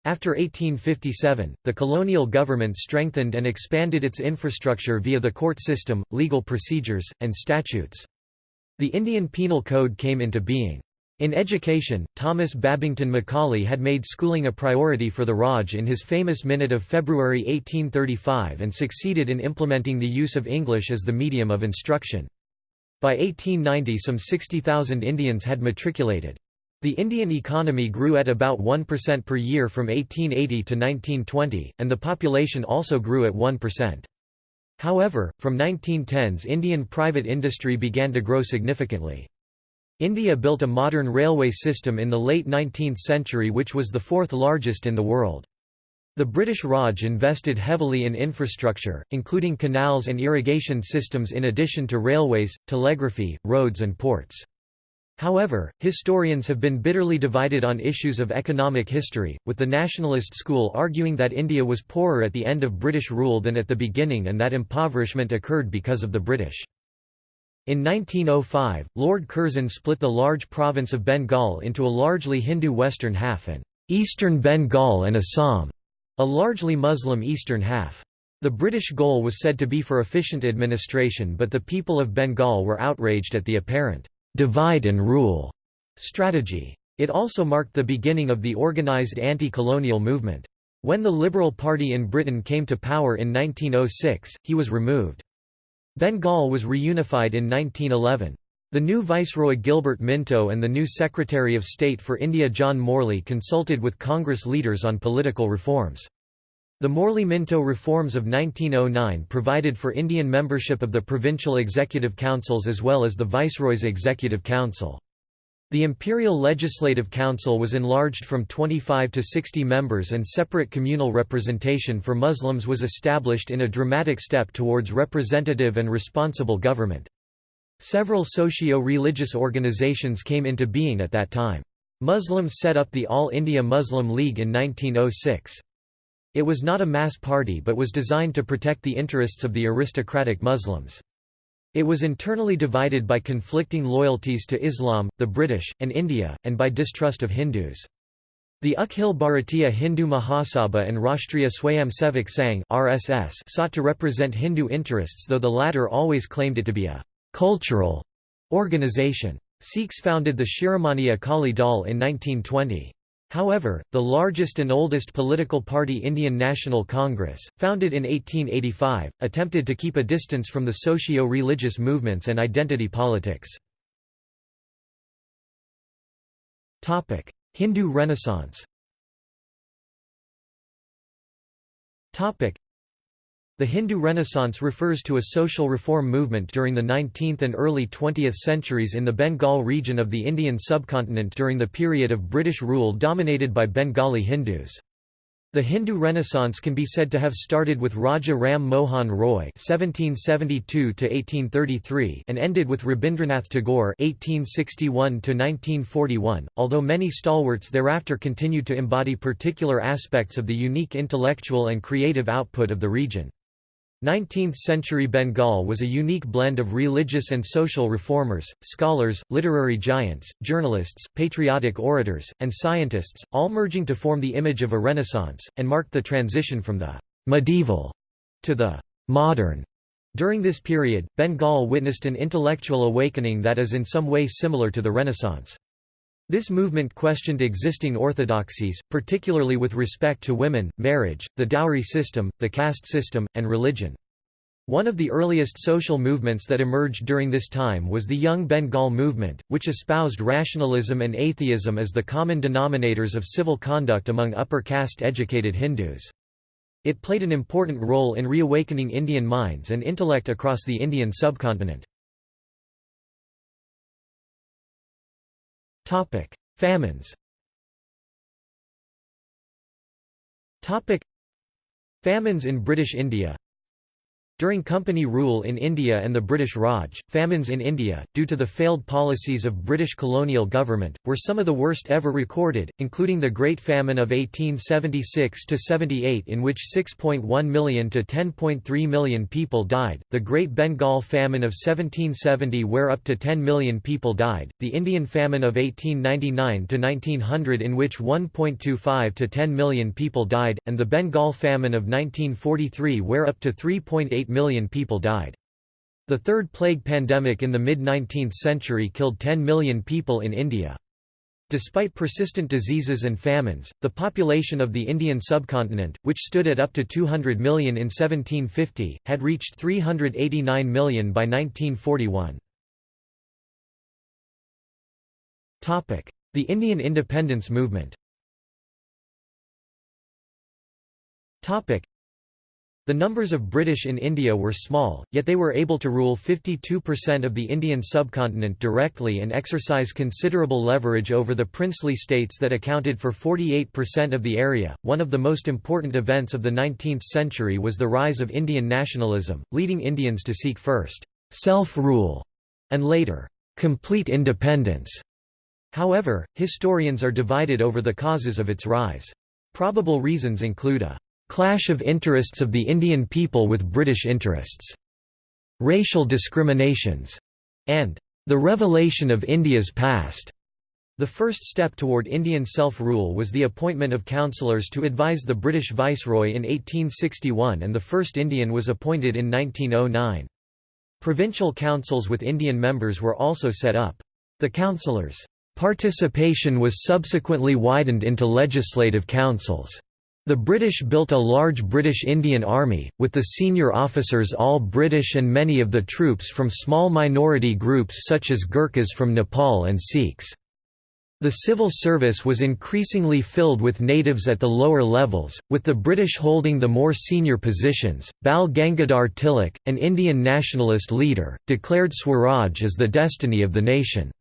after 1857, the colonial government strengthened and expanded its infrastructure via the court system, legal procedures, and statutes. The Indian Penal Code came into being. In education, Thomas Babington Macaulay had made schooling a priority for the Raj in his famous Minute of February 1835 and succeeded in implementing the use of English as the medium of instruction. By 1890 some 60,000 Indians had matriculated. The Indian economy grew at about 1% per year from 1880 to 1920, and the population also grew at 1%. However, from 1910s Indian private industry began to grow significantly. India built a modern railway system in the late 19th century which was the fourth largest in the world. The British Raj invested heavily in infrastructure, including canals and irrigation systems in addition to railways, telegraphy, roads and ports. However, historians have been bitterly divided on issues of economic history, with the nationalist school arguing that India was poorer at the end of British rule than at the beginning and that impoverishment occurred because of the British. In 1905, Lord Curzon split the large province of Bengal into a largely Hindu western half and eastern Bengal and Assam, a largely Muslim eastern half. The British goal was said to be for efficient administration but the people of Bengal were outraged at the apparent divide and rule strategy. It also marked the beginning of the organized anti-colonial movement. When the Liberal Party in Britain came to power in 1906, he was removed. Bengal was reunified in 1911. The new Viceroy Gilbert Minto and the new Secretary of State for India John Morley consulted with Congress leaders on political reforms. The Morley-Minto reforms of 1909 provided for Indian membership of the provincial executive councils as well as the Viceroy's executive council. The Imperial Legislative Council was enlarged from 25 to 60 members and separate communal representation for Muslims was established in a dramatic step towards representative and responsible government. Several socio-religious organizations came into being at that time. Muslims set up the All India Muslim League in 1906. It was not a mass party but was designed to protect the interests of the aristocratic Muslims. It was internally divided by conflicting loyalties to Islam, the British, and India, and by distrust of Hindus. The Akhil Bharatiya Hindu Mahasabha and Rashtriya Swayamsevak Sangh (RSS) sought to represent Hindu interests though the latter always claimed it to be a «cultural» organization. Sikhs founded the Shiromani Akali Dal in 1920. However, the largest and oldest political party Indian National Congress, founded in 1885, attempted to keep a distance from the socio-religious movements and identity politics. Hindu Renaissance the Hindu Renaissance refers to a social reform movement during the 19th and early 20th centuries in the Bengal region of the Indian subcontinent during the period of British rule dominated by Bengali Hindus. The Hindu Renaissance can be said to have started with Raja Ram Mohan Roy (1772–1833) and ended with Rabindranath Tagore (1861–1941). Although many stalwarts thereafter continued to embody particular aspects of the unique intellectual and creative output of the region. 19th-century Bengal was a unique blend of religious and social reformers, scholars, literary giants, journalists, patriotic orators, and scientists, all merging to form the image of a renaissance, and marked the transition from the «medieval» to the «modern». During this period, Bengal witnessed an intellectual awakening that is in some way similar to the Renaissance. This movement questioned existing orthodoxies, particularly with respect to women, marriage, the dowry system, the caste system, and religion. One of the earliest social movements that emerged during this time was the Young Bengal movement, which espoused rationalism and atheism as the common denominators of civil conduct among upper caste educated Hindus. It played an important role in reawakening Indian minds and intellect across the Indian subcontinent. Famines Topic: Famines in British India during company rule in India and the British Raj, famines in India, due to the failed policies of British colonial government, were some of the worst ever recorded, including the Great Famine of 1876–78 in which 6.1 million to 10.3 million people died, the Great Bengal Famine of 1770 where up to 10 million people died, the Indian Famine of 1899–1900 in which 1.25 to 10 million people died, and the Bengal Famine of 1943 where up to 3.8 million people died. The third plague pandemic in the mid-19th century killed 10 million people in India. Despite persistent diseases and famines, the population of the Indian subcontinent, which stood at up to 200 million in 1750, had reached 389 million by 1941. The Indian independence movement the numbers of British in India were small, yet they were able to rule 52% of the Indian subcontinent directly and exercise considerable leverage over the princely states that accounted for 48% of the area. One of the most important events of the 19th century was the rise of Indian nationalism, leading Indians to seek first self rule and later complete independence. However, historians are divided over the causes of its rise. Probable reasons include a clash of interests of the Indian people with British interests, racial discriminations, and the revelation of India's past. The first step toward Indian self-rule was the appointment of councillors to advise the British Viceroy in 1861 and the first Indian was appointed in 1909. Provincial councils with Indian members were also set up. The councillors' participation was subsequently widened into legislative councils. The British built a large British Indian Army, with the senior officers all British and many of the troops from small minority groups such as Gurkhas from Nepal and Sikhs. The civil service was increasingly filled with natives at the lower levels, with the British holding the more senior positions. Bal Gangadhar Tilak, an Indian nationalist leader, declared Swaraj as the destiny of the nation.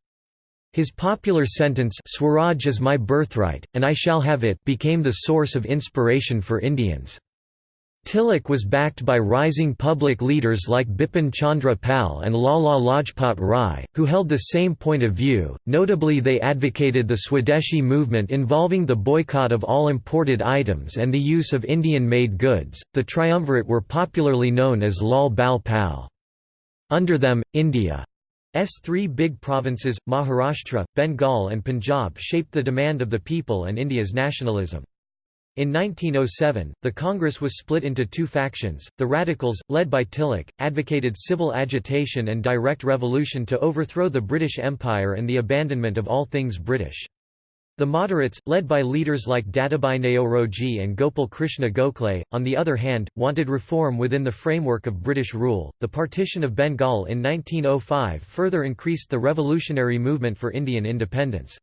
His popular sentence Swaraj is my birthright, and I shall have it became the source of inspiration for Indians. Tilak was backed by rising public leaders like Bipin Chandra Pal and Lala Lajpat Rai, who held the same point of view, notably they advocated the Swadeshi movement involving the boycott of all imported items and the use of Indian-made goods. The triumvirate were popularly known as Lal Bal Pal. Under them, India S three big provinces, Maharashtra, Bengal and Punjab shaped the demand of the people and India's nationalism. In 1907, the Congress was split into two factions. The Radicals, led by Tilak, advocated civil agitation and direct revolution to overthrow the British Empire and the abandonment of all things British. The moderates, led by leaders like Dadabhai Naoroji and Gopal Krishna Gokhale, on the other hand, wanted reform within the framework of British rule. The partition of Bengal in 1905 further increased the revolutionary movement for Indian independence.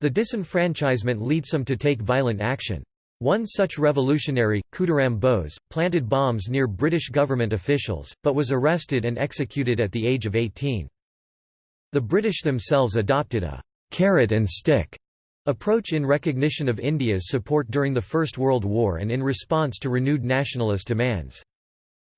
The disenfranchisement leads some to take violent action. One such revolutionary, Khudiram Bose, planted bombs near British government officials, but was arrested and executed at the age of 18. The British themselves adopted a carrot and stick approach in recognition of India's support during the First World War and in response to renewed nationalist demands.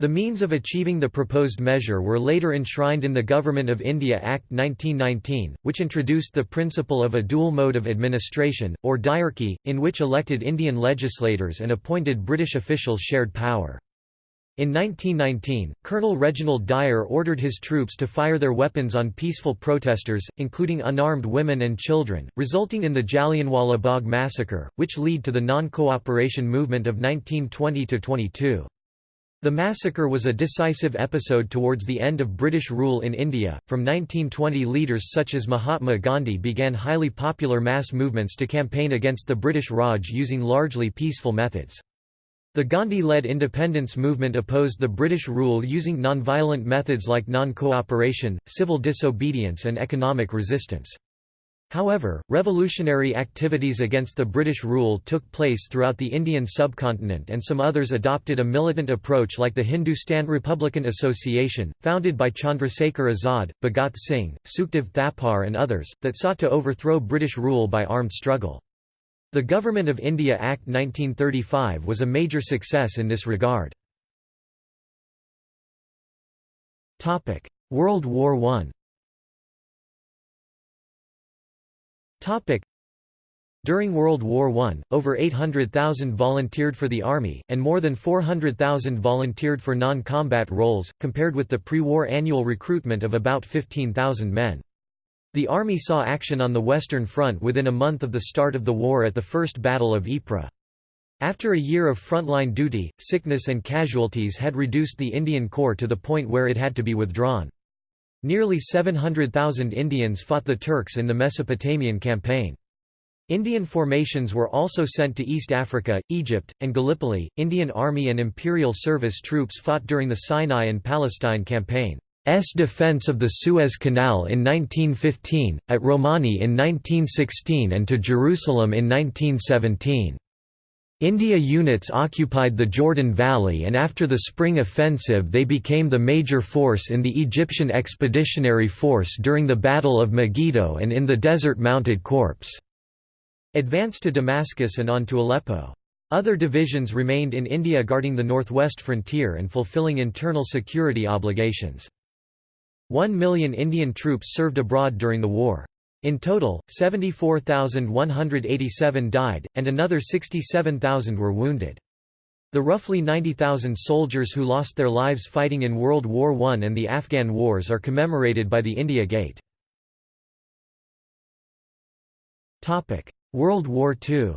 The means of achieving the proposed measure were later enshrined in the Government of India Act 1919, which introduced the principle of a dual mode of administration, or diarchy, in which elected Indian legislators and appointed British officials shared power. In 1919, Colonel Reginald Dyer ordered his troops to fire their weapons on peaceful protesters, including unarmed women and children, resulting in the Jallianwala Bagh massacre, which led to the non-cooperation movement of 1920–22. The massacre was a decisive episode towards the end of British rule in India. From 1920, leaders such as Mahatma Gandhi began highly popular mass movements to campaign against the British Raj using largely peaceful methods. The Gandhi-led independence movement opposed the British rule using nonviolent methods like non-cooperation, civil disobedience and economic resistance. However, revolutionary activities against the British rule took place throughout the Indian subcontinent and some others adopted a militant approach like the Hindustan Republican Association, founded by Chandrasekhar Azad, Bhagat Singh, Sukhdev Thapar and others, that sought to overthrow British rule by armed struggle. The Government of India Act 1935 was a major success in this regard. World War I during World War I, over 800,000 volunteered for the Army, and more than 400,000 volunteered for non-combat roles, compared with the pre-war annual recruitment of about 15,000 men. The Army saw action on the Western Front within a month of the start of the war at the First Battle of Ypres. After a year of frontline duty, sickness and casualties had reduced the Indian Corps to the point where it had to be withdrawn. Nearly 700,000 Indians fought the Turks in the Mesopotamian campaign. Indian formations were also sent to East Africa, Egypt, and Gallipoli. Indian Army and Imperial Service troops fought during the Sinai and Palestine campaign. S defense of the Suez Canal in 1915, at Romani in 1916 and to Jerusalem in 1917. India units occupied the Jordan Valley and after the Spring Offensive they became the major force in the Egyptian Expeditionary Force during the Battle of Megiddo and in the Desert Mounted Corps advanced to Damascus and on to Aleppo. Other divisions remained in India guarding the northwest frontier and fulfilling internal security obligations. One million Indian troops served abroad during the war. In total, 74,187 died, and another 67,000 were wounded. The roughly 90,000 soldiers who lost their lives fighting in World War I and the Afghan wars are commemorated by the India Gate. World War II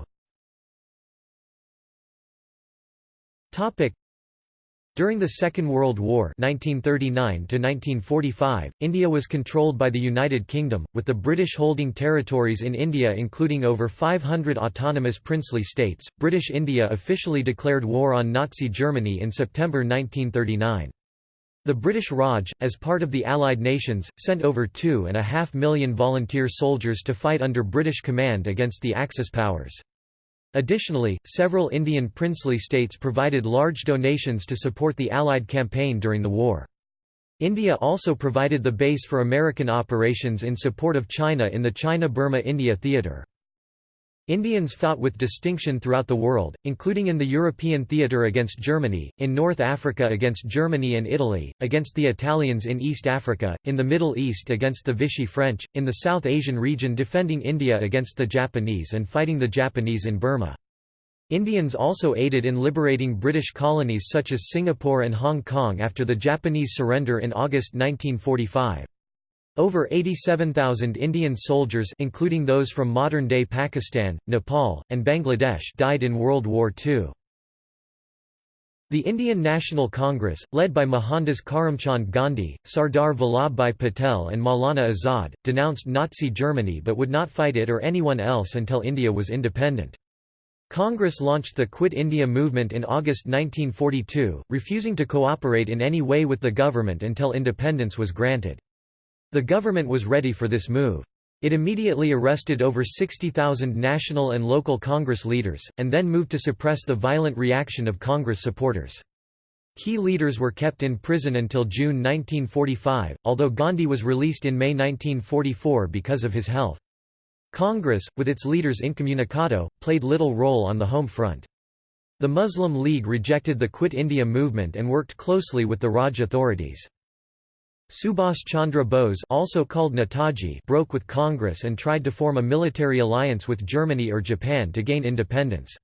during the Second World War 1939 India was controlled by the United Kingdom, with the British holding territories in India including over 500 autonomous princely states. British India officially declared war on Nazi Germany in September 1939. The British Raj, as part of the Allied nations, sent over two and a half million volunteer soldiers to fight under British command against the Axis powers. Additionally, several Indian princely states provided large donations to support the Allied campaign during the war. India also provided the base for American operations in support of China in the China-Burma-India theater. Indians fought with distinction throughout the world, including in the European theatre against Germany, in North Africa against Germany and Italy, against the Italians in East Africa, in the Middle East against the Vichy French, in the South Asian region defending India against the Japanese and fighting the Japanese in Burma. Indians also aided in liberating British colonies such as Singapore and Hong Kong after the Japanese surrender in August 1945. Over 87,000 Indian soldiers including those from modern-day Pakistan, Nepal, and Bangladesh died in World War II. The Indian National Congress, led by Mohandas Karamchand Gandhi, Sardar Vallabhbhai Patel and Maulana Azad, denounced Nazi Germany but would not fight it or anyone else until India was independent. Congress launched the Quit India movement in August 1942, refusing to cooperate in any way with the government until independence was granted. The government was ready for this move. It immediately arrested over 60,000 national and local Congress leaders, and then moved to suppress the violent reaction of Congress supporters. Key leaders were kept in prison until June 1945, although Gandhi was released in May 1944 because of his health. Congress, with its leaders incommunicado, played little role on the home front. The Muslim League rejected the Quit India movement and worked closely with the Raj authorities. Subhas Chandra Bose also called Netaji broke with Congress and tried to form a military alliance with Germany or Japan to gain independence.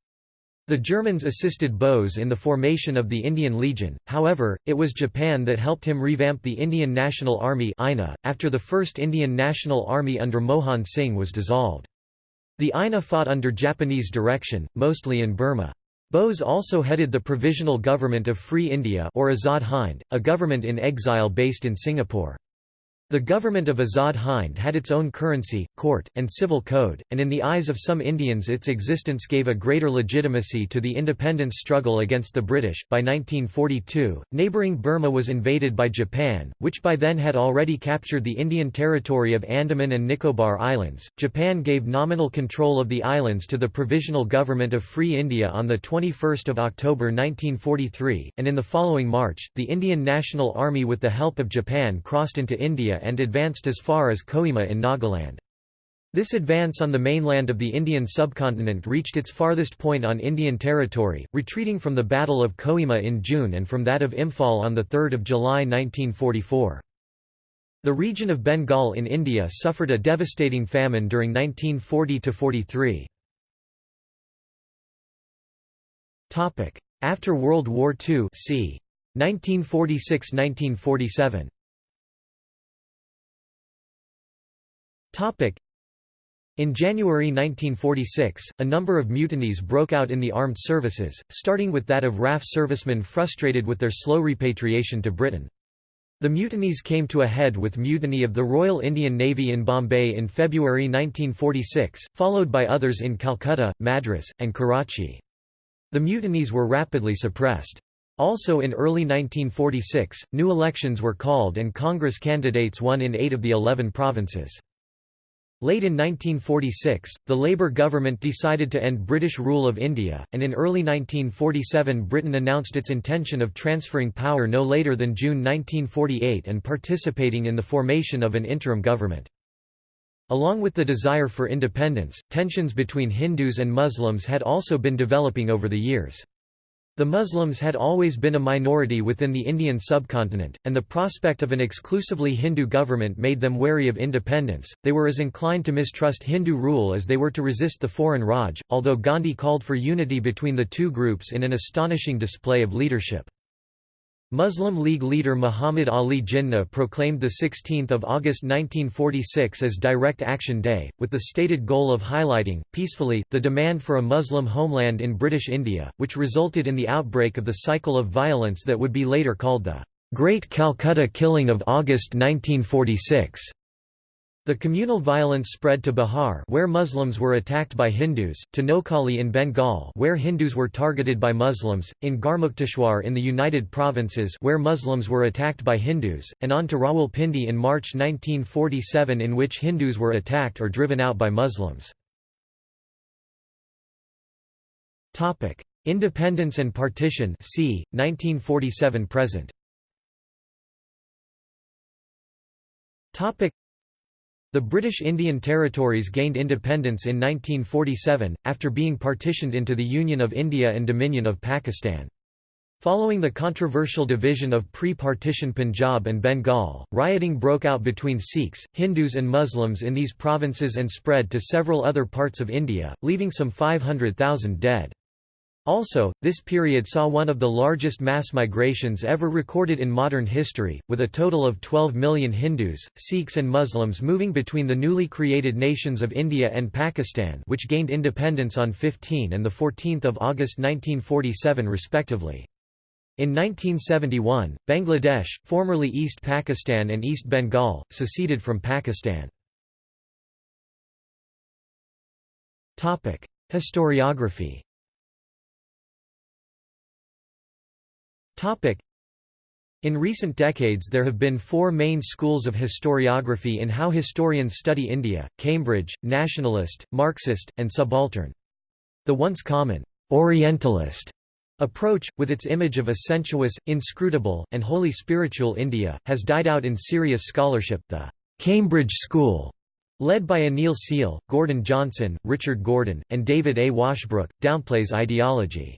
The Germans assisted Bose in the formation of the Indian Legion, however, it was Japan that helped him revamp the Indian National Army after the First Indian National Army under Mohan Singh was dissolved. The INA fought under Japanese direction, mostly in Burma. Bose also headed the Provisional Government of Free India or Azad Hind, a government in exile based in Singapore. The government of Azad Hind had its own currency, court, and civil code, and in the eyes of some Indians its existence gave a greater legitimacy to the independence struggle against the British. By 1942, neighbouring Burma was invaded by Japan, which by then had already captured the Indian territory of Andaman and Nicobar Islands. Japan gave nominal control of the islands to the Provisional Government of Free India on 21 October 1943, and in the following March, the Indian National Army with the help of Japan crossed into India and advanced as far as Kohima in Nagaland. This advance on the mainland of the Indian subcontinent reached its farthest point on Indian territory, retreating from the Battle of Kohima in June and from that of Imphal on 3 July 1944. The region of Bengal in India suffered a devastating famine during 1940–43. After World War II c. 1946–1947 in January 1946, a number of mutinies broke out in the armed services, starting with that of RAF servicemen frustrated with their slow repatriation to Britain. The mutinies came to a head with mutiny of the Royal Indian Navy in Bombay in February 1946, followed by others in Calcutta, Madras, and Karachi. The mutinies were rapidly suppressed. Also in early 1946, new elections were called and Congress candidates won in eight of the eleven provinces. Late in 1946, the Labour government decided to end British rule of India, and in early 1947 Britain announced its intention of transferring power no later than June 1948 and participating in the formation of an interim government. Along with the desire for independence, tensions between Hindus and Muslims had also been developing over the years. The Muslims had always been a minority within the Indian subcontinent, and the prospect of an exclusively Hindu government made them wary of independence. They were as inclined to mistrust Hindu rule as they were to resist the foreign Raj, although Gandhi called for unity between the two groups in an astonishing display of leadership. Muslim League leader Muhammad Ali Jinnah proclaimed 16 August 1946 as Direct Action Day, with the stated goal of highlighting, peacefully, the demand for a Muslim homeland in British India, which resulted in the outbreak of the cycle of violence that would be later called the Great Calcutta Killing of August 1946. The communal violence spread to Bihar where Muslims were attacked by Hindus, to Noakhali in Bengal where Hindus were targeted by Muslims, in Garmukteshwar in the United Provinces where Muslims were attacked by Hindus, and on to Rawalpindi in March 1947 in which Hindus were attacked or driven out by Muslims. Independence and partition c. 1947 present the British Indian Territories gained independence in 1947, after being partitioned into the Union of India and Dominion of Pakistan. Following the controversial division of pre-partition Punjab and Bengal, rioting broke out between Sikhs, Hindus and Muslims in these provinces and spread to several other parts of India, leaving some 500,000 dead. Also, this period saw one of the largest mass migrations ever recorded in modern history, with a total of 12 million Hindus, Sikhs and Muslims moving between the newly created nations of India and Pakistan which gained independence on 15 and 14 August 1947 respectively. In 1971, Bangladesh, formerly East Pakistan and East Bengal, seceded from Pakistan. Historiography In recent decades there have been four main schools of historiography in how historians study India, Cambridge, nationalist, Marxist, and subaltern. The once common «Orientalist» approach, with its image of a sensuous, inscrutable, and wholly spiritual India, has died out in serious scholarship. The «Cambridge School» led by Anil Seal, Gordon Johnson, Richard Gordon, and David A. Washbrook, downplays ideology.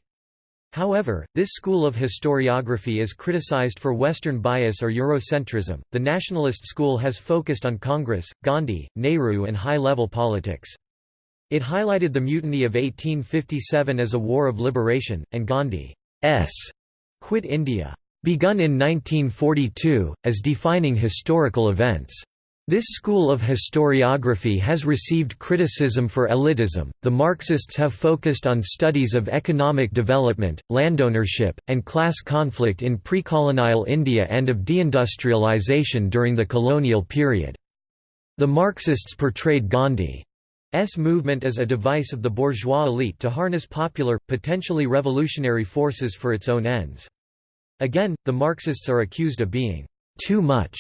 However, this school of historiography is criticized for Western bias or Eurocentrism. The nationalist school has focused on Congress, Gandhi, Nehru, and high level politics. It highlighted the mutiny of 1857 as a war of liberation, and Gandhi's Quit India, begun in 1942, as defining historical events. This school of historiography has received criticism for elitism. The Marxists have focused on studies of economic development, landownership, and class conflict in pre-colonial India and of deindustrialization during the colonial period. The Marxists portrayed Gandhi's movement as a device of the bourgeois elite to harness popular, potentially revolutionary forces for its own ends. Again, the Marxists are accused of being too much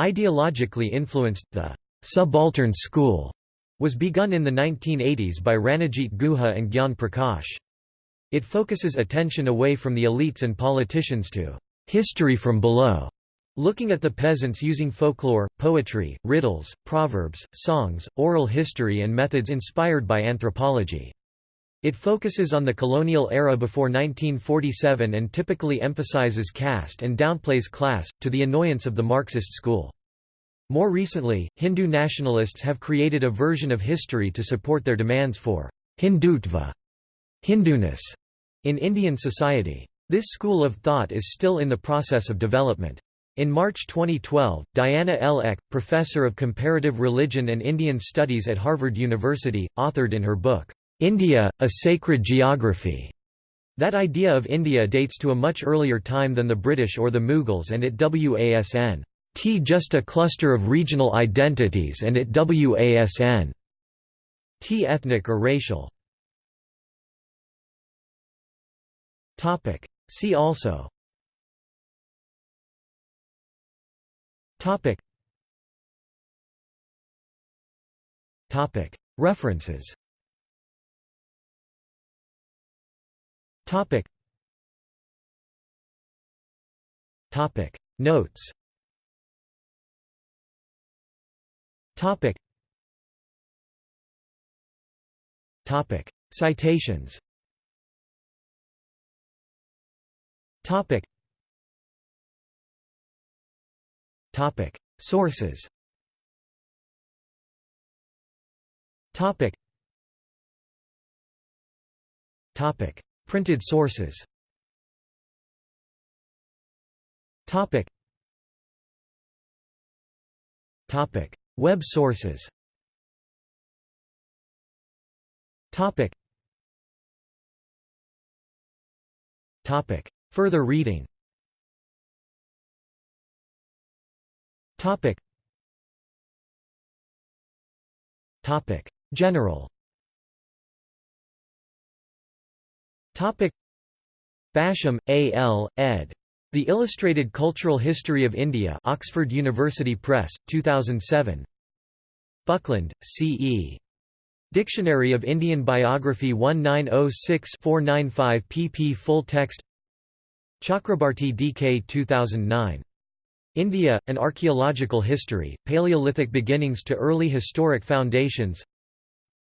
Ideologically influenced, the «subaltern school» was begun in the 1980s by Ranajit Guha and Gyan Prakash. It focuses attention away from the elites and politicians to «history from below» Looking at the peasants using folklore, poetry, riddles, proverbs, songs, oral history and methods inspired by anthropology. It focuses on the colonial era before 1947 and typically emphasizes caste and downplays class, to the annoyance of the Marxist school. More recently, Hindu nationalists have created a version of history to support their demands for Hindutva Hinduness in Indian society. This school of thought is still in the process of development. In March 2012, Diana L. Eck, professor of comparative religion and Indian studies at Harvard University, authored in her book, India, A Sacred Geography, that idea of India dates to a much earlier time than the British or the Mughals and it wasn t just a cluster of regional identities and it wasn t ethnic or racial. See also. References. Topic. Topic. Notes. Topic. Topic. Citations. Topic. Topic. Sources Topic. Topic. Printed sources Topic. Topic. Web sources Topic. Topic. Further reading Topic. Topic. General. Basham, A. L., ed. The Illustrated Cultural History of India Oxford University Press, 2007 Buckland, C. E. Dictionary of Indian Biography 1906-495 pp Full text Chakrabarti D.K. 2009 India, An Archaeological History, Paleolithic Beginnings to Early Historic Foundations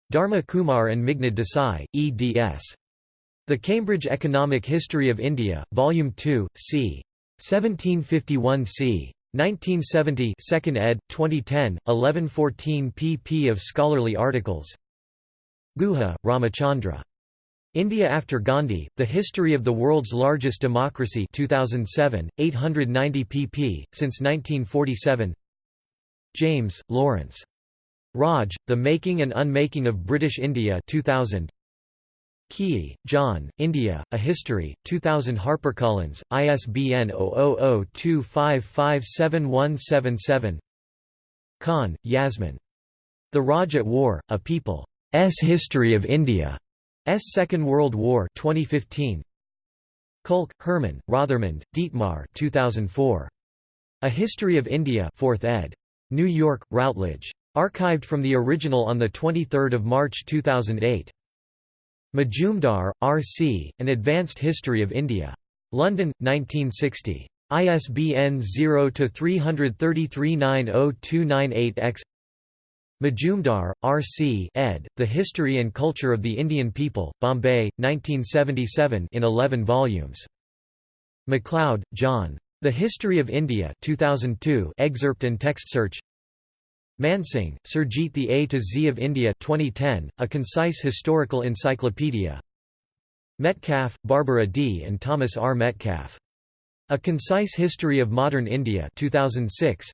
Dharma Kumar and Meghnad Desai, eds. The Cambridge Economic History of India, Volume 2, c. 1751 c. 1970 2nd ed., 2010, 1114 pp of scholarly articles Guha, Ramachandra. India after Gandhi, The History of the World's Largest Democracy 2007, 890 pp. Since 1947 James, Lawrence. Raj, The Making and Unmaking of British India 2000. Keay, John, India, A History, 2000 HarperCollins, ISBN 0002557177 Khan, Yasmin. The Raj at War, A People's History of India. S. Second World War 2015. Kulke, Hermann, Rothermund, Dietmar 2004. A History of India 4th ed. New York, Routledge. Archived from the original on 23 March 2008. Majumdar, R. C., An Advanced History of India. London, 1960. ISBN 0-333-90298-X Majumdar, R. C. ed., The History and Culture of the Indian People, Bombay, 1977 in 11 volumes. MacLeod, John. The History of India 2002 excerpt and text search Mansingh, Surjit The A to Z of India 2010, A Concise Historical Encyclopedia Metcalf, Barbara D. and Thomas R. Metcalf. A Concise History of Modern India 2006.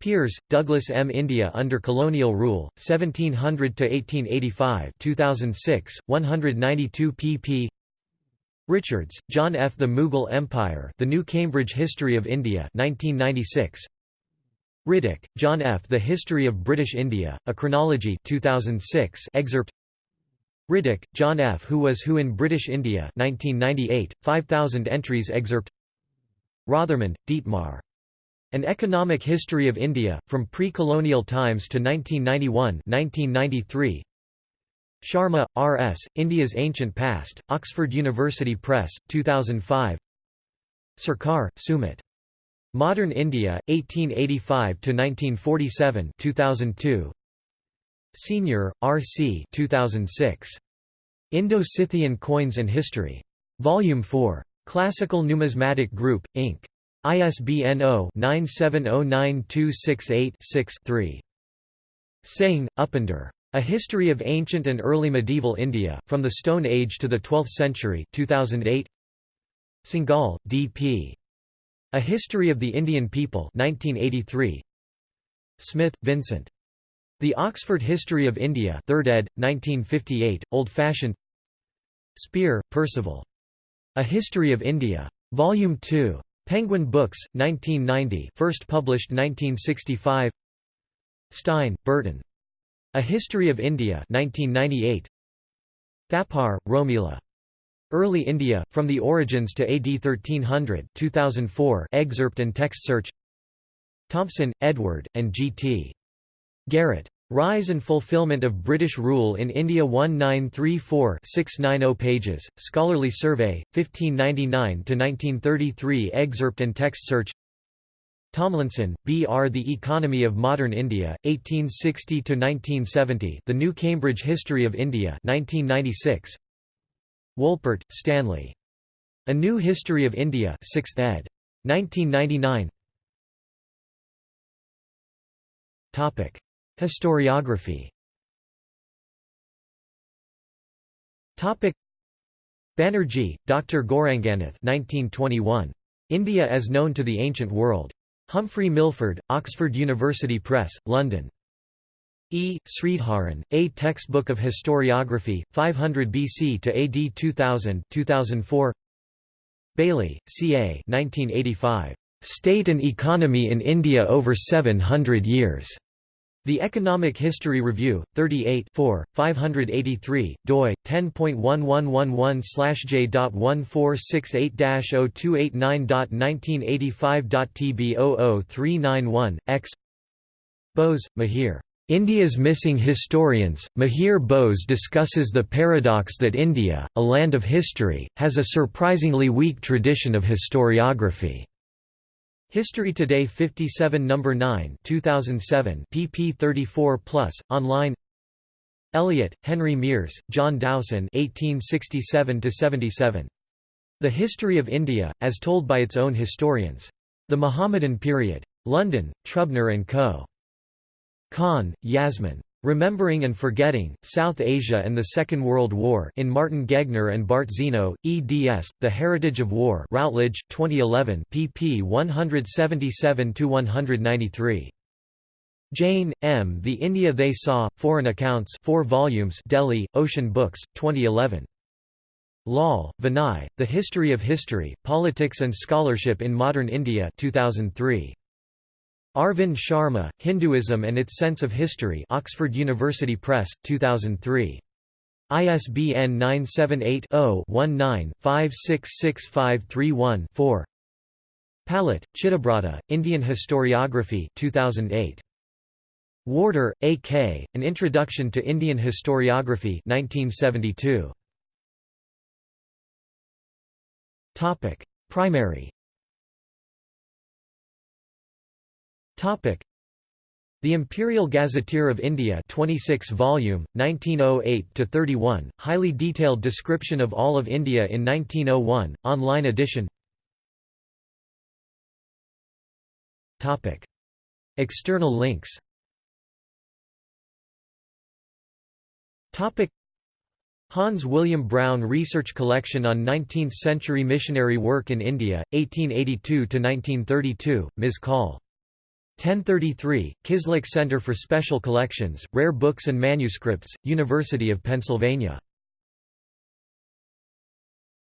Peers, Douglas M. India Under Colonial Rule, 1700–1885 2006, 192 pp. Richards, John F. The Mughal Empire The New Cambridge History of India 1996. Riddick, John F. The History of British India, A Chronology 2006 excerpt Riddick, John F. Who Was Who in British India 1998, 5,000 entries excerpt Rothermund, Dietmar. An Economic History of India, From Pre-Colonial Times to 1991 1993. Sharma, R. S., India's Ancient Past, Oxford University Press, 2005 Sarkar, Sumit. Modern India, 1885 to 1947, 2002. Senior, R. C. 2006. Indo-Scythian Coins and History. Volume 4. Classical Numismatic Group, Inc. ISBN 0-9709268-6-3. Singh, Upinder. A History of Ancient and Early Medieval India, From the Stone Age to the Twelfth Century 2008. Singhal, D.P. A History of the Indian People 1983. Smith, Vincent. The Oxford History of India 3rd ed., 1958, old-fashioned Spear, Percival. A History of India. Volume 2. Penguin Books, 1990 first published 1965 Stein, Burton. A History of India 1998. Thapar, Romila. Early India, From the Origins to AD 1300 2004 excerpt and text search Thompson, Edward, and G.T. Garrett. Rise and Fulfillment of British Rule in India 1934-690 pages, Scholarly Survey, 1599–1933 excerpt and text search Tomlinson, B. R. The Economy of Modern India, 1860–1970 The New Cambridge History of India 1996. Wolpert, Stanley. A New History of India 6th ed. 1999 Historiography Banerjee, Dr. Gauranganath 1921. India as Known to the Ancient World. Humphrey Milford, Oxford University Press, London. E. Sridharan, A Textbook of Historiography, 500 BC to AD 2000 2004. Bayly, C. A. 1985. State and Economy in India over 700 years. The Economic History Review, 38 4, 583, doi, 10.1111/j.1468-0289.1985.tb00391, x Bose, Mihir. India's Missing Historians. Mihir Bose discusses the paradox that India, a land of history, has a surprisingly weak tradition of historiography. History Today 57 No. 9 2007 pp 34+, online Elliot, Henry Miers, John Dowson 1867–77. The History of India, as told by its own historians. The Mohammedan Period. London, Trubner & Co. Khan, Yasmin. Remembering and Forgetting, South Asia and the Second World War in Martin Gegner and Bart Ziino, eds. The Heritage of War Routledge, 2011 pp 177–193. Jain, M. The India They Saw, Foreign Accounts 4 volumes Delhi, Ocean Books, 2011. Lal, Vinay, The History of History, Politics and Scholarship in Modern India 2003. Arvind Sharma, Hinduism and its Sense of History Oxford University Press, 2003. ISBN 978-0-19-566531-4 Palit, Chittabrata, Indian Historiography 2008. Warder, A. K., An Introduction to Indian Historiography 1972. Primary The Imperial Gazetteer of India 26 volume 1908 to 31 highly detailed description of all of India in 1901 online edition. Topic. External links. Topic. Hans William Brown Research Collection on 19th-century missionary work in India, 1882–1932, Ms. Call 1033, Kislak Center for Special Collections, Rare Books and Manuscripts, University of Pennsylvania